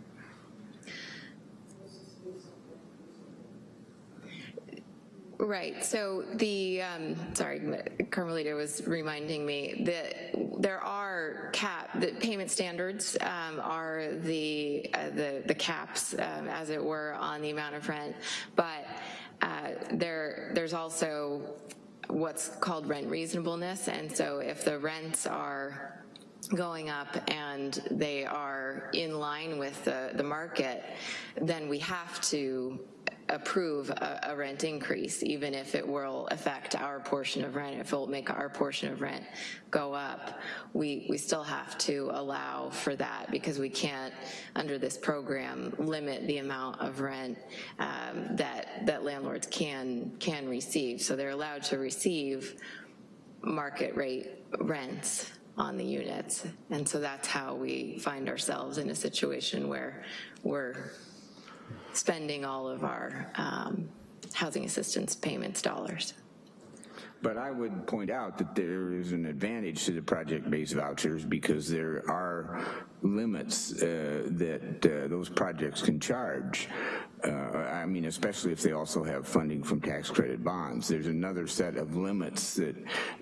Right, so the, um, sorry, Carmelita was reminding me that there are cap, the payment standards um, are the, uh, the, the caps, um, as it were, on the amount of rent, but there, there's also what's called rent reasonableness, and so if the rents are going up and they are in line with the, the market, then we have to approve a, a rent increase, even if it will affect our portion of rent, if it will make our portion of rent go up. We, we still have to allow for that because we can't, under this program, limit the amount of rent um, that, that landlords can, can receive. So they're allowed to receive market rate rents on the units. And so that's how we find ourselves in a situation where we're spending all of our um, housing assistance payments dollars. But I would point out that there is an advantage to the project-based vouchers because there are limits uh, that uh, those projects can charge. Uh, I mean, especially if they also have funding from tax credit bonds. There's another set of limits that,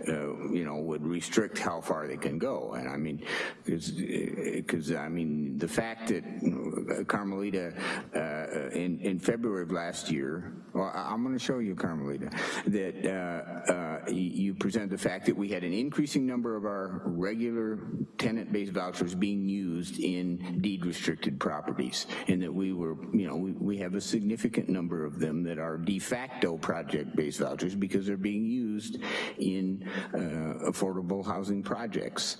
you know, would restrict how far they can go. And I mean, because, I mean, the fact that Carmelita, in, in February of last year, well, I'm gonna show you, Carmelita, that you present the fact that we had an increasing number of our regular tenant-based vouchers being used in deed-restricted properties, and that we were, you know, we, we have a significant number of them that are de facto project-based vouchers because they're being used in uh, affordable housing projects.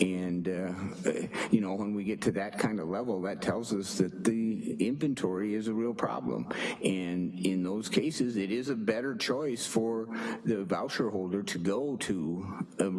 And, uh, you know, when we get to that kind of level, that tells us that the inventory is a real problem. And in those cases, it is a better choice for the voucher holder to go to a,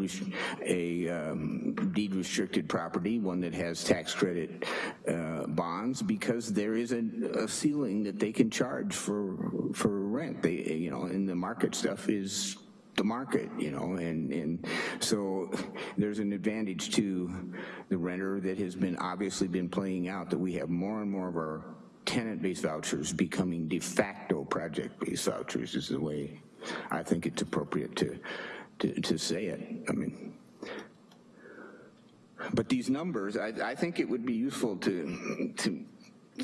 a um, deed-restricted property, one that has tax credit uh, bonds, because there is a, a ceiling that they can charge for for rent. They, you know, and the market stuff is the market, you know, and, and so there's an advantage to the renter that has been obviously been playing out that we have more and more of our tenant-based vouchers becoming de facto project-based vouchers is the way I think it's appropriate to, to, to say it. I mean, but these numbers, I, I think it would be useful to, to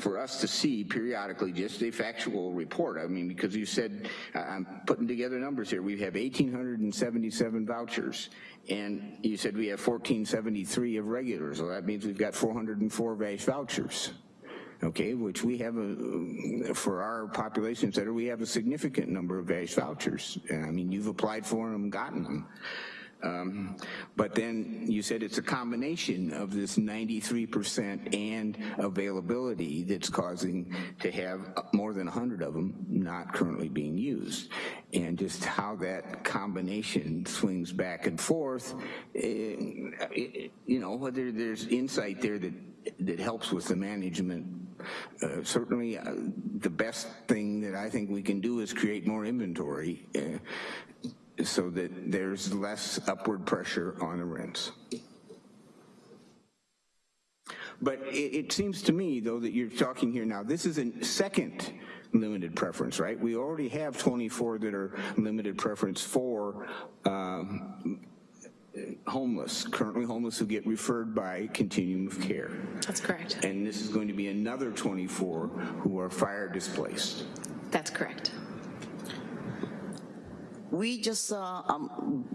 for us to see periodically just a factual report. I mean, because you said, I'm putting together numbers here, we have 1,877 vouchers, and you said we have 1,473 of regulars, well, that means we've got 404 VASH vouchers. Okay, which we have a, for our population center, we have a significant number of VASH vouchers. I mean, you've applied for them, gotten them. Um, but then you said it's a combination of this 93% and availability that's causing to have more than 100 of them not currently being used. And just how that combination swings back and forth, eh, eh, you know, whether there's insight there that, that helps with the management uh, certainly, uh, the best thing that I think we can do is create more inventory uh, so that there's less upward pressure on the rents. But it, it seems to me, though, that you're talking here now, this is a second limited preference, right? We already have 24 that are limited preference for um, homeless, currently homeless who get referred by continuum of care. That's correct. And this is going to be another 24 who are fire displaced. That's correct. We just, uh, um,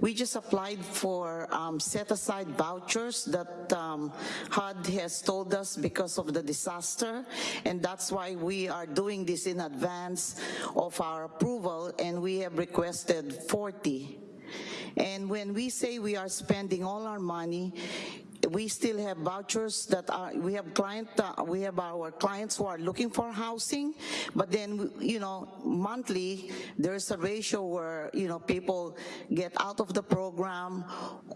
we just applied for um, set-aside vouchers that um, HUD has told us because of the disaster, and that's why we are doing this in advance of our approval, and we have requested 40. And when we say we are spending all our money, we still have vouchers that are, we have client, uh, we have our clients who are looking for housing, but then, you know, monthly, there's a ratio where, you know, people get out of the program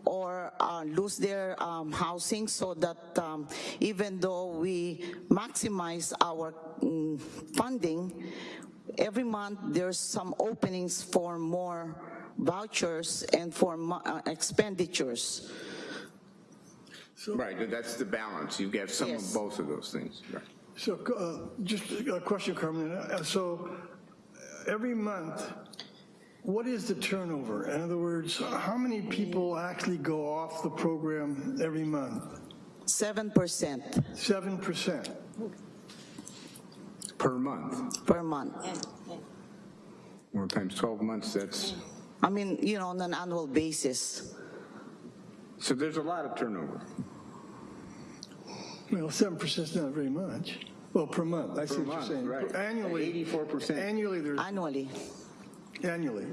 or uh, lose their um, housing so that um, even though we maximize our mm, funding, every month there's some openings for more vouchers and for uh, expenditures. Right, that's the balance. You get some of both of those things. Right. So, uh, just a question, Carmen. Uh, So, every month, what is the turnover? In other words, how many people actually go off the program every month? 7% 7%. Per month. per month. Well, times 12 months, that's, I mean, you know, on an annual basis. so there's a lot of turnover. Well, 7% is not very much. Well, per month, I see Per what you're saying. right. Annually. 84%. Annually, there's, Annually, annually.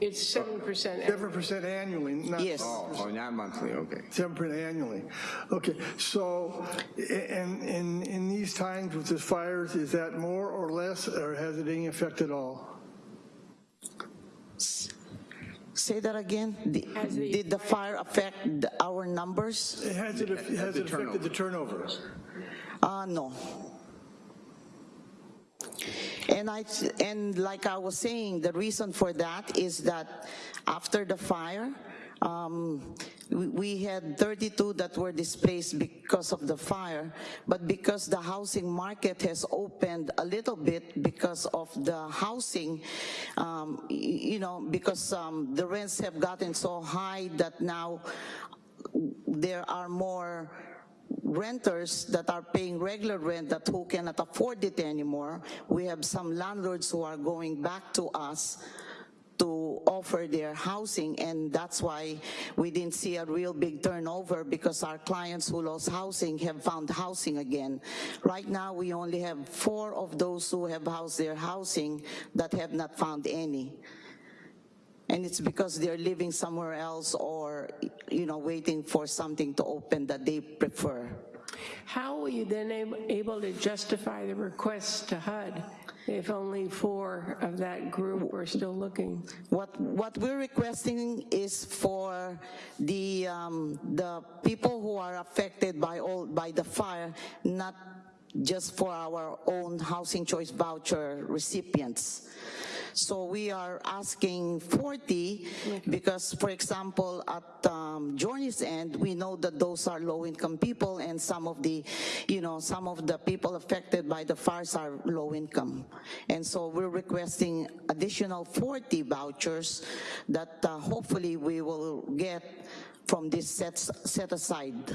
It's 7%. 7% annually, not. Yes. Oh, oh, not monthly, okay. Seven percent annually. Okay, so, a- and in, in these times with the fires, is that more or less, or has it any effect at all? Say that again? Did Has the- did the fire affect the- our numbers? Has it, has it affected the turnovers? Uh, no. And I, and like I was saying, the reason for that is that after the fire, um, we, had 32 that were displaced because of the fire, but because the housing market has opened a little bit because of the housing, um, you know, because um, the rents have gotten so high that now there are more renters that are paying regular rent that who cannot afford it anymore. We have some landlords who are going back to us to offer their housing and that's why we didn't see a real big turnover because our clients who lost housing have found housing again. Right now we only have four of those who have housed their housing that have not found any. And it's because they're living somewhere else or, you know, waiting for something to open that they prefer. How were you then able to justify the request to HUD if only four of that group were still looking? What, what we're requesting is for the, um, the people who are affected by all, by the fire, not just for our own housing choice voucher recipients. So we are asking 40 because, for example, at um, Journey's End, we know that those are low-income people and some of the, you know, some of the people affected by the fires are low-income. And so we're requesting additional 40 vouchers that uh, hopefully we will get from this set, set aside.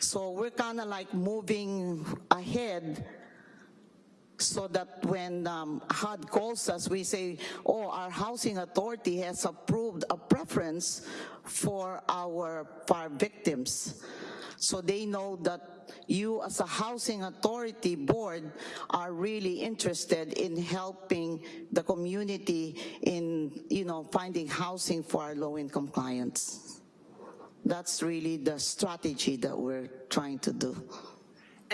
So we're kind of like moving ahead so that when um, HUD calls us, we say, oh, our housing authority has approved a preference for our fire victims. So they know that you as a housing authority board are really interested in helping the community in, you know, finding housing for our low-income clients. That's really the strategy that we're trying to do.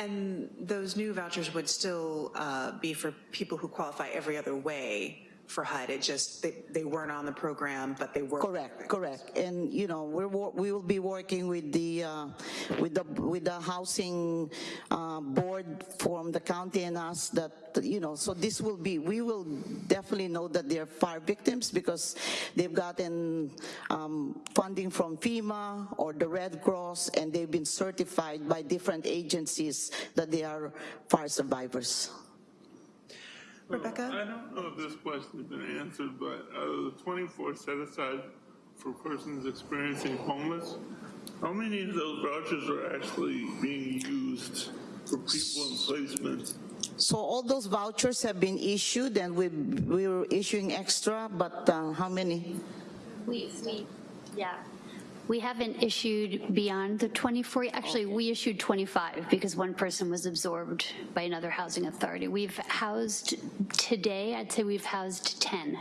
And those new vouchers would still uh, be for people who qualify every other way for HUD. It just, they, they weren't on the program, but they were. Correct, correct. And, you know, we're, we will be working with the, uh, with the, with the housing uh, board from the county and us that, you know, so this will be, we will definitely know that they're fire victims because they've gotten um, funding from FEMA or the Red Cross and they've been certified by different agencies that they are fire survivors. Rebecca? I don't know if this question has been answered, but out of the 24 set aside for persons experiencing homeless, how many of those vouchers are actually being used for people in placement? So all those vouchers have been issued and we, we were issuing extra, but uh, how many? We, we, yeah. We haven't issued beyond the 24, actually, we issued 25 because one person was absorbed by another housing authority. We've housed, today, I'd say we've housed 10,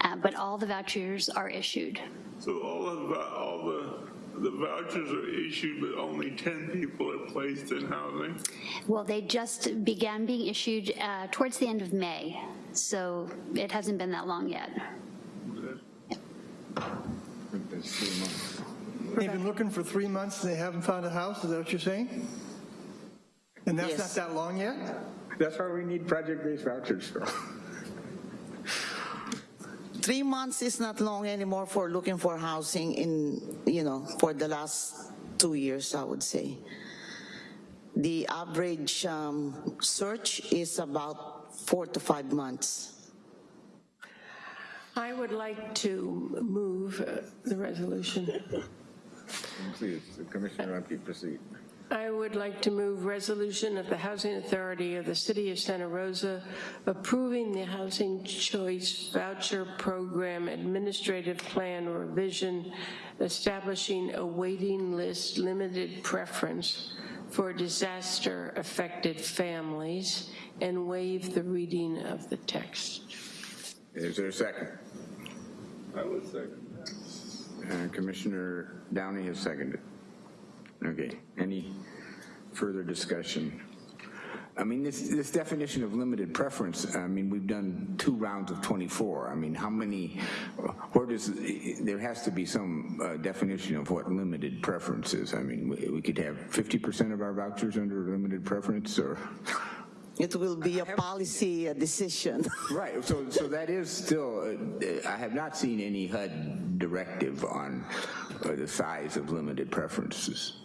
uh, but all the vouchers are issued. So all of the, all the, the vouchers are issued, but only 10 people are placed in housing? Well, they just began being issued uh, towards the end of May, so it hasn't been that long yet. That's three months. They've been looking for three months and they haven't found a house, is that what you're saying? And that's not that long yet? That's why we need project-based vouchers, Phil. Three months is not long anymore for looking for housing in, you know, for the last two years, I would say. The average um, search is about four to five months. I would like to move uh, the resolution. Please, the Commissioner Rapi, proceed. I would like to move resolution of the Housing Authority of the City of Santa Rosa approving the Housing Choice Voucher Program Administrative Plan revision, establishing a waiting list limited preference for disaster-affected families, and waive the reading of the text. Is there a second? I would second Uh, Commissioner Downey has seconded. Okay, any further discussion? I mean, this, this definition of limited preference, I mean, we've done two rounds of 24. I mean, how many, where does, there has to be some uh, definition of what limited preference is. I mean, we, we could have 50% of our vouchers under limited preference or? It will be a policy uh, decision. Right, so, so that is still, uh, I have not seen any HUD directive on uh, the size of limited preferences.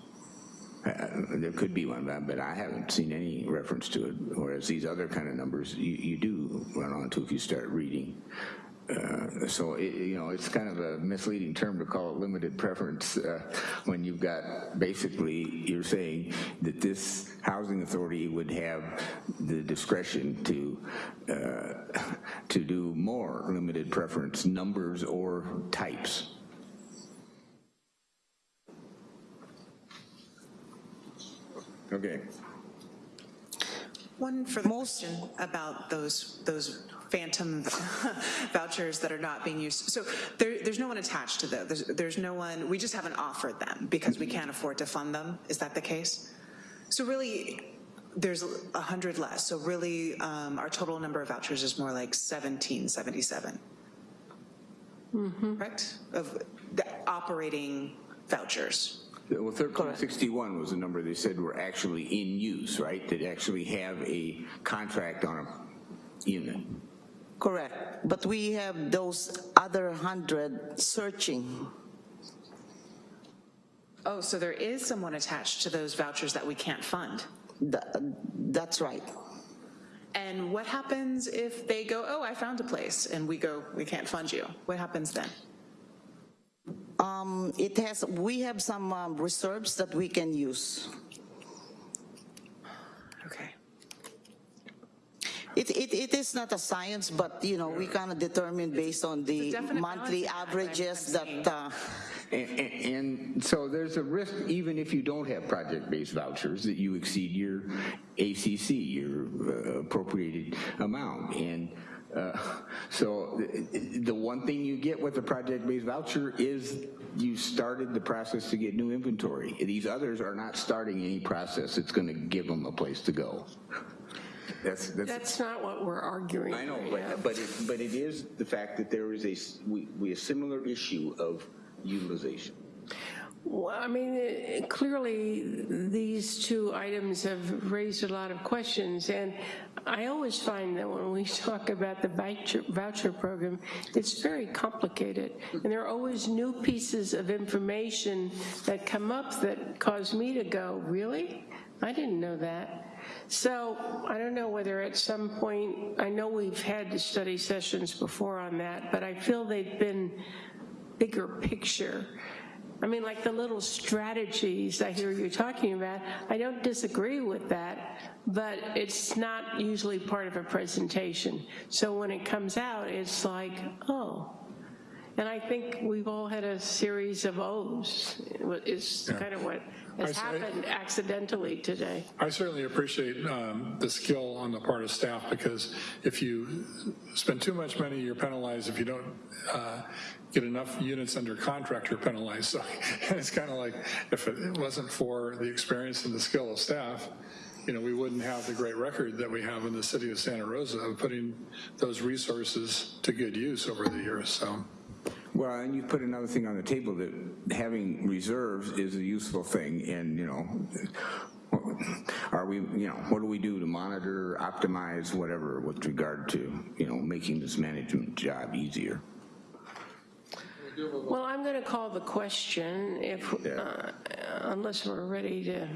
Uh, There could be one, but- but I haven't seen any reference to it, whereas these other kind of numbers, you, you do run onto if you start reading. Uh, So, it- you know, it's kind of a misleading term to call it limited preference uh, when you've got, basically, you're saying that this housing authority would have the discretion to, uh, to do more limited preference numbers or types. Okay. One further question about those, those phantom vouchers that are not being used. So there, there's no one attached to those. There's, there's no one, we just haven't offered them because we can't afford to fund them. Is that the case? So really, there's a 100 less. So really, um, our total number of vouchers is more like 1777. Correct? Of the operating vouchers. Well, 1361 was the number they said were actually in use, right? That actually have a contract on a unit. Correct. But we have those other 100 searching. Oh, so there is someone attached to those vouchers that we can't fund? Th- That's right. And what happens if they go, oh, I found a place, and we go, we can't fund you? What happens then? Um, It has, we have some um, reserves that we can use. Okay. It, it, it is not a science, but, you know, we kind of determine based on the monthly balancing act, I'm- averages I'm that, uh, And, and, and so there's a risk, even if you don't have project-based vouchers, that you exceed your ACC, your uh, appropriated amount. And uh, so the, the one thing you get with a project-based voucher is you started the process to get new inventory. These others are not starting any process that's going to give them a place to go. That's, that's, That's not what we're arguing. I know, right but, but it, but it is the fact that there is a, we, we, a similar issue of utilization. Well, I mean, eh, clearly, these two items have raised a lot of questions, and I always find that when we talk about the voucher voucher program, it's very complicated, and there are always new pieces of information that come up that cause me to go, really? I didn't know that. So I don't know whether at some point, I know we've had study sessions before on that, but I feel they've been bigger picture. I mean, like the little strategies I hear you talking about, I don't disagree with that, but it's not usually part of a presentation. So when it comes out, it's like, oh. And I think we've all had a series of O's, is Yeah. kind of what has see. happened accidentally today. I certainly appreciate um, the skill on the part of staff because if you spend too much money, you're penalized. If you don't uh, get enough units under contract, you're penalized. So it's kind of like if it wasn't for the experience and the skill of staff, you know, we wouldn't have the great record that we have in the city of Santa Rosa of putting those resources to good use over the years. So. Well, and you put another thing on the table that having reserves is a useful thing, and, you know, are we, you know, what do we do to monitor, optimize, whatever, with regard to, you know, making this management job easier? Well, I'm going to call the question if, uh, unless we're ready to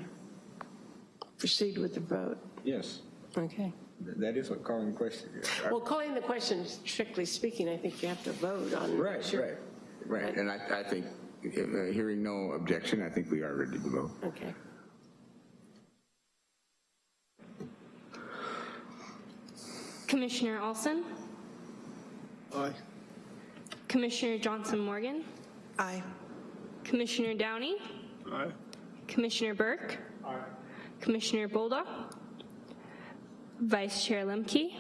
proceed with the vote. Yes. Okay that is a calling question. Well, calling the question, strictly speaking, I think you have to vote on. Right, sure. right, right. And I, I think, uh, hearing no objection, I think we are ready to vote. Okay. Commissioner Olson? Aye. Commissioner Johnson Morgan? Aye. Commissioner Downey? Aye. Commissioner Burke? Aye. Commissioner Bolduc? Vice Chair Lemke,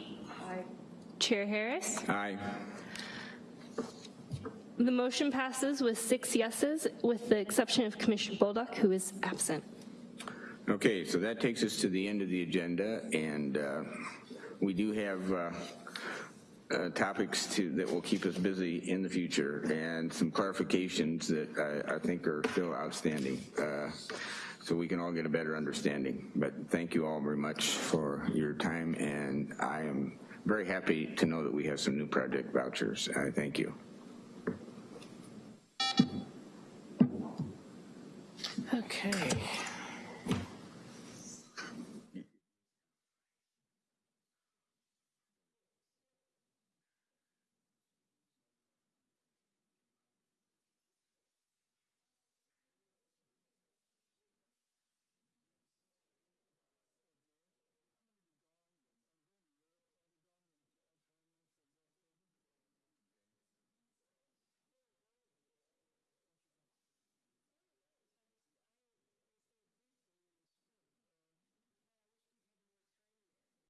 Chair Harris. Aye. The motion passes with six yeses, with the exception of Commissioner Bolduc, who is absent. Okay, so that takes us to the end of the agenda, and uh, we do have uh, uh, topics to, that will keep us busy in the future, and some clarifications that I, I think are still outstanding, uh, so we can all get a better understanding. But thank you all very much for your time, and I am very happy to know that we have some new project vouchers. I thank you. Okay.